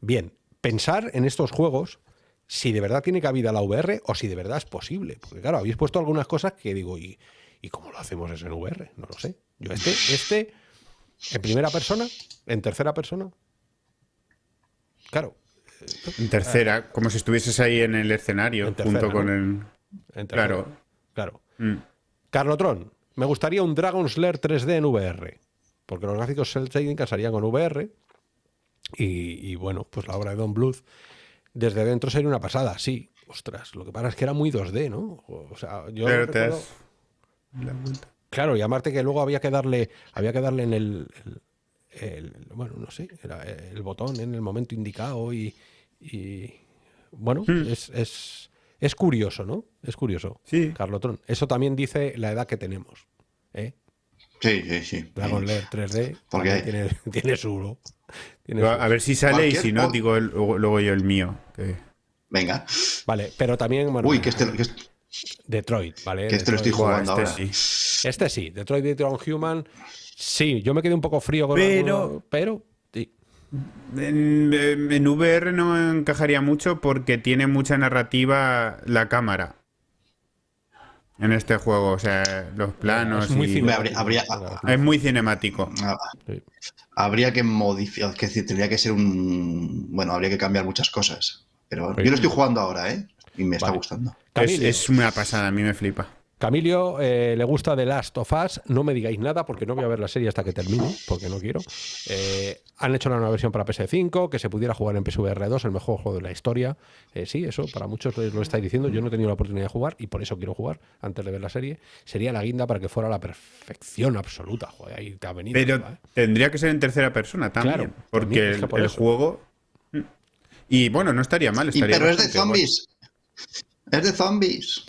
Bien, pensar en estos juegos si de verdad tiene cabida la VR o si de verdad es posible. Porque claro, habéis puesto algunas cosas que digo, ¿y, ¿y cómo lo hacemos eso en VR? No lo sé. Yo este, este, en primera persona, en tercera persona. Claro,
En tercera, como si estuvieses ahí en el escenario,
En tercera,
junto con el.
en tercera.
Claro.
Claro.
Mm.
Carlotron, me gustaría un Dragon's Lair 3D en VR. Porque los gráficos cel shading casarían con VR. Y, y bueno, pues la obra de Don Bluth desde dentro sería una pasada, sí. Ostras, lo que pasa es que era muy 2D, ¿no? O sea, yo recuerdo-. Claro, y aparte que luego había que darle, había que darle en el, el- el- bueno, no sé, era el botón en el momento indicado y, y, bueno, es, es, es curioso, ¿no? Es curioso.
Sí.
Carlotron. Eso también dice la edad que tenemos. ¿eh?
Sí, sí, sí.
Dragon Lair 3D
Porque
tiene, [LAUGHS] tiene su... Tiene
A
su-
a ver si sale y si no, digo el- luego, yo el mío. que-
Venga.
Vale, pero también, bueno,
Uy, que este, que este-
Detroit, ¿vale?
que este lo estoy
Detroit-
jugando
este
ahora.
sí.
Este sí, Detroit Become Human. Sí, yo me quedé un poco frío con
Pero-
alguno, pero.
En, en VR no encajaría mucho porque tiene mucha narrativa la cámara. En este juego, o sea, los planos.
Es muy
y-
habría, habría-
Es muy cinemático.
ah, habría que modificar, es decir, tendría que ser un... Bueno, habría que cambiar muchas cosas. Pero
Sí.
yo lo estoy jugando ahora, ¿eh? Y me está
Vale.
gustando.
Es, es una pasada, a mí me flipa.
Camilio, eh, le gusta The Last of Us. No me digáis nada porque no voy a ver la serie hasta que termine, porque no quiero. Eh, han hecho la nueva versión para PS5, que se pudiera jugar en PSVR 2, el mejor juego de la historia. Eh, sí, eso para muchos lo estáis diciendo. Yo no he tenido la oportunidad de jugar y por eso quiero jugar antes de ver la serie. Sería la guinda para que fuera la perfección absoluta. Joder, ahí te ha venido.
Pero
¿eh?
tendría que ser en tercera persona también.
Claro,
porque
también, es
el,
que por
el
eso.
juego. mm. Y bueno, no estaría mal.
Y- pero es de zombies. Es de zombies.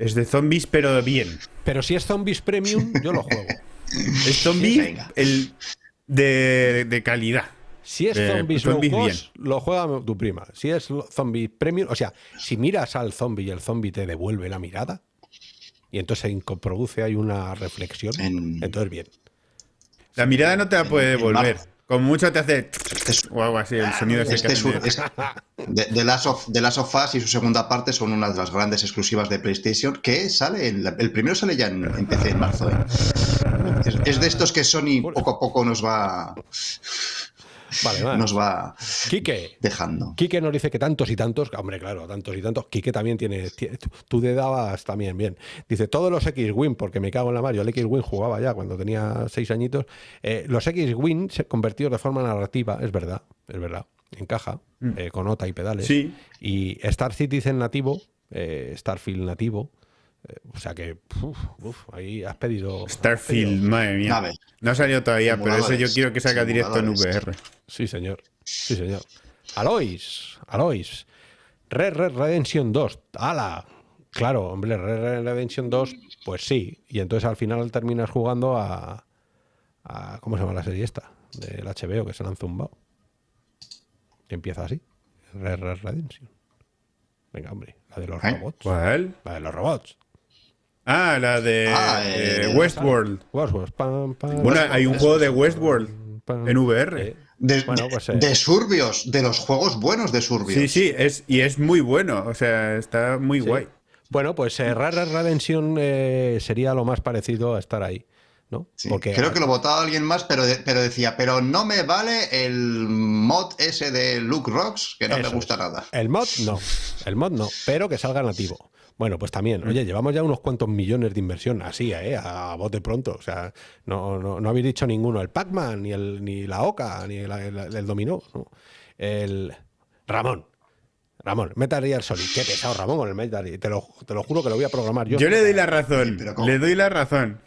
Es de zombies, pero bien.
Pero si es Zombies Premium, [LAUGHS] yo lo juego.
Es zombies
venga.
el de, de calidad.
Si es
Eh,
Zombies,
zombies
low cost, lo juega tu prima. Si es Zombie Premium, o sea, si miras al zombie y el zombie te devuelve la mirada, y entonces se produce ahí una reflexión,
En-
entonces bien.
La mirada no te la puede devolver. Como mucho te hace.
Este es-
O algo así, el sonido ese que
Este es
de-
es- [LAUGHS] de, de Last of, The Last of Us y su segunda parte son una de las grandes exclusivas de PlayStation que sale, en la- el primero sale ya en, en PC en marzo. ¿eh? Es, es de estos que Sony poco a poco nos va,
Vale, vale.
nos va
Quique.
dejando.
Quique nos dice que tantos y tantos, hombre, claro, tantos y tantos. Quique también tiene, tiene- tú- te dabas también bien. Dice, todos los X-Wing, porque me cago en la Mario, el X-Wing jugaba ya cuando tenía seis añitos. Eh, los X-Wing se convertidos de forma narrativa, es verdad, es verdad, encaja, eh, con nota y pedales.
Sí.
Y Star Citizen nativo, eh, Starfield nativo. O sea que, uf, uf, ahí has pedido.
Starfield, madre mía. No ha salido todavía, pero eso yo quiero que salga directo en. VR.
Sí, señor. Sí, señor. Alois, Alois. Red Red Redemption 2. ¡Hala! Claro, hombre, Red Red Redemption 2, pues sí. Y entonces al final terminas jugando a. a- ¿Cómo se llama la serie esta? Del HBO que se la han zumbado. Que empieza así. Red Red Redemption. Venga, hombre. La de los
¿Eh?
robots.
¿Cuál?
La de los robots.
Ah, la de
Ah,
eh,
eh,
Westworld.
Westworld. Pam, pam,
Bueno, hay un juego de. Westworld
pam.
en VR.
Eh,
De,
Bueno, pues, eh.
de Surbios, de los juegos buenos de Surbios.
Sí, sí, es, y es muy bueno. O sea, está muy
Sí.
guay.
Bueno, pues eh, Red Red Redemption eh, sería lo más parecido a estar ahí, ¿no?
Sí,
Porque
Creo que lo votaba alguien más, pero, de- pero decía, pero no me vale el mod ese de Luke Rocks, que no
Eso
me gusta
es.
nada.
el mod no, el mod no, pero que salga nativo. Bueno, pues también,
Mm.
oye, llevamos ya unos cuantos millones de inversión así, ¿eh? A bote pronto. O sea, no, no, no habéis dicho ninguno, el Pac-Man, ni, el, ni la Oca, ni el, el- el Dominó, ¿no? El Ramón. Ramón, Metal Gear Solid. Qué pesado, Ramón, con el Metal Gear. Te lo, te lo juro que lo voy a programar yo.
Yo le doy la razón. Le doy la razón.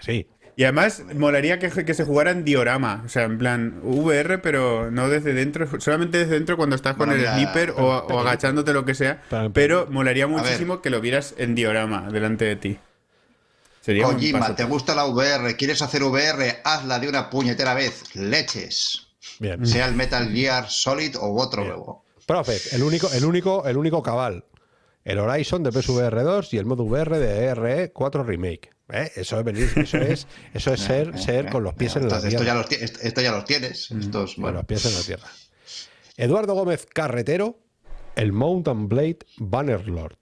Sí.
Y además, molaría que, que se jugara en diorama. O sea, en plan VR, pero no desde dentro. Solamente desde dentro cuando estás con
Bueno,
el sniper o, o agachándote, lo que sea.
Pero-
Pero molaría muchísimo que lo vieras en diorama delante de ti. Sería
Kojima. ¿te gusta la VR? ¿Quieres hacer VR? Hazla de una puñetera vez. Leches.
Bien.
Sea el Metal Gear Solid o otro
Bien.
juego.
Profe, el único, el único, el único cabal. El Horizon de PSVR 2 y el modo VR de RE 4 Remake. ¿Eh? Eso es venir, eso es, eso es [LAUGHS] ser, ser con los pies en la
Entonces, esto, ya
tierra.
los, esto, ya los tienes. Estos,
Con
bueno,
los pies en la tierra. Eduardo Gómez Carretero, el Mountain Blade Bannerlord.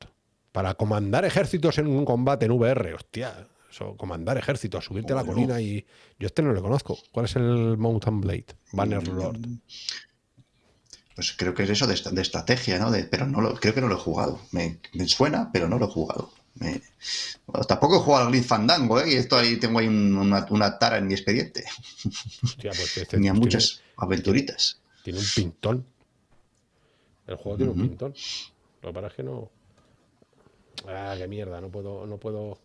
Para comandar ejércitos en un combate en VR. Hostia, eso, comandar ejércitos, subirte a la colina y. Yo este no lo conozco. ¿Cuál es el Mountain Blade? Bannerlord.
pues creo que es eso de, estrategia, ¿no? De- pero no lo, creo que no lo he jugado. Me, me suena, pero no lo he jugado. Me- bueno, tampoco he jugado al Grid Fandango, ¿eh? Y esto ahí tengo ahí un- una, una tara en mi expediente.
Hostia, pues [LAUGHS] este
Tenía
tiene-
muchas aventuritas.
Tiene un pintón. El juego tiene un pintón. Lo que pasa es que no. Ah, qué mierda, no puedo, no puedo.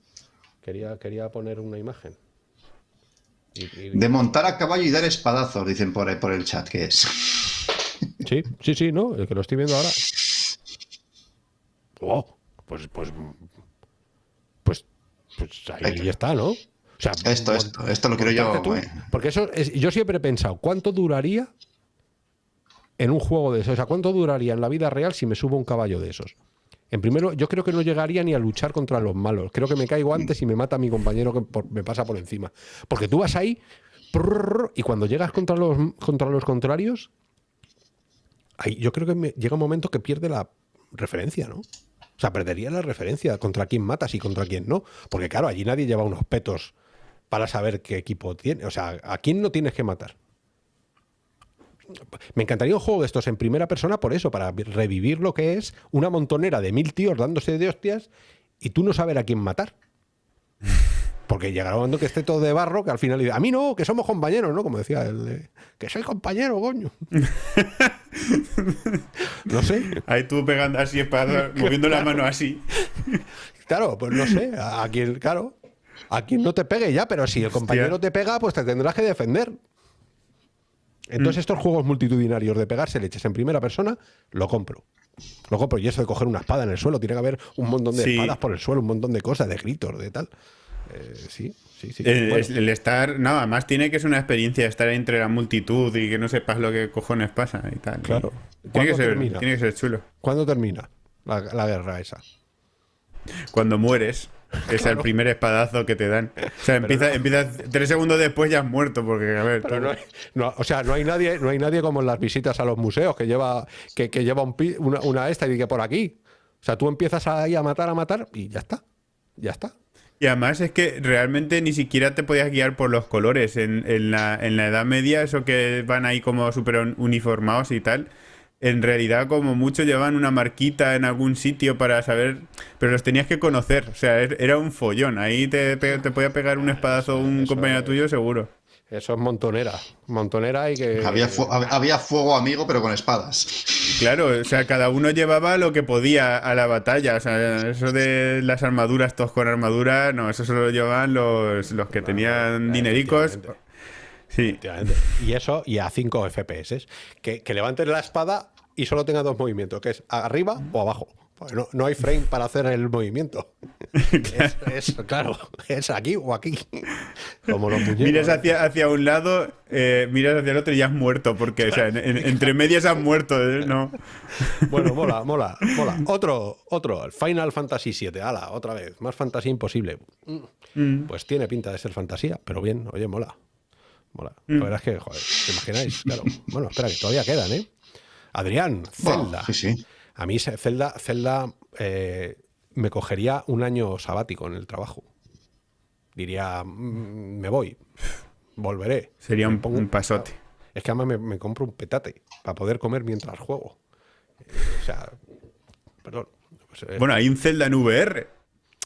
Quería, quería poner una imagen. Y- y-
De montar a caballo y dar espadazos, dicen por, por el chat que es.
Sí, sí, sí, no, el que lo estoy viendo ahora. [LAUGHS] Oh, pues, pues, pues, pues ahí está, ¿no? O sea,
Esto, esto, esto lo quiero yo.
tú.
eh.
Porque eso es, yo siempre he pensado, ¿cuánto duraría en un juego de esos? O sea, ¿cuánto duraría en la vida real si me subo un caballo de esos? En primero, yo creo que no llegaría ni a luchar contra los malos. Creo que me caigo antes y me mata a mi compañero que por- me pasa por encima. Porque tú vas ahí prrr, y cuando llegas contra los, contra los contrarios, ahí yo creo que me- llega un momento que pierde la referencia, ¿no? O sea, perdería la referencia contra quién matas y contra quién no. Porque claro, allí nadie lleva unos petos para saber qué equipo tiene. O sea, ¿a quién no tienes que matar? Me encantaría un juego de estos en primera persona por eso, para revivir lo que es una montonera de mil tíos dándose de hostias y tú no saber a quién matar. [LAUGHS] Porque llegará un momento que esté todo de barro que al final dice, a mí no, que somos compañeros, ¿no? Como decía de, que soy compañero, coño. [LAUGHS] no sé.
Ahí tú pegando así, espada, moviendo la mano así.
Claro, pues no sé, a, quien, claro, a quien no te pegue ya, pero si el compañero te pega, pues te tendrás que defender. Entonces, estos juegos multitudinarios de pegarse leches en primera persona, lo compro. Lo compro. Y eso de coger una espada en el suelo, tiene que haber un montón de
Sí.
espadas por el suelo, un montón de cosas, de gritos, de tal. Eh, sí, sí, sí.
El,
Bueno,
el estar, no, además tiene que ser una experiencia estar entre la multitud y que no sepas lo que cojones pasa y tal.
Claro.
Tiene que,
¿Cuándo
ser,
termina?
tiene que ser chulo.
¿Cuándo termina la, la guerra esa?
Cuando mueres, es el primer espadazo que te dan. O sea, empieza, empieza tres segundos después ya has muerto, porque a ver.
Pero
tú-
no hay- no, o sea, no hay nadie, no hay nadie como en las visitas a los museos que lleva, que, que lleva un una, una esta y dice por aquí. O sea, tú empiezas ahí a matar, a matar y ya está. Ya está.
Y además es que realmente ni siquiera te podías guiar por los colores. En, en la, en la Edad Media, eso que van ahí como súper un- uniformados y tal, en realidad como mucho llevaban una marquita en algún sitio para saber, pero los tenías que conocer. O sea, er- era un follón. Ahí te, pe- te podía pegar un espadazo un compañero tuyo seguro.
Eso es montonera. Montonera y que.
Había, fu- había fuego amigo, pero con espadas.
Claro, o sea, cada uno llevaba lo que podía a la batalla. O sea, eso de las armaduras, todos con armadura, no, eso solo lo llevaban los, los que tenían dinericos. Sí.
Y eso, y a 5 FPS. Que, que levantes la espada y solo tenga dos movimientos, que es arriba o abajo. Porque no, no hay frame para hacer el movimiento. [LAUGHS] Es, es, claro, es aquí o aquí. Como los muñecos.
Miras hacia, hacia un lado, eh, miras hacia el otro y ya has muerto, porque, o sea, en- en- entre medias has muerto, ¿eh? ¿no?
Bueno, mola, mola, mola. Otro, otro, el Final Fantasy VII. Ala, otra vez. Más fantasía imposible.
Mm.
Pues tiene pinta de ser fantasía, pero bien, oye, mola. Mola.
Mm.
La verdad es que, joder, ¿te imagináis? Claro. Bueno, espera, que todavía quedan, ¿eh? Adrián, Zelda.
sí, sí.
A mí Zelda, Zelda eh, me cogería un año sabático en el trabajo. Diría, mm, me voy, volveré.
Sería un,
pongo-
un pasote.
Es que además me, me compro un petate para poder comer mientras juego. Eh, o sea, perdón. Pues, eh,
Bueno, hay un Zelda en VR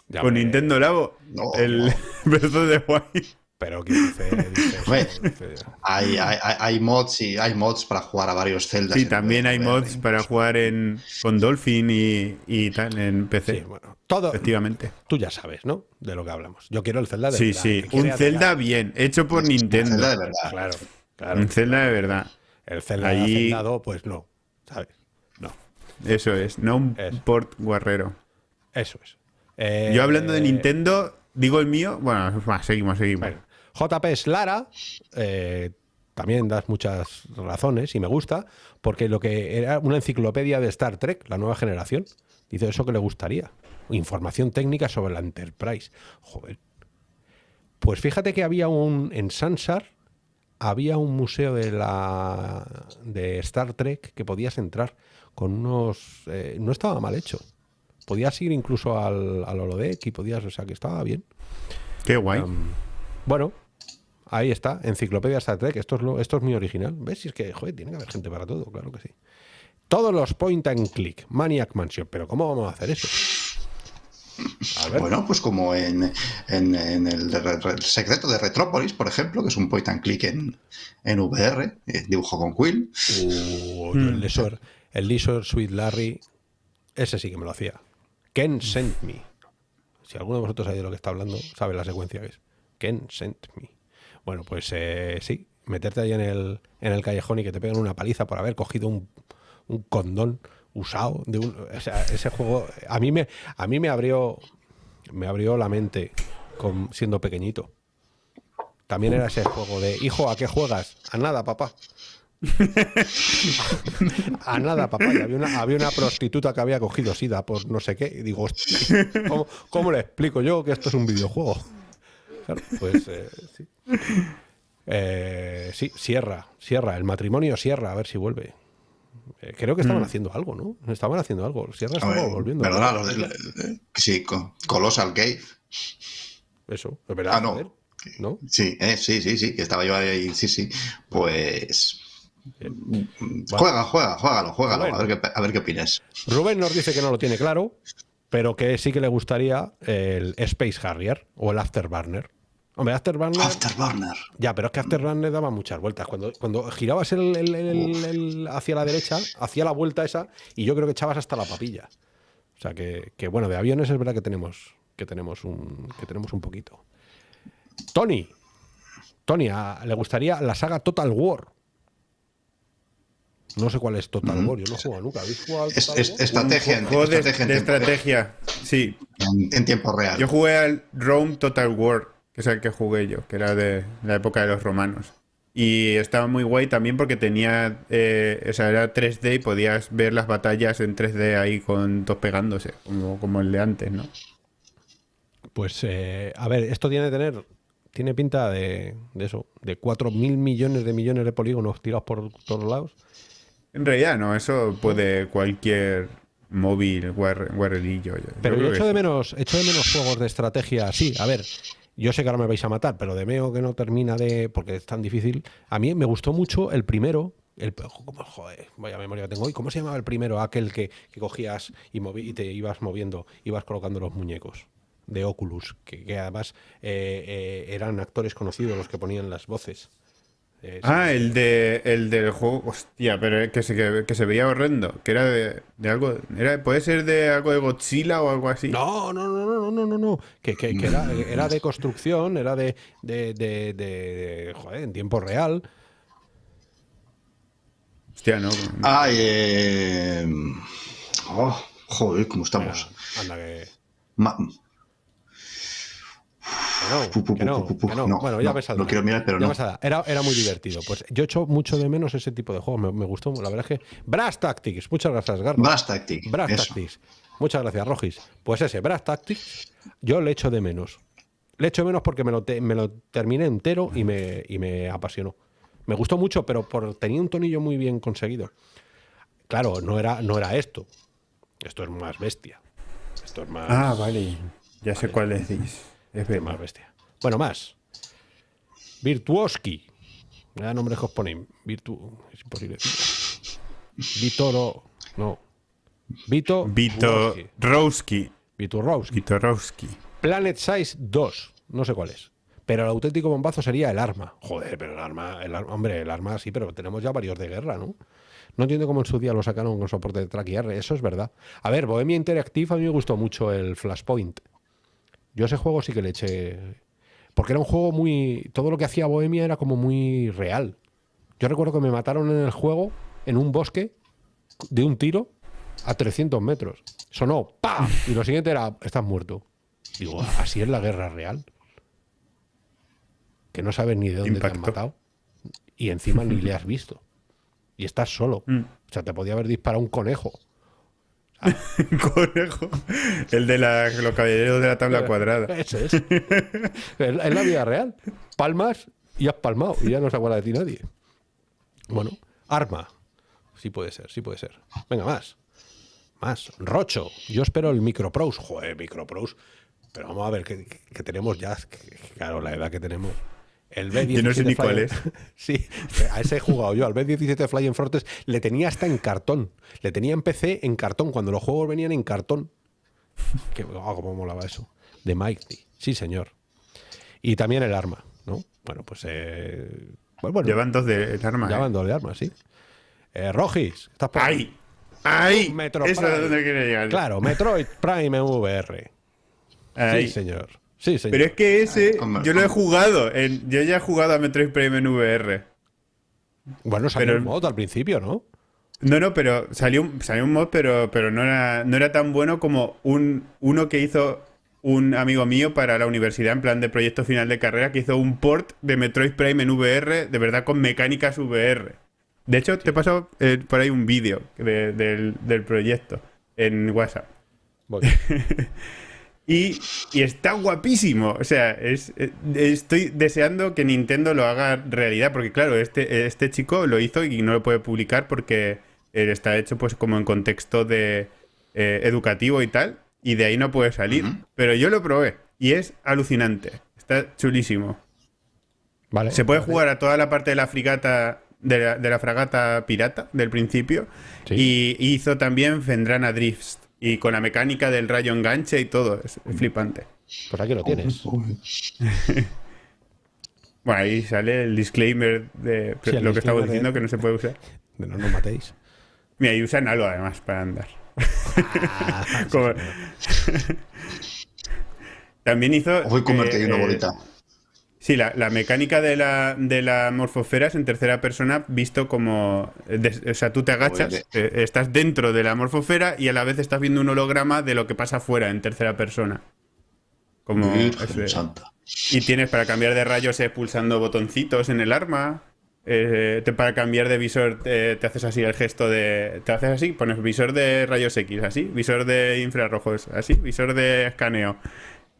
ya,
con Nintendo Labo.
No,
el
no. [LAUGHS]
The Wild.
Pero que [LAUGHS] dice, dice
Hay, hay, hay- hay mods y hay mods para jugar a varios Zelda.
Sí, también hay mods para jugar en, con Dolphin y, y tal en PC.
Sí, bueno, todo,
Efectivamente.
tú ya sabes, ¿no? De lo que hablamos. Yo quiero el Zelda de
Sí,
verdad,
sí.
quiere
Un Zelda bien, hecho por Nintendo.
Zelda de verdad.
Claro, claro.
Un Zelda de verdad.
El Zelda
Ahí-
hacendado, pues no, ¿sabes? No,
Eso es, no un port guarrero.
eso es. Eh,
Yo hablando de Nintendo, digo el mío. Bueno, va, seguimos, seguimos.
Bueno, JP es Lara, eh, también das muchas razones y me gusta, porque lo que era una enciclopedia de Star Trek, la nueva generación, dice eso que le gustaría. Información técnica sobre la Enterprise. Joder. Pues fíjate que había un. En Sansar había un museo de la de Star Trek que podías entrar con unos. eh, no estaba mal hecho. Podías ir incluso al, al holodeck y podías. O sea que estaba bien.
Qué guay.
Bueno, ahí está, Enciclopedia Star Trek. Esto es, lo, esto es mi original. ¿Ves? Si es que, joder, tiene que haber gente para todo, claro que sí. Todos los point and click, Maniac Mansion. Pero ¿cómo vamos a hacer eso?
Bueno, pues como en, en- en el, secreto de Retrópolis, por ejemplo, que es un point and click en, en VR, eh, dibujo con Quill.
Uh, el Leisure, el Leisure Sweet Larry, ese sí que me lo hacía. Ken sent me. Si alguno de vosotros sabe de lo que está hablando, sabe la secuencia que es. Ken sent me. Bueno, pues eh, sí, meterte ahí en el, en el callejón y que te peguen una paliza por haber cogido un, un condón usado de un, o sea, ese juego a mí me a mí me abrió me abrió la mente siendo pequeñito. También era ese juego de, hijo, ¿a qué juegas? A nada, papá. [LAUGHS] A nada, papá. Y había, una, había una prostituta que había cogido sida por no sé qué. Y digo, hostia, ¿cómo, cómo le explico yo que esto es un videojuego? Claro, [LAUGHS] pues eh, sí. Eh, sí, Sierra, Sierra, el matrimonio Sierra, a ver si vuelve. Eh, creo que estaban haciendo algo, ¿no? Estaban haciendo algo. Sierra estaba
ver,
volviendo.
Perdona, lo de- eh, sí, co- Colossal Cave.
Eso, es verdad.
Ah, no.
joder, ¿no?
Sí, eh, sí, sí, sí, que estaba yo ahí, sí, sí. Pues. Juega, juega, juégalo, juégalo,
Bueno.
a, ver qué, a ver qué opinas.
Rubén nos dice que no lo tiene claro, pero que sí que le gustaría el Space Harrier o el Afterburner. Hombre, Afterburner.
Afterburner.
Ya, pero es que Afterburner daba muchas vueltas. Cuando, cuando girabas el, el- el- el- hacia la derecha, hacía la vuelta esa, y yo creo que echabas hasta la papilla. O sea que, que, bueno, de aviones es verdad que tenemos, que tenemos un, que tenemos un poquito. Tony. Tony, a- le gustaría la saga Total War. No sé cuál es Total War, yo no he jugado nunca. ¿Habéis jugado al
Es-
Total
es-
War?
estrategia, en,
Juego de,
estrategia,
de. Sí.
en- en tiempo real.
Yo jugué al Rome Total War, que es el que jugué yo, que era de la época de los romanos. Y estaba muy guay también porque tenía. eh, o sea, era 3D y podías ver las batallas en 3D ahí con dos pegándose, como, como el de antes, ¿no?
Pues, eh, a ver, esto tiene que tener. Tiene pinta de, de eso, de 4.000 millones de millones de polígonos tirados por todos lados.
En realidad, no, eso puede cualquier móvil, yo- yo
Pero yo echo de menos, echo de menos juegos de estrategia así. A ver, yo sé que ahora me vais a matar, pero de Meo que no termina de. porque es tan difícil. A mí me gustó mucho el primero. El, ¿cómo- joder, vaya memoria que tengo hoy. ¿Cómo se llamaba el primero? Aquel que, que cogías y, movi- y te ibas moviendo, ibas colocando los muñecos de Oculus, que, que además eh, eh, eran actores conocidos los que ponían las voces. Eh,
Ah, el de el del juego, hostia, pero que se, que, que se veía horrendo, que era de, de algo, era, puede ser de algo de Godzilla o algo así.
No, no, no, no, no, no, no, no. Que, que- que era, [LAUGHS] era de construcción, era de, de, de, de- joder, en tiempo real.
Hostia, no.
Ay, eh... oh, joder, ¿cómo estamos?
Anda, que,
Ma-
que no, no, no.
No,
Bueno, ya
no,
me
lo quiero mirar, pero
Ya
no.
Era, era muy divertido. Pues yo echo mucho de menos ese tipo de juegos. Me, me gustó, la verdad es que. Brass Tactics, muchas gracias, Garro.
Brass Tactic.
Brass
eso.
Tactics. Muchas gracias, Rogis. Pues ese, Brass Tactics, yo le echo de menos. Le echo de menos porque me lo, te- me lo terminé entero y me, y me apasionó. Me gustó mucho, pero por, tenía un tonillo muy bien conseguido. Claro, no era, no era esto. Esto es más bestia. Esto es más,
Ah, vale. Ya sé cuál decís. Es
más bestia. Bueno, más. Virtuoski. Vaya nombres que os ponéis. Virtu... Es imposible. Vitoro. No. Vito.
Vito Rowski.
Vitorowski.
Vitorowski.
Planet Size 2. No sé cuál es. Pero el auténtico bombazo sería el arma. Joder, pero el arma, el arma, hombre, el arma sí, pero tenemos ya varios de guerra, ¿no? No entiendo cómo en su día lo sacaron con soporte de track y R, eso es verdad. A ver, Bohemia Interactive a mí me gustó mucho el Flashpoint. Yo ese juego sí que le eché. Porque era un juego muy. Todo lo que hacía Bohemia era como muy real. Yo recuerdo que me mataron en el juego, en un bosque, de un tiro, a 300 metros. Sonó ¡pa! Y lo siguiente era: estás muerto. Digo, así es la guerra real. Que no sabes ni de dónde te han matado. Y encima ni le has visto. Y estás solo.
Mm.
O sea, te podía haber disparado un conejo. [LAUGHS]
Conejo. El de la, los caballeros de la tabla cuadrada.
Ese es. es la vida real. Palmas y has palmado. Y ya no se acuerda de ti nadie. Bueno, arma. Sí puede ser, sí puede ser. Venga, más. Más. Rocho. Yo espero el Microprose. Joder, Microprose. Pero vamos a ver, que, que tenemos ya. que- claro, la edad que tenemos. El B17
Yo no sé ni
Flying-
cuál es. [LAUGHS]
Sí, a ese he jugado yo. Al B17 Flying Fortress le tenía hasta en cartón. Le tenía en PC en cartón, cuando los juegos venían en cartón. Que, oh, cómo molaba eso. De Mighty. Sí, señor. Y también el arma, ¿no? Bueno, pues. Eh, pues bueno,
Llevan dos de el arma.
ya
¿eh?
dos de armas, sí. Eh, Rogis, ¿estás por ahí? Un Metro
Eso
Prime.
es donde quiere llegar.
Claro, Metroid Prime VR.
Ahí.
Sí, señor. Sí, señor.
Pero es que ese, yo lo he jugado. en- yo ya he jugado a Metroid Prime en VR.
Bueno, salió
pero-
el mod al principio, ¿no?
No, no, pero salió un, salió un mod, pero, pero no, era, no era tan bueno como un, uno que hizo un amigo mío para la universidad en plan de proyecto final de carrera, que hizo un port de Metroid Prime en VR, de verdad con mecánicas VR. De hecho, te he pasado eh, por ahí un vídeo de- del, del proyecto en WhatsApp.
Voy. [LAUGHS]
Y, y está guapísimo. O sea, es, eh, estoy deseando que Nintendo lo haga realidad. Porque, claro, este, este chico lo hizo y no lo puede publicar porque eh, está hecho pues como en contexto de eh, educativo y tal. Y de ahí no puede salir. Pero yo lo probé. Y es alucinante. Está chulísimo.
Vale.
Se puede jugar a toda la parte de la frigata. De la, de la fragata pirata del principio.
Sí.
Y hizo también Fendrana Drifts. Y con la mecánica del rayo enganche y todo. Es flipante.
Pues aquí lo tienes. [LAUGHS]
Bueno, ahí sale el disclaimer de
Sí, el
lo que estamos
disclaimer
diciendo
de-
que no se puede usar.
De no nos matéis.
Mira, y usan algo además para andar.
Ah, [LAUGHS] [LAUGHS]
Como- También hizo.
Voy a comerte ahí
eh,
una
eh,
bolita.
Sí, la, la mecánica de la, de la morfosfera es en tercera persona, visto como. eh, o sea, tú te agachas, eh, estás dentro de la morfosfera y a la vez estás viendo un holograma de lo que pasa afuera en tercera persona. Como.
Santa.
Y tienes para cambiar de rayos es pulsando botoncitos en el arma. Eh, te- para cambiar de visor eh, te haces así el gesto de... Te haces así, pones visor de rayos X, así. Visor de infrarrojos, así. Visor de escaneo.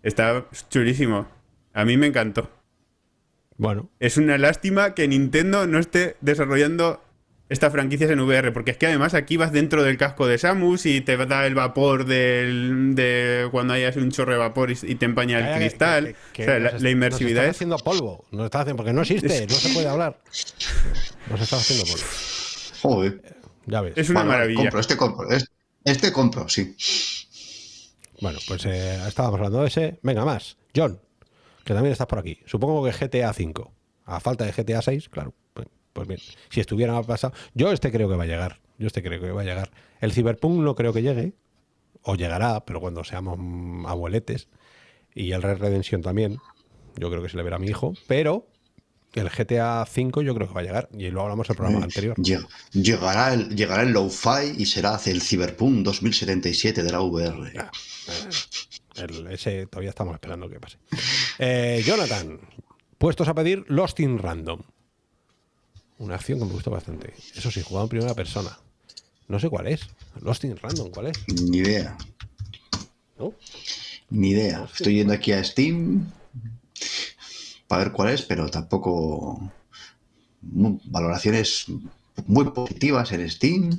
Está chulísimo. A mí me encantó.
Bueno,
Es una lástima que Nintendo no esté desarrollando estas franquicias en VR, porque es que además aquí vas dentro del casco de Samus y te da el vapor del, de cuando hayas un chorro de vapor y, y te empaña el
que-
cristal.
que- que
o sea, la, inmersividad
nos
es...
haciendo polvo. Nos está haciendo, porque no existe, no se puede hablar. Nos está haciendo polvo.
Joder.
Ya ves.
Es una maravilla.
compro, este compro. es- Este compro, sí.
Bueno, pues eh, estábamos hablando de ese. Venga, más. John, que también estás por aquí. Supongo que GTA 5. A falta de GTA 6, claro. Pues, pues bien, si estuviera pasado. Yo este creo que va a llegar. Yo este creo que va a llegar. El Cyberpunk no creo que llegue. O llegará, pero cuando seamos abueletes. Y el Red Redemption también. Yo creo que se le verá a mi hijo. Pero el GTA 5 yo creo que va a llegar. Y lo hablamos en el programa anterior.
Lleg- Llegará el, llegará el Low-Fi y será el Cyberpunk 2077 de la VR.
El- ese todavía estamos esperando que pase. Eh, Jonathan, puestos a pedir Lost in Random. Una acción que me gustó bastante. Eso sí, jugado en primera persona. No sé cuál es. Lost in Random, ¿cuál es?
Ni idea,
¿No?
ni idea. Estoy yendo aquí a Steam para ver cuál es, pero tampoco valoraciones muy positivas en Steam.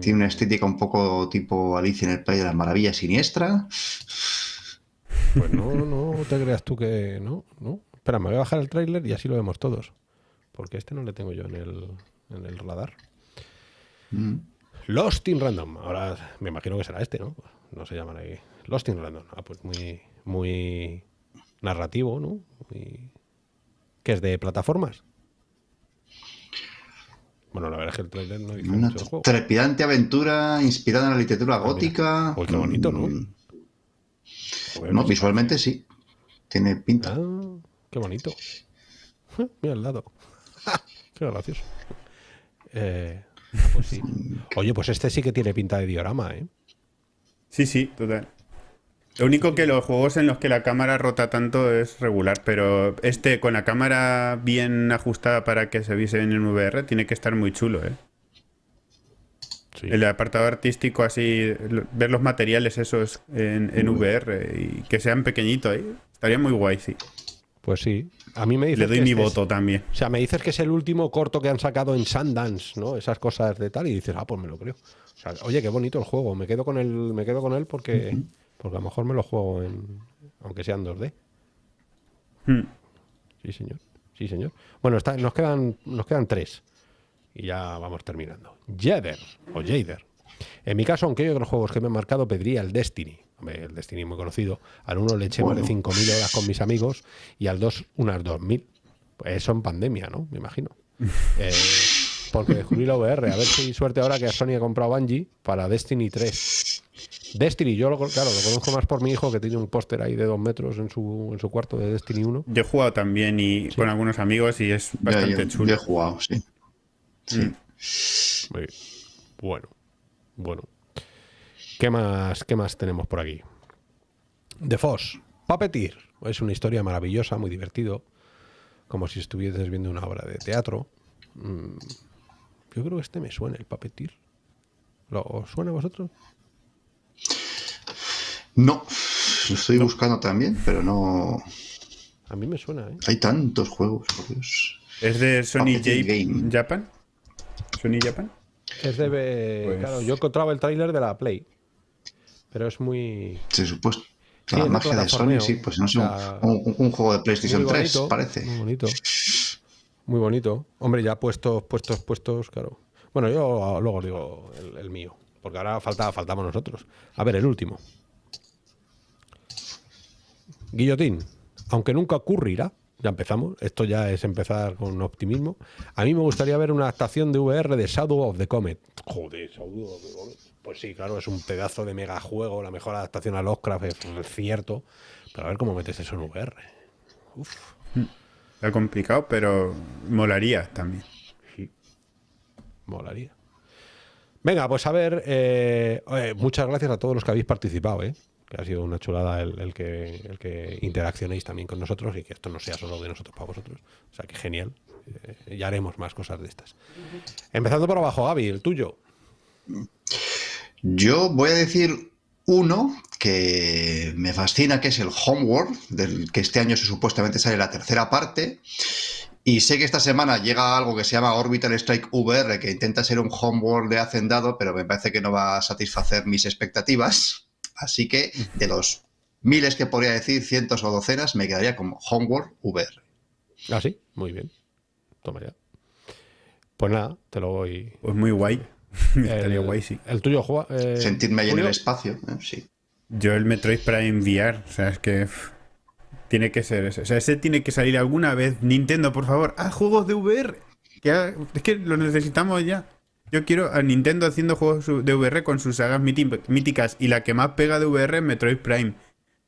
Tiene una estética un poco tipo Alicia en el País de las Maravillas siniestra.
Pues no, [LAUGHS] no te creas tú que. No, no. Espera, me voy a bajar el tráiler y así lo vemos todos. Porque este no le tengo yo en el, en el radar.
Mm.
Lost in Random. Ahora me imagino que será este, ¿no? No se llaman ahí. Lost in Random. Ah, pues muy, muy narrativo, ¿no? que es de plataformas. Bueno, la verdad es que el trailer no dice
Una
mucho del juego.
trepidante aventura inspirada en la literatura gótica.
Uy, qué bonito, ¿no?
Mm, No,
pues-
visualmente sí. Tiene pinta.
Ah, qué bonito. [LAUGHS] Mira al lado. [LAUGHS] qué gracioso. Eh, ah, pues sí. [LAUGHS] Oye, pues este sí que tiene pinta de diorama, ¿eh?
Sí, sí, total. Lo único que los juegos en los que la cámara rota tanto es regular, pero este con la cámara bien ajustada para que se viese en VR tiene que estar muy chulo, ¿eh?
Sí.
El apartado artístico así, ver los materiales esos en, en VR y que sean pequeñitos, ¿eh? Estaría muy guay, sí.
Pues sí. A mí me dices
Le doy
que
mi
este es-
voto también.
O sea, me dices que es el último corto que han sacado en Sundance, ¿no? Esas cosas de tal, y dices, ah, pues me lo creo. O sea, oye, qué bonito el juego. Me quedo con él, me quedo con él porque, porque a lo mejor me lo juego en. aunque sea en 2D.
Hmm.
Sí, señor. Sí, señor. Bueno, está- nos quedan, nos quedan tres. Y ya vamos terminando. Jader o Jader. En mi caso, aunque hay otros juegos que me han marcado, pediría el Destiny. Hombre, el Destiny muy conocido. Al uno le eché más de
Bueno.
5.000 horas con mis amigos y al dos unas 2.000. Pues eso en pandemia, ¿no? Me imagino. [LAUGHS] Eh, porque descubrí la VR. A ver si hay suerte ahora que Sony ha comprado Bungie para Destiny 3. Destiny, yo lo, claro, lo conozco más por mi hijo que tiene un póster ahí de dos metros en su, en su cuarto de Destiny 1.
Yo he jugado también y con algunos amigos y es bastante
yo,
chulo.
yo he jugado, sí. Sí.
Mm.
Muy bien. Bueno, bueno. ¿Qué más, ¿Qué más tenemos por aquí? The Foss. Puppeteer. Es una historia maravillosa, muy divertido. Como si estuvieses viendo una obra de teatro. Mm, Yo creo que este me suena, el Puppeteer. ¿Lo os suena a vosotros?
No, lo estoy buscando también, pero no.
A mí me suena, ¿eh?
Hay tantos juegos, por Dios.
¿Es de Sony J-
Game.
Japan? ¿Sony Japan?
Es de...
Pues-
Claro, yo encontraba el tráiler de la Play. Pero es muy...
Se supuesto.
Sí,
la magia de. Sony, sí, pues no sé, un, un- un juego de PlayStation
muy
3,
bonito,
parece.
Muy bonito. Muy bonito. Hombre, ya puestos, puestos, puestos, claro. Bueno, yo luego digo el, el mío. Porque ahora falta, faltamos nosotros. A ver, el último. Guillotín. Aunque nunca ocurrirá. Ya empezamos. Esto ya es empezar con optimismo. A mí me gustaría ver una adaptación de VR de Shadow of the Comet. Joder, Shadow of the Comet. Pues sí, claro, es un pedazo de megajuego. La mejor adaptación a Lovecraft, es cierto. Pero a ver cómo metes eso en VR. Uf.
Está complicado, pero molaría también.
Molaría. Venga, pues a ver, eh, muchas gracias a todos los que habéis participado, ¿eh? Ha sido una chulada el, que, el que interaccionéis también con nosotros y que esto no sea solo de nosotros para vosotros. O sea, que genial. Eh, ya haremos más cosas de estas. Empezando por abajo, Gaby, el tuyo.
Yo voy a decir uno que me fascina, que es el Homeworld, del que este año supuestamente sale la tercera parte. Y sé que esta semana llega algo que se llama Orbital Strike VR, que intenta ser un Homeworld de Hacendado, pero me parece que no va a satisfacer mis expectativas. Así que de los miles que podría decir, cientos o docenas, me quedaría con Homeworld VR.
Ah, sí, muy bien. Toma ya. Pues nada, te lo voy.
Pues muy guay. [LAUGHS] Estaría guay, sí.
El tuyo, Juan. eh,
Sentirme ahí en el espacio, ¿eh? sí.
Yo el Metroid Prime VR, o sea, es que tiene que ser ese. O sea, ese tiene que salir alguna vez. Nintendo, por favor, haz juegos de VR. Que ha- es que los necesitamos ya. Yo quiero a Nintendo haciendo juegos de VR con sus sagas míti- míticas y la que más pega de VR es Metroid Prime.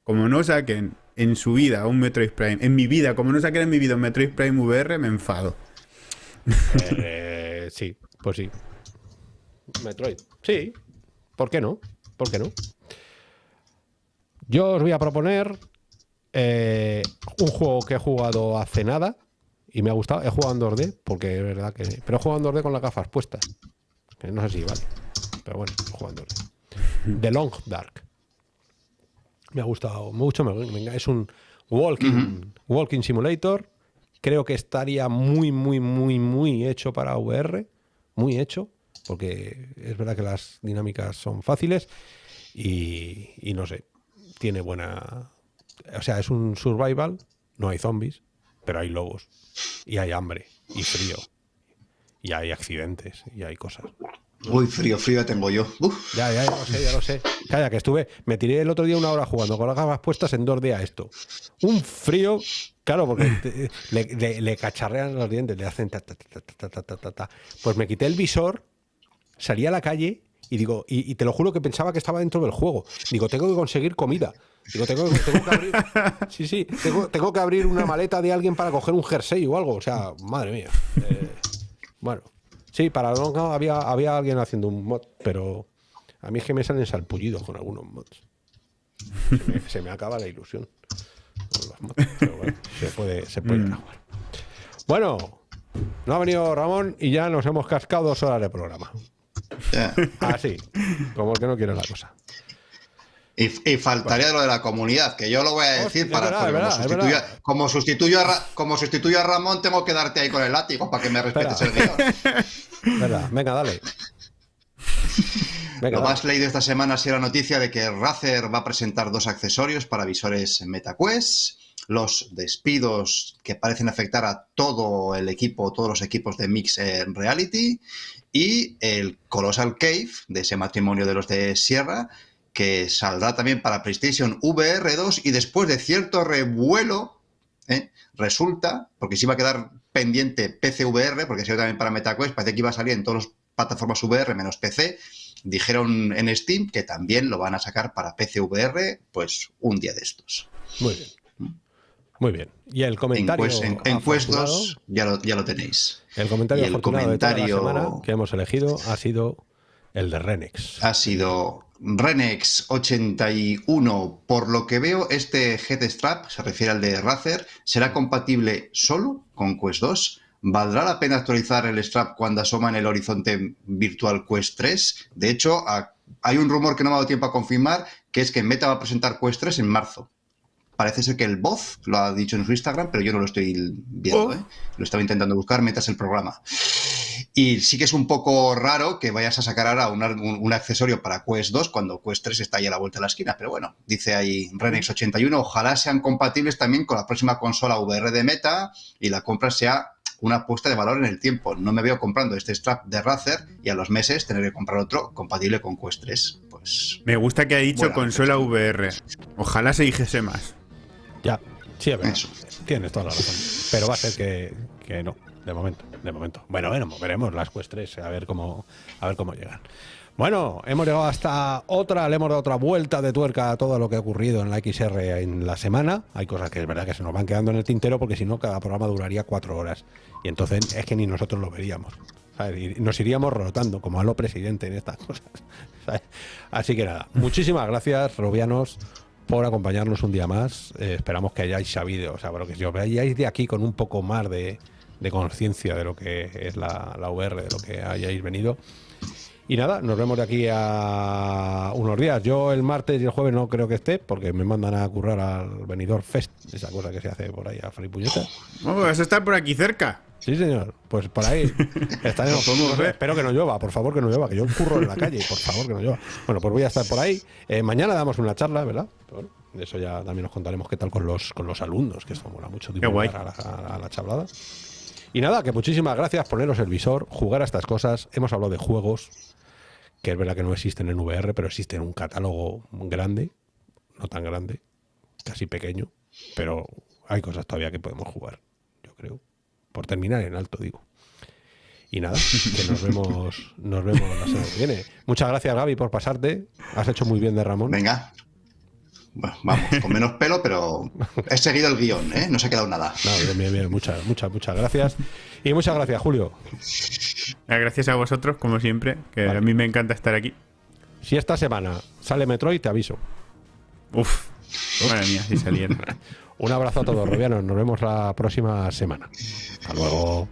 Como no saquen en su vida un Metroid Prime, en mi vida, como no saquen en mi vida un Metroid Prime VR, me enfado.
Eh, sí, pues sí. Metroid. Sí. ¿Por qué no? ¿Por qué no? Yo os voy a proponer eh, un juego que he jugado hace nada y me ha gustado. He jugado en 2D, porque es verdad que. Pero he jugado en 2D con las gafas puestas. Que no sé si vale. Pero bueno, 2D. The Long Dark. Me ha gustado mucho. me- es un walking, walking simulator. Creo que estaría muy, muy, muy, muy hecho para VR. Muy hecho. Porque es verdad que las dinámicas son fáciles. Y, y no sé. Tiene buena. O sea, es un survival. No hay zombies. Pero hay lobos. Y hay hambre. Y frío. Y hay accidentes. Y hay cosas.
Uy, frío, frío tengo yo.
Ya, ya, ya lo sé, ya lo sé. Calla, que estuve, me tiré el otro día una hora jugando con las gafas puestas en dos días esto. Un frío, claro, porque le, cacharrean los dientes, le hacen ta, ta, ta, ta, Pues me quité el visor, salí a la calle y digo, y, te lo juro que pensaba que estaba dentro del juego. Digo, tengo que conseguir comida. Digo, tengo, que abrir. [LAUGHS] Sí, sí, tengo, que abrir una maleta de alguien para coger un jersey o algo. O sea, madre mía. Eh, bueno, sí, para no había, había alguien haciendo un mod, pero a mí es que me salen salpullidos con algunos mods. Se me, acaba la ilusión. pero bueno, se puede, se puede mm. Bueno, no ha venido Ramón y ya nos hemos cascado dos horas de programa. Así, como el que no quiere la cosa.
Y, faltaría lo de la comunidad, que yo lo voy a decir para como, sustituyo, a, como sustituyo a Ramón, tengo que darte ahí con el látigo para que me respetes el guion. [LAUGHS]
Venga, dale.
lo más leído esta semana ha sido la noticia de que Razer va a presentar dos accesorios para visores MetaQuest. Los despidos que parecen afectar a todo el equipo, todos los equipos de Mix en Reality y el Colossal Cave de ese matrimonio de los de Sierra que saldrá también para PlayStation VR 2 y después de cierto revuelo ¿eh? resulta, porque se iba a quedar pendiente PC VR, porque sido también para MetaQuest, parece que iba a salir en todas las plataformas VR menos PC, dijeron en Steam que también lo van a sacar para PC VR, pues un día de estos.
Muy bien. Muy bien. Y el comentario.
En, en, ya lo, ya lo tenéis.
El comentario, el comentario que hemos elegido ha sido el de Renex.
Ha sido Renex 81. Por lo que veo, este Strap, se refiere al de Razer, será compatible solo con Quest 2. ¿Valdrá la pena actualizar el strap cuando asoma en el horizonte virtual Quest 3? De hecho, hay un rumor que no me ha dado tiempo a confirmar, que es que Meta va a presentar Quest 3 en marzo. Parece ser que el voz lo ha dicho en su Instagram, pero yo no lo estoy viendo. Oh. ¿eh? Lo estaba intentando buscar, metas el programa. Y sí que es un poco raro que vayas a sacar ahora un, accesorio para Quest 2 cuando Quest 3 está ahí a la vuelta de la esquina. Pero bueno, dice ahí Renex 81, ojalá sean compatibles también con la próxima consola VR de Meta y la compra sea una apuesta de valor en el tiempo. No me veo comprando este strap de Razer y a los meses tener que comprar otro compatible con Quest 3. Pues.
Me gusta que ha dicho consola VR. Ojalá se dijese más.
Ya, sí, a ver, tienes toda la razón. Pero va a ser que, no, de momento, de momento. Bueno, bueno, veremos las Quest 3, a ver cómo, a ver cómo llegan. Bueno, hemos llegado hasta otra, le hemos dado otra vuelta de tuerca a todo lo que ha ocurrido en la XR en la semana. Hay cosas que es verdad que se nos van quedando en el tintero porque si no cada programa duraría cuatro horas. Y entonces es que ni nosotros lo veríamos. nos iríamos rotando como a lo presidente en estas [LAUGHS] cosas. Así que nada, muchísimas gracias, Robianos por acompañarnos un día más. Eh, esperamos que hayáis sabido, o sea, bueno, que os veáis de aquí con un poco más de, conciencia de lo que es la, la, VR, de lo que hayáis venido. Y nada, nos vemos de aquí a unos días. Yo el martes y el jueves no creo que esté, porque me mandan a currar al venidor Fest, esa cosa que se hace por ahí a Fripulleta.
Vamos, vas a estar por aquí cerca.
Sí, señor. Pues por ahí [LAUGHS] estaremos. espero que no llueva, por favor que no llueva, que yo curro en la calle, por favor que no llueva. Bueno, pues voy a estar por ahí. Eh, mañana damos una charla, ¿verdad? Bueno, de eso ya también nos contaremos qué tal con los, con los alumnos, que esto mola mucho divulgar a la, a la charlada. Y nada, que muchísimas gracias poneros el visor, jugar a estas cosas. Hemos hablado de juegos, que es verdad que no existen en VR, pero existen en un catálogo grande, no tan grande, casi pequeño, pero hay cosas todavía que podemos jugar, yo creo por terminar en alto, digo. Y nada, que nos vemos, nos vemos la semana que viene. Muchas gracias, Gaby, por pasarte. Has hecho muy bien de Ramón.
Venga. Vamos, con menos pelo, pero he seguido el guion, ¿eh? No se ha quedado nada.
bien, bien, bien. Muchas, muchas, muchas gracias. Y muchas gracias, Julio.
Gracias a vosotros, como siempre, que a mí me encanta estar aquí.
Si esta semana sale Metroid, te aviso.
Uf, madre mía, si saliera. [LAUGHS]
Un abrazo a todos, Robianos. Nos vemos la próxima semana. Hasta luego.